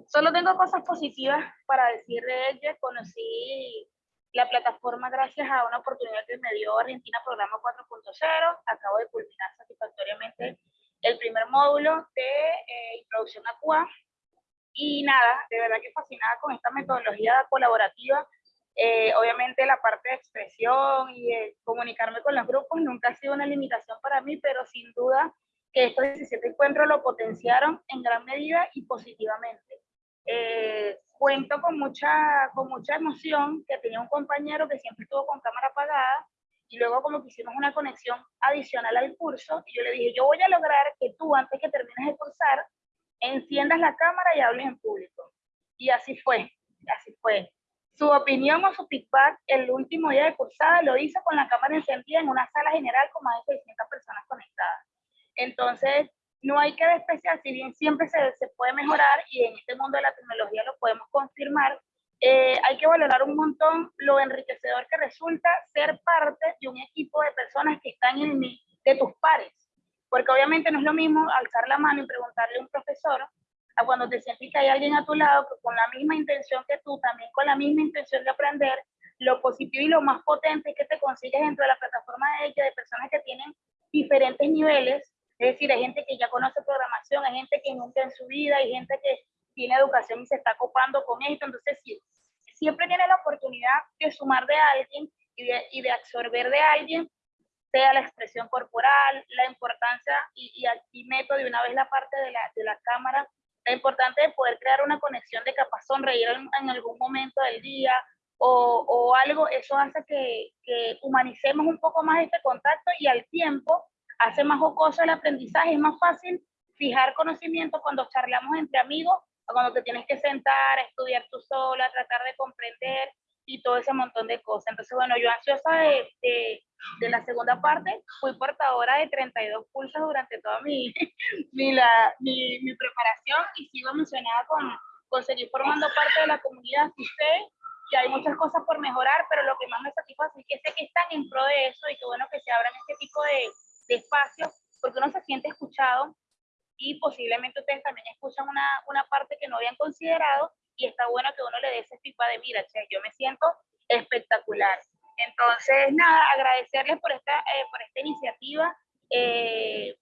solo tengo cosas positivas para decir de ella. Conocí la plataforma gracias a una oportunidad que me dio Argentina Programa 4.0. Acabo de culminar satisfactoriamente el primer módulo de eh, introducción a CUA. Y nada, de verdad que fascinada con esta metodología colaborativa. Eh, obviamente la parte de expresión y de comunicarme con los grupos nunca ha sido una limitación para mí, pero sin duda que estos 17 encuentros lo potenciaron en gran medida y positivamente. Eh, cuento con mucha, con mucha emoción que tenía un compañero que siempre estuvo con cámara apagada y luego como que hicimos una conexión adicional al curso y yo le dije, yo voy a lograr que tú antes que termines de cursar enciendas la cámara y hables en público. Y así fue, así fue. Su opinión o su feedback el último día de cursada lo hizo con la cámara encendida en una sala general con más de 600 personas conectadas. Entonces, no hay que despreciar, si bien siempre se, se puede mejorar y en este mundo de la tecnología lo podemos confirmar, eh, hay que valorar un montón lo enriquecedor que resulta ser parte de un equipo de personas que están en, de tus pares. Porque obviamente no es lo mismo alzar la mano y preguntarle a un profesor a cuando te sientes que hay alguien a tu lado con la misma intención que tú, también con la misma intención de aprender, lo positivo y lo más potente que te consigues dentro de la plataforma de ella, de personas que tienen diferentes niveles, es decir, hay gente que ya conoce programación, hay gente que nunca en su vida, hay gente que tiene educación y se está copando con esto. Entonces, sí, siempre tiene la oportunidad de sumar de alguien y de, y de absorber de alguien, sea la expresión corporal, la importancia, y, y aquí meto de una vez la parte de la, de la cámara, la importancia de poder crear una conexión de capaz sonreír en, en algún momento del día o, o algo, eso hace que, que humanicemos un poco más este contacto y al tiempo hace más jocoso el aprendizaje, es más fácil fijar conocimiento cuando charlamos entre amigos cuando te tienes que sentar, a estudiar tú sola, tratar de comprender y todo ese montón de cosas. Entonces, bueno, yo ansiosa de, de, de la segunda parte, fui portadora de 32 pulsos durante toda mi, [LAUGHS] mi, la, mi, mi, preparación y sigo emocionada con, con seguir formando parte de la comunidad. Sí sé que hay muchas cosas por mejorar, pero lo que más me satisface es que sé que están en pro de eso y que bueno que se abran este tipo de, de espacios, porque uno se siente escuchado y posiblemente ustedes también escuchan una, una parte que no habían considerado y está bueno que uno le dé ese tipo de mira, che, yo me siento espectacular. Entonces, nada, agradecerles por esta, eh, por esta iniciativa. Eh,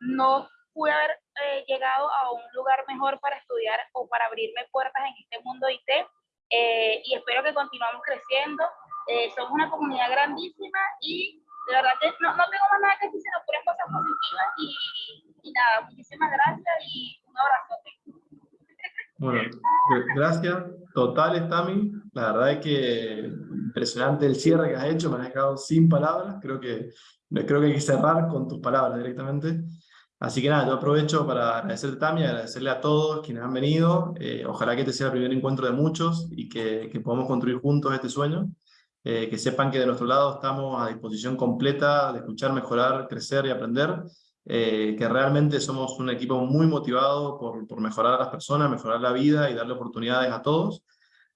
no pude haber eh, llegado a un lugar mejor para estudiar o para abrirme puertas en este mundo IT y espero que continuamos creciendo. somos una comunidad grandísima y de verdad que no, no tengo más nada que decir, sino puras cosas positivas y, y nada, muchísimas gracias y un abrazo. Bueno, gracias totales, Tami. La verdad es que impresionante el cierre que has hecho, me has dejado sin palabras. Creo que, creo que hay que cerrar con tus palabras directamente. Así que nada, yo aprovecho para agradecerte, Tami, agradecerle a todos quienes han venido. Eh, ojalá que este sea el primer encuentro de muchos y que, que podamos construir juntos este sueño. Eh, que sepan que de nuestro lado estamos a disposición completa de escuchar, mejorar, crecer y aprender. Eh, que realmente somos un equipo muy motivado por, por, mejorar a las personas, mejorar la vida y darle oportunidades a todos.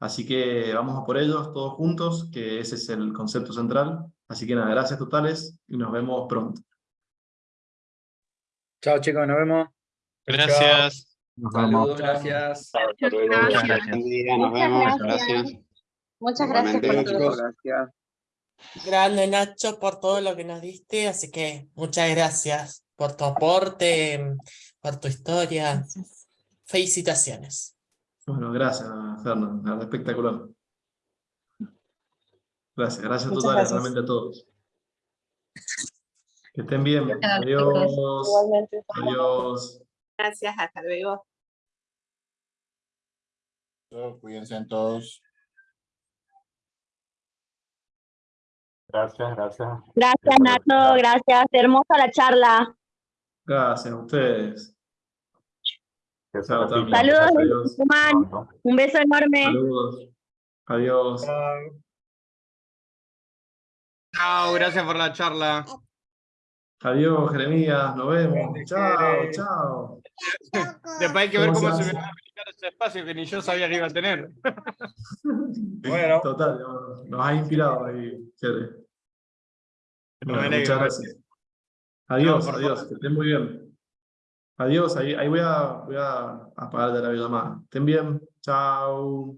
Así que vamos a por ellos todos juntos, que ese es el concepto central. Así que nada, gracias totales y nos vemos pronto. Chao chicos, nos vemos. Gracias. Nos Saludos, gracias. Muchas gracias. Nos vemos. Gracias. Muchas gracias por todo. Gracias. Grande Nacho por todo lo que nos diste, así que muchas gracias por tu aporte, por tu historia. Felicitaciones. Bueno, gracias, Fernando. Espectacular. Gracias, gracias totales realmente a todos. Que estén bien. Adiós. Adiós. Gracias, hasta luego. Cuídense todos. Gracias, gracias. Gracias, Nato, gracias. Hermosa la charla. Gracias a ustedes. Saludos, Tucumán. Un beso enorme. Saludos. Adiós. Chao, gracias por la charla. Adiós, Jeremías, nos vemos. Chao, chao. [LAUGHS] Después hay que ver ¿Cómo se me va a ese espacio que ni yo sabía que iba a tener. [LAUGHS] Bueno. Total, nos ha inspirado ahí, Jere. Bueno, muchas gracias. Adiós, adiós, que estén muy bien. Adiós, ahí, ahí voy, a, voy a apagar de la videollamada. Estén bien, chao.